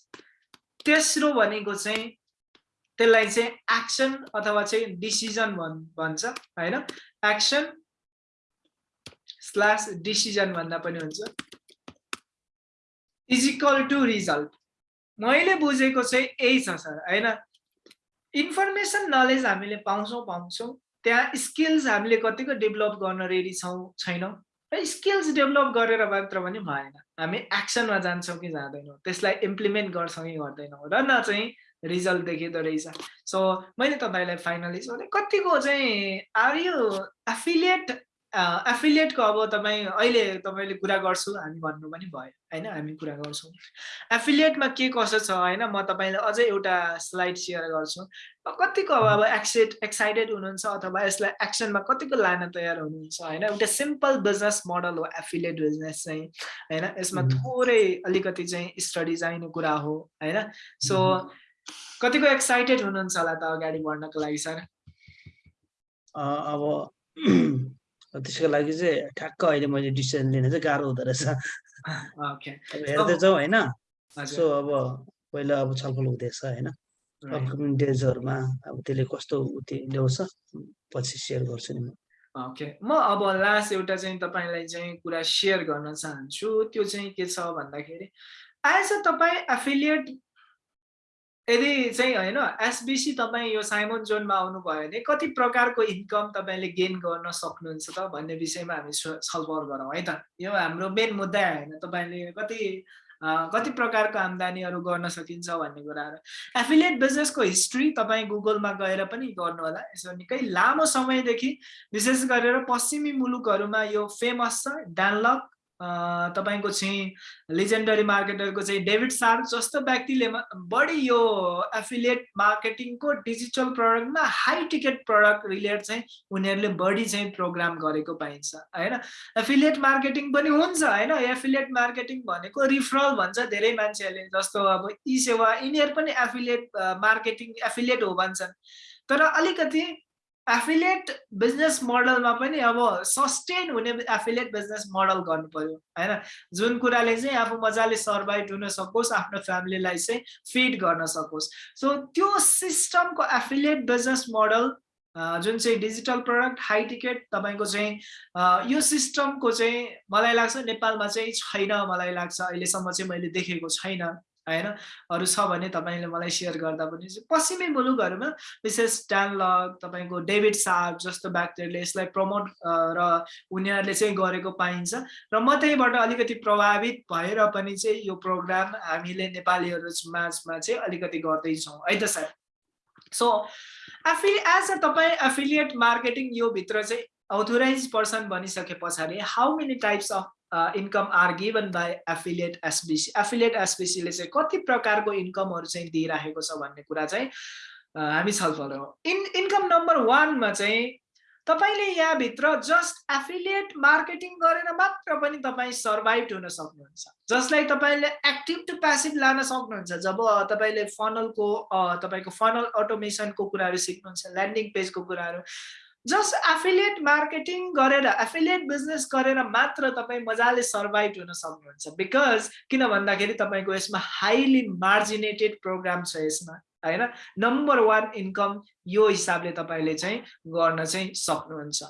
तेस्रो भनेको चाहिँ त्यसलाई चाहिँ एक्सन अथवा चाहिँ डिसिजन भन् भन्छ होइन? एक्सन स्ल्यास डिसिजन भन्दा पनि हुन्छ। इजिकल टु रिजल्ट मैले बुझेको चाहिँ यही छ सर होइन? इन्फर्मेसन नलेज हामीले पाउँछौँ पाउँछौँ। त्यहाँ स्किल्स हामीले कतिको डेभलप गर्न रेडी छौँ छैनौँ। र स्किल्स डेभलप गरेर मात्र पनि भएन। हामी एक्सनमा जान्छौँ कि जाँदैनौँ। त्यसलाई इम्प्लिमेन्ट गर्छौँ कि गर्दैनौँ र न चाहिँ रिजल्ट देखिँदो रहेछ। सो मैले तपाईँलाई फाइनली सोधेँ कतिको चाहिँ आर यु एफिलिएट एफिलिएटको अब तपाईँ अहिले तपाईँले कुरा गर्छु हामी भन्नु पनि भयो होइन? हामी कुरा गर्छौँ। एफिलिएटमा के कसो छ होइन? म तपाईँलाई अझै एउटा स्लाइड सेयर गर्छु। कतिको अब अब एक्सेट एक्साइटेड हुनुहुन्छ अथवा यसलाई एक्सनमा कतिको लान तयार हुनुहुन्छ होइन? एउटा सिम्पल बिजनेस मोडल हो एफिलिएट बिजनेस चाहिँ होइन? यसमा। थोरै अलिकति चाहिँ स्टडी चाहिने कुरा हो होइन? सो। कतिको एक्साइटेड हुनुहुन्छ होला त अगाडि बढ्नको लागि सर? अब त्यसको लागि चाहिँ ठ्याक्क अहिले मैले डिसिजन लिन चाहिँ गाह्रो हुँदो रहेछ। (laughs) हेर्दै जाउँ होइन। सो अब पहिला अब छलफल हुँदैछ होइन. अपकमिङ डेजहरूमा अब त्यसले कस्तो उत्यो ल्याउँछ पछि सेयर गर्छु नि म। ओके म अब लास्ट एउटा चाहिँ तपाईँलाई चाहिँ कुरा सेयर गर्न चाहन्छु। त्यो चाहिँ के छ भन्दाखेरि एज अ तपाईँ एफिलिएट यदि चाहिँ होइन एसबिसी तपाईँ यो साइमन जोनमा आउनुभयो भने कति प्रकारको इन्कम तपाईँले गेन गर्न सक्नुहुन्छ त भन्ने विषयमा हामी छलफल गरौँ है त? यो हाम्रो मेन मुद्दा होइन तपाईँले कति कति प्रकारको आम्दानीहरू गर्न सकिन्छ भन्ने कुराहरू एफिलिएट बिजनेसको हिस्ट्री तपाईँ गुगलमा गएर पनि गर्नु होला यसो निकै लामो समयदेखि विशेष गरेर पश्चिमी मुलुकहरूमा यो फेमस छ डानलक तपाईँको चाहिँ लिजेन्डरी मार्केटरको चाहिँ डेभिड सार्क जस्तो व्यक्तिले बढी यो एफिलिएट मार्केटिङको डिजिटल प्रडक्टमा हाई टिकट प्रडक्ट रिलेट चाहिँ उनीहरूले बढी चाहिँ प्रोग्राम गरेको पाइन्छ होइन? एफिलिएट मार्केटिङ पनि हुन्छ होइन? एफिलिएट मार्केटिङ भनेको रिफरल भन्छ धेरै मान्छेहरूले जस्तो अब ई सेवा यिनीहरू पनि एफिलिएट मार्केटिङ एफिलिएट हो भन्छन्। तर अलिकति एफिलिएट बिजनेस मोडलमा पनि अब सस्टेन हुने एफिलिएट बिजनेस मोडल गर्नु पर्यो होइन? जुन कुराले चाहिँ आफू मजाले सर्भाइभ हुन सकोस् आफ्नो फ्यामिलीलाई चाहिँ फिड गर्न सकोस्। सो त्यो सिस्टमको एफिलिएट बिजनेस मोडल जुन चाहिँ डिजिटल प्रडक्ट हाई टिकट तपाईँको चाहिँ यो सिस्टमको चाहिँ मलाई लाग्छ नेपालमा चाहिँ छैन मलाई लाग्छ अहिलेसम्म चाहिँ मैले देखेको छैन। होइन? अरू छ भने तपाईँले मलाई सेयर गर्दा पनि पश्चिमी मुलुकहरूमा विशेष डानलग तपाईँको डेभिड सार्प जस्तो व्यक्तिहरूले यसलाई प्रमोट र उनीहरूले चाहिँ गरेको पाइन्छ। र म त्यहीबाट अलिकति प्रभावित भएर पनि चाहिँ यो प्रोग्राम हामीले नेपालीहरू माझमा चाहिँ अलिकति गर्दैछौँ। है त सर सो एफि एज अ तपाईँ एफिलिएट मार्केटिङ यो भित्र चाहिँ अथोराइज पर्सन बनिसके पछाडि how many types of income are given by affiliate SBC affiliate एसबिसीले चाहिँ कति प्रकारको इन्कमहरू चाहिँ दिइराखेको छ भन्ने कुरा चाहिँ हामी छलफल इन इन्कम नम्बर वानमा चाहिँ तपाईँले यहाँभित्र जस्ट एफिलिएट मार्केटिङ गरेर मात्र पनि तपाईँ सर्भाइभ हुन सक्नुहुन्छ। जसलाई तपाईँले एक्टिभ टु प्यासिभ लान सक्नुहुन्छ। जब तपाईँले फनलको तपाईँको फनल अटोमेसनको कुराहरू सिक्नुहुन्छ ल्यान्डिङ पेजको कुराहरू जस्ट एफिलिएट मार्केटिङ गरेर एफिलिएट बिजनेस गरेर मात्र तपाईँ मजाले सर्भाइभ हुन सक्नुहुन्छ। बिकज किन भन्दाखेरि तपाईँको यसमा हाइली मार्जिनेटेड प्रोग्राम छ यसमा होइन? नम्बर वान इन्कम यो हिसाबले तपाईँले चाहिँ गर्न चाहिँ सक्नुहुन्छ।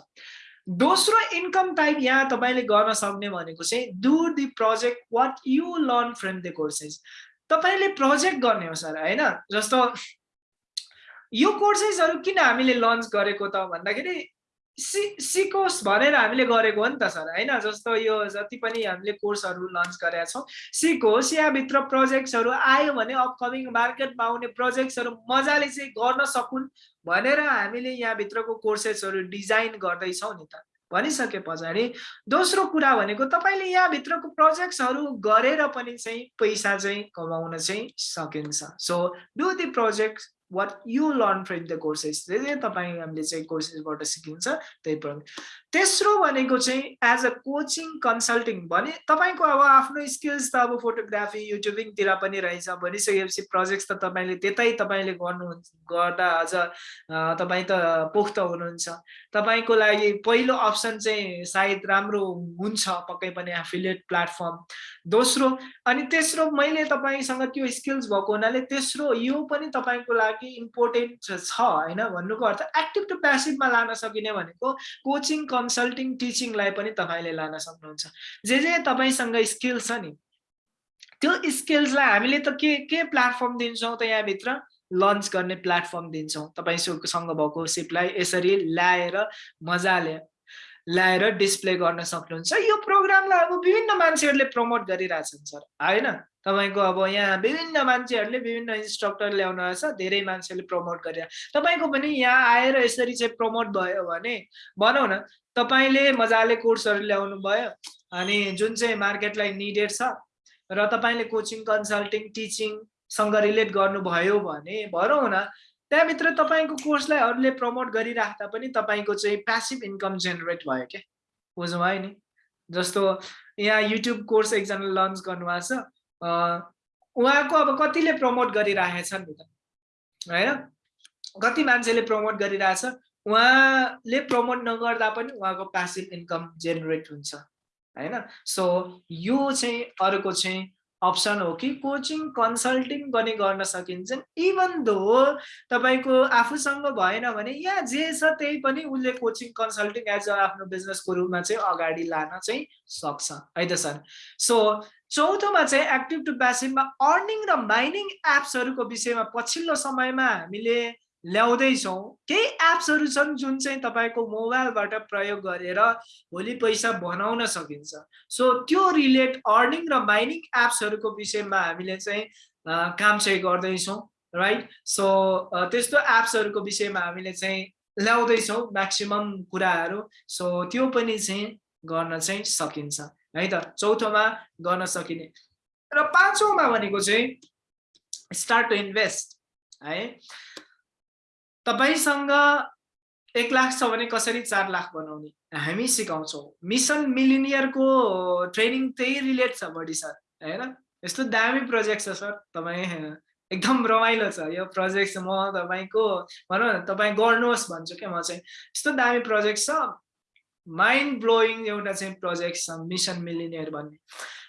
दोस्रो इन्कम टाइप यहाँ तपाईँले गर्न सक्ने भनेको चाहिँ do the project what you learn from the courses तपाईँले प्रोजेक्ट गर्ने हो सर होइन? जस्तो यो कोर्सेसहरू किन हामीले लन्च गरेको त भन्दाखेरि सि सिकोस् भनेर हामीले गरेको हो नि त सर होइन? जस्तो यो जति पनि हामीले कोर्सहरू लन्च गरेका छौँ सिकोस् यहाँभित्र प्रोजेक्ट्सहरू आयो भने अपकमिङ मार्केटमा आउने प्रोजेक्ट्सहरू मजाले चाहिँ गर्न सकुन् भनेर हामीले यहाँभित्रको कोर्सेसहरू डिजाइन गर्दैछौँ नि त। भनिसके पछाडि दोस्रो कुरा भनेको तपाईँले यहाँभित्रको प्रोजेक्ट्सहरू गरेर पनि चाहिँ पैसा चाहिँ कमाउन चाहिँ सकिन्छ। So do the project what you learn from the courses जे तपाईँ हामीले चाहिँ कोर्सेसबाट सिकिन्छ त्यही प्रकार। तेस्रो भनेको चाहिँ एज अ कोचिङ कन्सल्टिङ भने तपाईँको अब आफ्नो स्किल्स त अब फोटोग्राफी युट्युबिङतिर पनि रहेछ भनिसकेपछि प्रोजेक्ट्स त तपाईँले त्यतै तपाईँले गर्नुहुन्छ गर्दा अझ तपाईँ त पोख्त हुनुहुन्छ। तपाईँको लागि पहिलो अप्सन चाहिँ सायद राम्रो हुन्छ पक्कै पनि एफिलिएट प्लेटफर्म दोस्रो अनि तेस्रो मैले तपाईँसँग त्यो स्किल्स भएको हुनाले तेस्रो यो पनि तपाईँको लागि इम्पोर्टेन्ट छ होइन भन्नुको अर्थ एक्टिभ टु प्यासिभमा लान सकिने भनेको कोचिङ कन्सल्टिङ टिचिङलाई पनि तपाईँले लान सक्नुहुन्छ। जे जे तपाईँसँग स्किल छ नि त्यो स्किल्सलाई हामीले त के के प्लेटफर्म दिन्छौँ त यहाँभित्र? लन्च गर्ने प्लेटफर्म दिन्छौँ। तपाईँसँग भएको सिपलाई यसरी ल्याएर मजाले ल्याएर डिस्प्ले गर्न सक्नुहुन्छ। यो प्रोग्रामलाई अब विभिन्न मान्छेहरूले प्रमोट गरिरहेछन् सर। होइन? तपाईँको अब यहाँ विभिन्न मान्छेहरूले विभिन्न इन्स्ट्रक्टर ल्याउनु छ धेरै मान्छेले प्रमोट गरेर। तपाईँको पनि यहाँ आएर यसरी चाहिँ प्रमोट भयो भने भनौँ न तपाईँले मजाले कोर्सहरू ल्याउनु भयो अनि जुन चाहिँ मार्केटलाई निडेड छ र तपाईँले कोचिङ कन्सल्टिङ टिचिङसँग रिलेट गर्नुभयो भने भनौँ न त्यहाँभित्र तपाईँको कोर्सलाई अरूले प्रमोट गरिराख्दा पनि तपाईँको चाहिँ प्यासिभ इन्कम जेनेरेट भयो क्या। बुझ्नुभयो नि? जस्तो यहाँ युट्युब कोर्स एकजना लन्च गर्नुभएको छ। उहाँको अब कतिले प्रमोट गरिराखेछन् नि त होइन? कति मान्छेले प्रमोट गरिरहेछ? उहाँले प्रमोट नगर्दा पनि उहाँको प्यासिभ इन्कम जेनेरेट हुन्छ होइन? सो यो चाहिँ अर्को चाहिँ अप्सन हो कि कोचिङ कन्सल्टिङ गर्ने गर्न सकिन्छ। इभन दो तपाईँको आफूसँग भएन भने यहाँ जे छ त्यही पनि उसले कोचिङ कन्सल्टिङ एज अ आफ्नो बिजनेसको रूपमा चाहिँ अगाडि लान चाहिँ सक्छ। है त सर? सो चौथोमा चाहिँ एक्टिभ टु प्यासिभमा अर्निङ र माइनिङ एप्सहरूको विषयमा पछिल्लो समयमा हामीले ल्याउँदैछौँ। केही एप्सहरू छन् जुन चाहिँ तपाईँको मोबाइलबाट प्रयोग गरेर भोलि पैसा बनाउन सकिन्छ। सो त्यो रिलेट अर्निङ र माइनिङ एप्सहरूको विषयमा हामीले चाहिँ काम चाहिँ गर्दैछौँ राइट? सो त्यस्तो एप्सहरूको विषयमा हामीले चाहिँ ल्याउँदैछौँ म्याक्सिमम् कुराहरू। सो त्यो पनि चाहिँ गर्न चाहिँ सकिन्छ है त? चौथोमा गर्न सकिने। र पाँचौँमा भनेको चाहिँ स्टार्ट टु इन्भेस्ट है? तपाईँसँग एक लाख छ भने कसरी चार लाख बनाउने? हामी सिकाउँछौँ। मिसन मिलिनियरको ट्रेनिङ त्यही रिलेट छ बढी सर होइन? यस्तो दामी प्रोजेक्ट छ सर तपाईँ एकदम रमाइलो छ। यो प्रोजेक्ट म तपाईँको भनौँ न तपाईँ गर्नुहोस् भन्छु क्या म चाहिँ। यस्तो दामी प्रोजेक्ट छ। माइन्ड ब्लोइङ एउटा चाहिँ प्रोजेक्ट छ मिसन मिलिनियर भन्ने।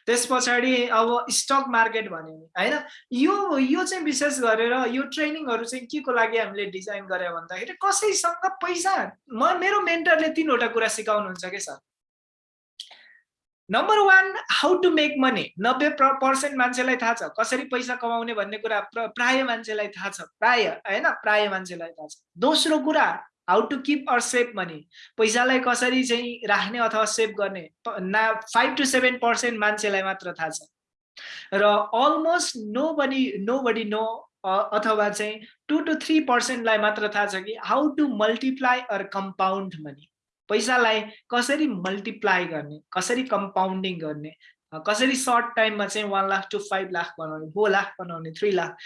त्यस पछाडि अब स्टक मार्केट भन्यो होइन? यो यो चाहिँ विशेष गरेर यो ट्रेनिङहरू चाहिँ के को लागि हामीले डिजाइन गऱ्यो भन्दाखेरि कसैसँग पैसा म मेरो मेन्टरले तिनवटा कुरा सिकाउनुहुन्छ कि sir? Number one how to make money नब्बे पर्सेन्ट मान्छेलाई थाहा छ कसरी पैसा कमाउने भन्ने कुरा प्राय मान्छेलाई थाहा छ प्राय होइन? प्राय मान्छेलाई थाहा छ। दोस्रो कुरा how to keep or save money पैसालाई कसरी चाहिँ राख्ने अथवा सेभ गर्ने? ना फाइभ टु सेभेन पर्सेन्ट मान्छेलाई मात्र थाहा छ। र almost nobody nobody no अथवा चाहिँ टु टु थ्री पर्सेन्टलाई मात्र थाहा छ कि how to multiply or compound money पैसालाई कसरी मल्टिप्लाई गर्ने? कसरी कम्पाउन्डिङ गर्ने? कसरी सर्ट टाइममा चाहिँ one lakh to five lakh बनाउने फोर लाख बनाउने थ्री लाख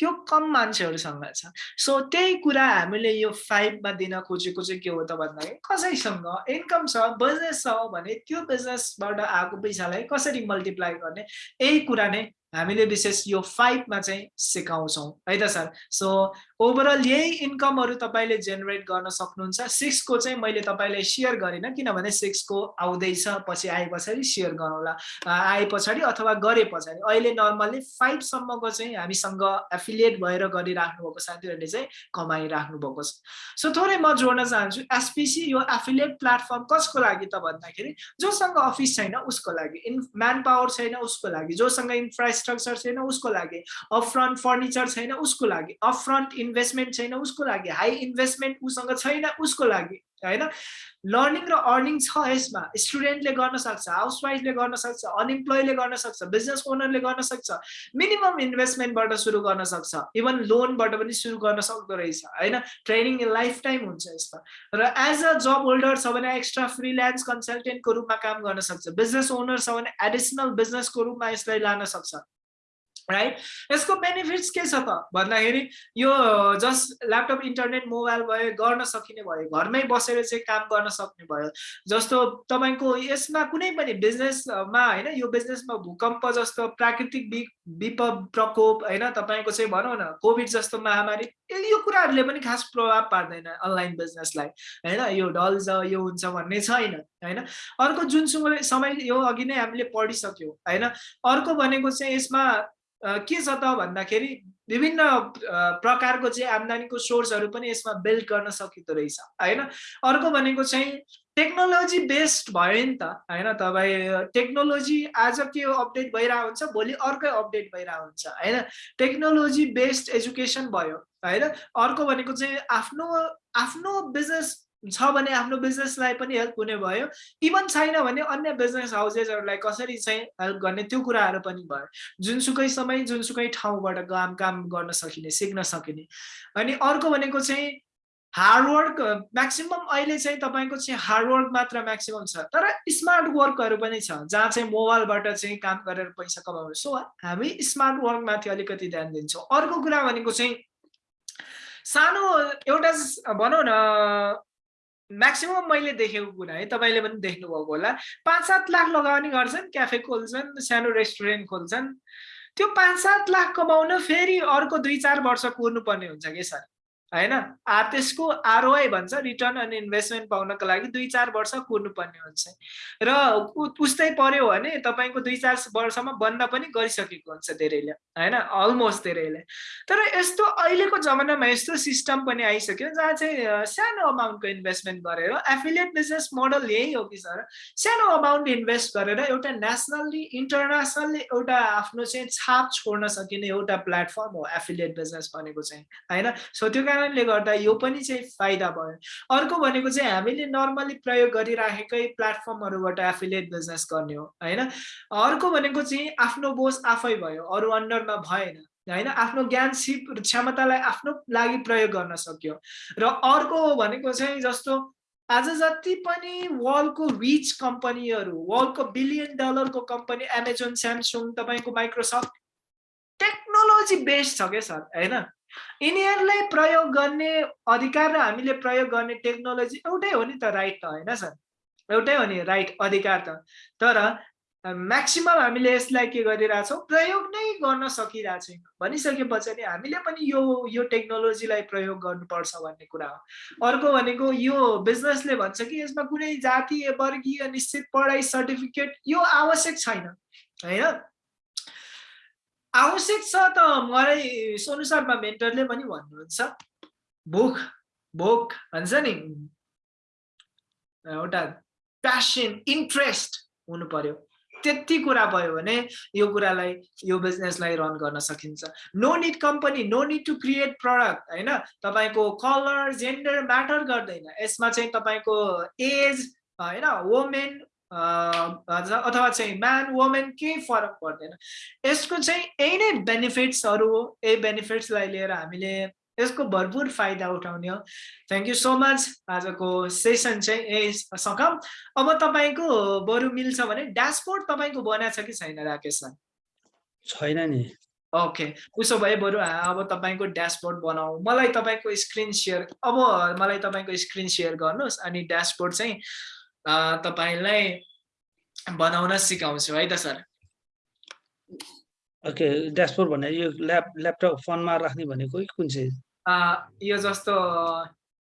त्यो कम मान्छेहरूसँग छ। सो त्यही कुरा हामीले यो फाइभमा दिन खोजेको चाहिँ के हो त भन्दाखेरि कसैसँग इन्कम छ बिजनेस छ भने त्यो बिजनेसबाट आएको पैसालाई कसरी मल्टिप्लाई गर्ने यही कुरा नै हामीले विशेष यो फाइभमा चाहिँ सिकाउँछौँ। है त सर? सो ओभरअल यही इन्कमहरू तपाईँले जेनेरेट गर्न सक्नुहुन्छ। सिक्सको चाहिँ मैले तपाईँलाई सेयर गरिनँ किनभने सिक्सको आउँदैछ पछि आए पछाडि सेयर गरौँला। आए पछाडि अथवा गरे पछाडि। अहिले नर्मल्ली फाइभसम्मको चाहिँ हामीसँग एफिलिएट भएर गरिराख्नु भएको साथीहरूले चाहिँ कमाइराख्नु भएको छ। सो थोरै म जोड्न चाहन्छु एसपिसी यो एफिलिएट प्लेटफर्म कसको लागि त भन्दाखेरि जोसँग अफिस छैन उसको लागि। इन म्यान पावर छैन उसको लागि। जोसँग इन्फ्रास्ट्रक्चर छैन उसको लागि। अप फर्निचर छैन उसको लागि। अप इन्भेस्टमेन्ट छैन उसको लागि। हाई इन्भेस्टमेन्ट उसँग छैन उसको लागि। होइन? लर्निङ र अर्निङ छ यसमा। स्टुडेन्टले गर्न सक्छ हाउसवाइफले गर्न सक्छ अनइम्प्लोइले गर्न सक्छ बिजनेस ओनरले गर्न सक्छ मिनिमम इन्भेस्टमेन्टबाट सुरु गर्न सक्छ। इभन लोनबाट पनि सुरु गर्न सक्दो रहेछ होइन? ट्रेनिङ लाइफ टाइम हुन्छ यसमा र एज अ जब होल्डर छ भने एक्स्ट्रा फ्रिल्यान्स कन्सल्टेन्टको रूपमा काम गर्न सक्छ। बिजनेस ओनर छ भने एडिसनल बिजनेसको रूपमा यसलाई लान सक्छ। राइट यसको बेनिफिट्स के छ त? भन्दाखेरि यो जस्ट ल्यापटप इन्टरनेट मोबाइल भयो गर्न सकिने भयो घरमै बसेर चाहिँ काम गर्न सक्ने भयो। जस्तो तपाईँको यसमा कुनै पनि बिजनेसमा होइन यो बिजनेसमा भूकम्प जस्तो प्राकृतिक विप प्रकोप होइन तपाईँको चाहिँ भनौँ न कोभिड जस्तो महामारी यो कुराहरूले पनि खास प्रभाव पार्दैन अनलाइन बिजनेसलाई होइन? यो ढल्छ यो हुन्छ भन्ने छैन होइन? अर्को जुन समय यो अघि नै हामीले पढिसक्यौँ होइन? अर्को भनेको चाहिँ यसमा के छ त भन्दाखेरि विभिन्न प्रकारको चाहिँ आम्दानीको सोर्सहरू पनि यसमा बिल्ड गर्न सकिँदो रहेछ होइन? अर्को भनेको चाहिँ टेक्नोलोजी बेस्ड भयो नि त होइन? तपाईँ टेक्नोलोजी आज के अपडेट भइरहेको हुन्छ भोलि अर्कै अपडेट भइरहेको हुन्छ होइन? टेक्नोलोजी बेस्ड एजुकेसन भयो होइन? अर्को भनेको चाहिँ आफ्नो आफ्नो बिजनेस छ भने आफ्नो बिजनेसलाई पनि हेल्प हुने भयो। इभन छैन भने अन्य बिजनेस हाउसेसहरूलाई कसरी चाहिँ हेल्प गर्ने त्यो कुराहरू पनि भयो। जुनसुकै समय जुनसुकै ठाउँबाट काम काम गर्न सकिने सिक्न सकिने। अनि अर्को भनेको चाहिँ हार्डवर्क म्याक्सिमम् अहिले चाहिँ तपाईँको चाहिँ हार्डवर्क मात्र म्याक्सिमम् छ तर स्मार्ट वर्कहरू पनि छ जहाँ चाहिँ मोबाइलबाट चाहिँ काम गरेर पैसा कमाउने। सो हामी स्मार्ट वर्कमाथि अलिकति ध्यान दिन्छौँ। अर्को कुरा भनेको चाहिँ सानो एउटा भनौँ न म्याक्सिमम् मैले देखेको कुरा है तपाईँले पनि देख्नुभएको होला। पाँच सात लाख लगाउने गर्छन् क्याफे खोल्छन् सानो रेस्टुरेन्ट खोल्छन्। त्यो पाँच सात लाख कमाउन फेरि अर्को दुई चार वर्ष कुर्नुपर्ने हुन्छ कि सर? होइन? त्यसको आरओआई भन्छ रिटर्न अनि इन्भेस्टमेन्ट पाउनको लागि दुई चार वर्ष कुर्नुपर्ने हुन्छ। र उस्तै पर्यो भने तपाईँको दुई चार वर्षमा बन्द पनि गरिसकेको हुन्छ धेरैले होइन? अलमोस्ट धेरैले। तर यस्तो अहिलेको जमानामा यस्तो सिस्टम पनि आइसक्यो जहाँ चाहिँ सानो अमाउन्टको इन्भेस्टमेन्ट गरेर एफिलिएट बिजनेस मोडल यही हो कि सर? सानो अमाउन्ट इन्भेस्ट गरेर एउटा नेसनल्ली इन्टरनेसनल्ली एउटा आफ्नो चाहिँ छाप छोड्न सकिने एउटा प्लेटफर्म हो एफिलिएट बिजनेस भनेको चाहिँ होइन? सो त्यो कारण कारणले गर्दा यो पनि चाहिँ फाइदा भयो। अर्को भनेको चाहिँ हामीले नर्मली प्रयोग गरिराखेकै प्लेटफर्महरूबाट एफिलिएट बिजनेस गर्ने हो होइन? अर्को भनेको चाहिँ आफ्नो बोस आफै भयो अरू अन्डरमा भएन होइन? आफ्नो ज्ञान सिप क्षमतालाई आफ्नो लागि प्रयोग गर्न सक्यो। र अर्को भनेको चाहिँ जस्तो आज जति पनि वर्ल्डको रिच कम्पनीहरू वर्ल्डको बिलियन डलरको कम्पनी एमाजोन स्यामसुङ तपाईँको माइक्रोसफ्ट टेक्नोलोजी बेस्ड छ क्या सर होइन? यिनीहरूलाई प्रयोग गर्ने अधिकार र हामीले प्रयोग गर्ने टेक्नोलोजी एउटै हो नि त राइट त होइन सर? एउटै हो नि राइट अधिकार त। तर म्याक्सिमम् हामीले यसलाई के गरिरहेछौँ? प्रयोग नै गर्न सकिरहेको छैन भनिसके पछाडि हामीले पनि यो यो टेक्नोलोजीलाई प्रयोग गर्नुपर्छ भन्ने कुरा हो। अर्को भनेको यो बिजनेसले भन्छ कि यसमा कुनै जातीय वर्गीय निश्चित पढाइ सर्टिफिकेट यो आवश्यक छैन होइन? आवश्यक छ त। मलाई सोनु शर्मा मेन्टरले पनि भन्नुहुन्छ। भोक भोक भन्छ नि। एउटा प्यासन इन्ट्रेस्ट हुनु पर्यो। त्यति कुरा भयो भने यो कुरालाई यो बिजनेसलाई रन गर्न सकिन्छ। No need company no need to create product होइन? तपाईँको कलर जेन्डर म्याटर गर्दैन। यसमा चाहिँ तपाईँको एज होइन? वोमेन अथवा चाहिँ म्यान वुमेन केही फरक पर्दैन। यसको चाहिँ यही नै बेनिफिट्सहरू हो यही बेनिफिट्सलाई लिएर हामीले यसको भरपुर फाइदा उठाउने हो। थ्याङ्क यू सो मच आजको सेसन चाहिँ ए सकम। अब तपाईँको बरु मिल्छ भने ड्यासबोर्ड तपाईँको बनाएको छ कि छैन राकेश सर? छैन नि। ओके उसो भए बरु अब तपाईँको ड्यासबोर्ड बनाऊ। मलाई तपाईँको स्क्रिन सेयर अब मलाई तपाईँको स्क्रिन सेयर गर्नुहोस् अनि ड्यासबोर्ड चाहिँ तपाईँलाई बनाउन सिकाउँछु है त सर? ओके ड्यासबोर्ड भने यो ल्याप ल्यापटप फोनमा राख्ने भनेको कुन चाहिँ? यो जस्तो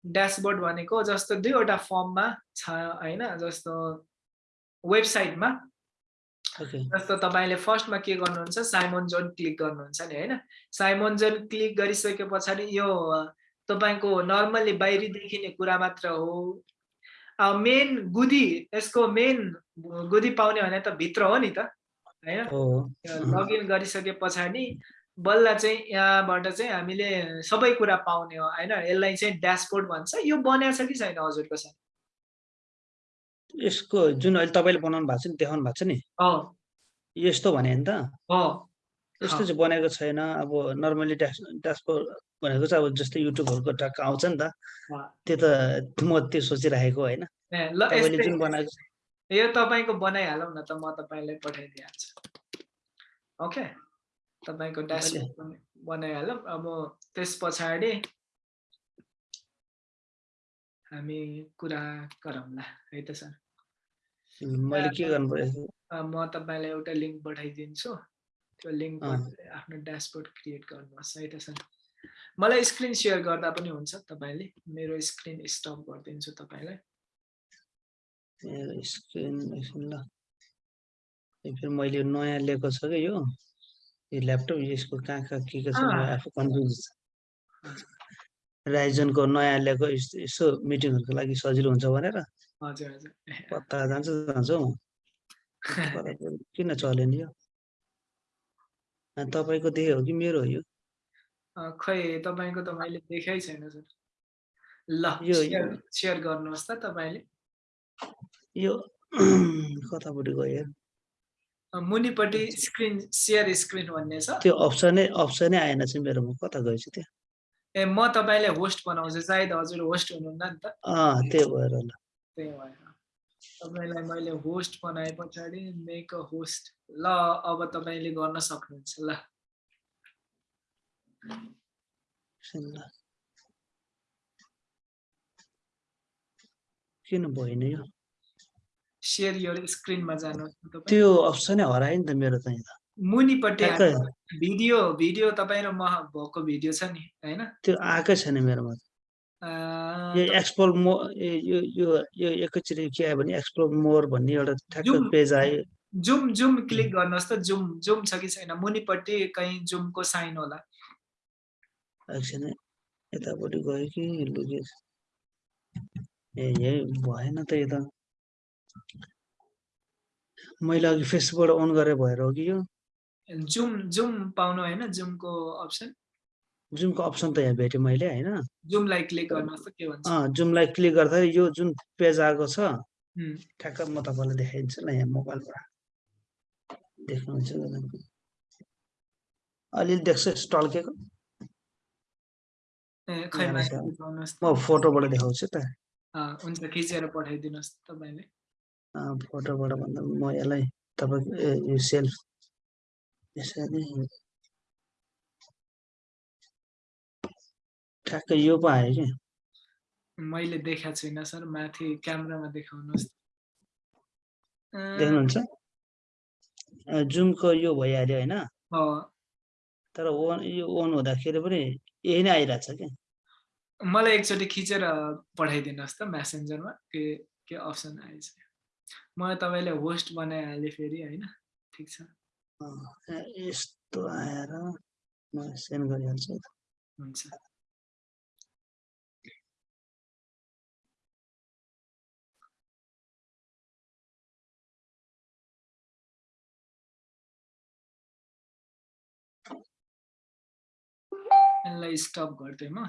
ड्यासबोर्ड भनेको जस्तो दुईवटा फर्ममा छ होइन? जस्तो वेबसाइटमा। जस्तो तपाईँले फर्स्टमा के गर्नुहुन्छ साइमोन जोन क्लिक गर्नुहुन्छ नि होइन? साइमोन जोन क्लिक गरिसके पछाडि यो तपाईँको नर्मल्ली बाहिरी देखिने कुरा मात्र हो। मेन गुदी यसको मेन गुदी पाउने भने त भित्र हो नि त होइन लगइन गरिसके पछाडि बल्ल चाहिँ यहाँबाट चाहिँ हामीले सबै कुरा पाउने हो होइन यसलाई चाहिँ ड्यासबोर्ड भन्छ यो बनाएको छ कि छैन हजुरको साथ यसको जुन अहिले तपाईँले बनाउनु भएको छ नि देखाउनु भएको छ नि यस्तो भने नि त यस्तो चाहिँ बनेको छैन। अब नर्मली ड्यास ड्यासबोर्ड भनेको चाहिँ अब जस्तै युट्युबहरूको ट्याक आउँछ नि त। त्यो त म त्यो सोचिराखेको होइन। जुन बनाएको यो तपाईँको बनाइहालौँ न त म तपाईँलाई पठाइदिइहाल्छु ओके? तपाईँको ड्यासबोर्ड बनाइहालौँ। अब त्यस पछाडि हामी कुरा गरौँला। है त सर? मैले के गर्नु पर्यो? म तपाईँलाई एउटा लिङ्क पठाइदिन्छु। त्यो लिङ्क आफ्नो ड्यासबोर्ड क्रिएट गर्नुहोस् है त सर मलाई स्क्रिन सेयर गर्दा पनि हुन्छ तपाईँले। मेरो स्क्रिन स्टप गरिदिन्छु तपाईँलाई। स्क्रिन ल। फेरि मैले नयाँ लिएको छ कि यो? यो ल्यापटप यसको कहाँ कहाँ के के छ? आफू कन्फ्युज राइजनको नयाँ ल्याएको यसो मिटिङहरूको लागि सजिलो हुन्छ भनेर। हजुर हजुर। पत्ता जान्छ जान्छ। हौ (laughs) किन चल्यो नि यो? तपाईँको देखे हो कि मेरो हो यो? खै तपाईँको त मैले देखाइ छैन सर। ल यो सेयर गर्नुहोस् त तपाईँले। यो कतापट्टि गयो? मुनिपट्टि स्क्रिन सेयर स्क्रिन भन्ने छ। त्यो अप्सनै अप्सनै आएन चाहिँ मेरोमा कता गएछ त्यो? ए म तपाईँलाई होस्ट बनाउँछु। सायद हजुर होस्ट हुनुहुन्न नि त। अँ त्यही भएर ल। त्यही भएर। तपाईँलाई मैले होस्ट बनाए पछाडि मेक अ होस्ट ल अब तपाईँले गर्न सक्नुहुन्छ ल। किन भएन यो? सेयर यो स्क्रिनमा जानुहोस् त्यो अप्सनै हरायो नि त मेरो त। मुनिपट्टि भिडियो भिडियो तपाईँ र म भएको भिडियो छ नि होइन? त्यो आएकै छैन मेरोमा यो एक्सप्लोर मो यो यो यो एकैचोटि के आयो भने एक्सप्लोर मोर भन्ने एउटा ठ्याक्क पेज आयो। जुम जुम क्लिक गर्नुहोस् त। जुम जुम छ कि छैन? मुनिपट्टि कहीँ जुमको साइन होला। एकछिन यतापट्टि गयो कि लुके ए यही भएन त यो त। मैले अघि फेसबुकबाट अन गरेर भएर हो कि यो? जुम जुम पाउनु होइन जुमको अप्सन जुमको अप्सन त यहाँ भेटेँ मैले होइन? जुमलाई क्लिक जुमलाई क्लिक गर्दा यो जुन पेज आएको छ ठ्याक्क म तपाईँलाई देखाइदिन्छु ल यहाँ मोबाइलबाट। देख्नुहुन्छ अलिअलि देख्छ टल्केको म फोटोबाट देखाउँछु त। हुन्छ खिचेर पठाइदिनुहोस् तपाईँले। फोटोबाट भन्दा म यसलाई तपाईँको यो सेल्फ यसरी ठ्याक्कै यो पो आयो कि? मैले देखाएको छुइनँ सर माथि क्यामेरामा देखाउनुहोस्। देख्नुहुन्छ? जुमको यो भइहाल्यो होइन? तर ओन यो ओन हुँदाखेरि पनि यही नै आइरहेछ क्या मलाई एकचोटि खिचेर पठाइदिनुहोस् त मेसेन्जरमा के के अप्सन आएछ। म तपाईँले होस्ट बनाइहालेँ फेरि होइन ठिक छ। यस्तो आएर म सेन्ड गरिहाल्छु। हुन्छ। यसलाई स्टप गरिदिएँ म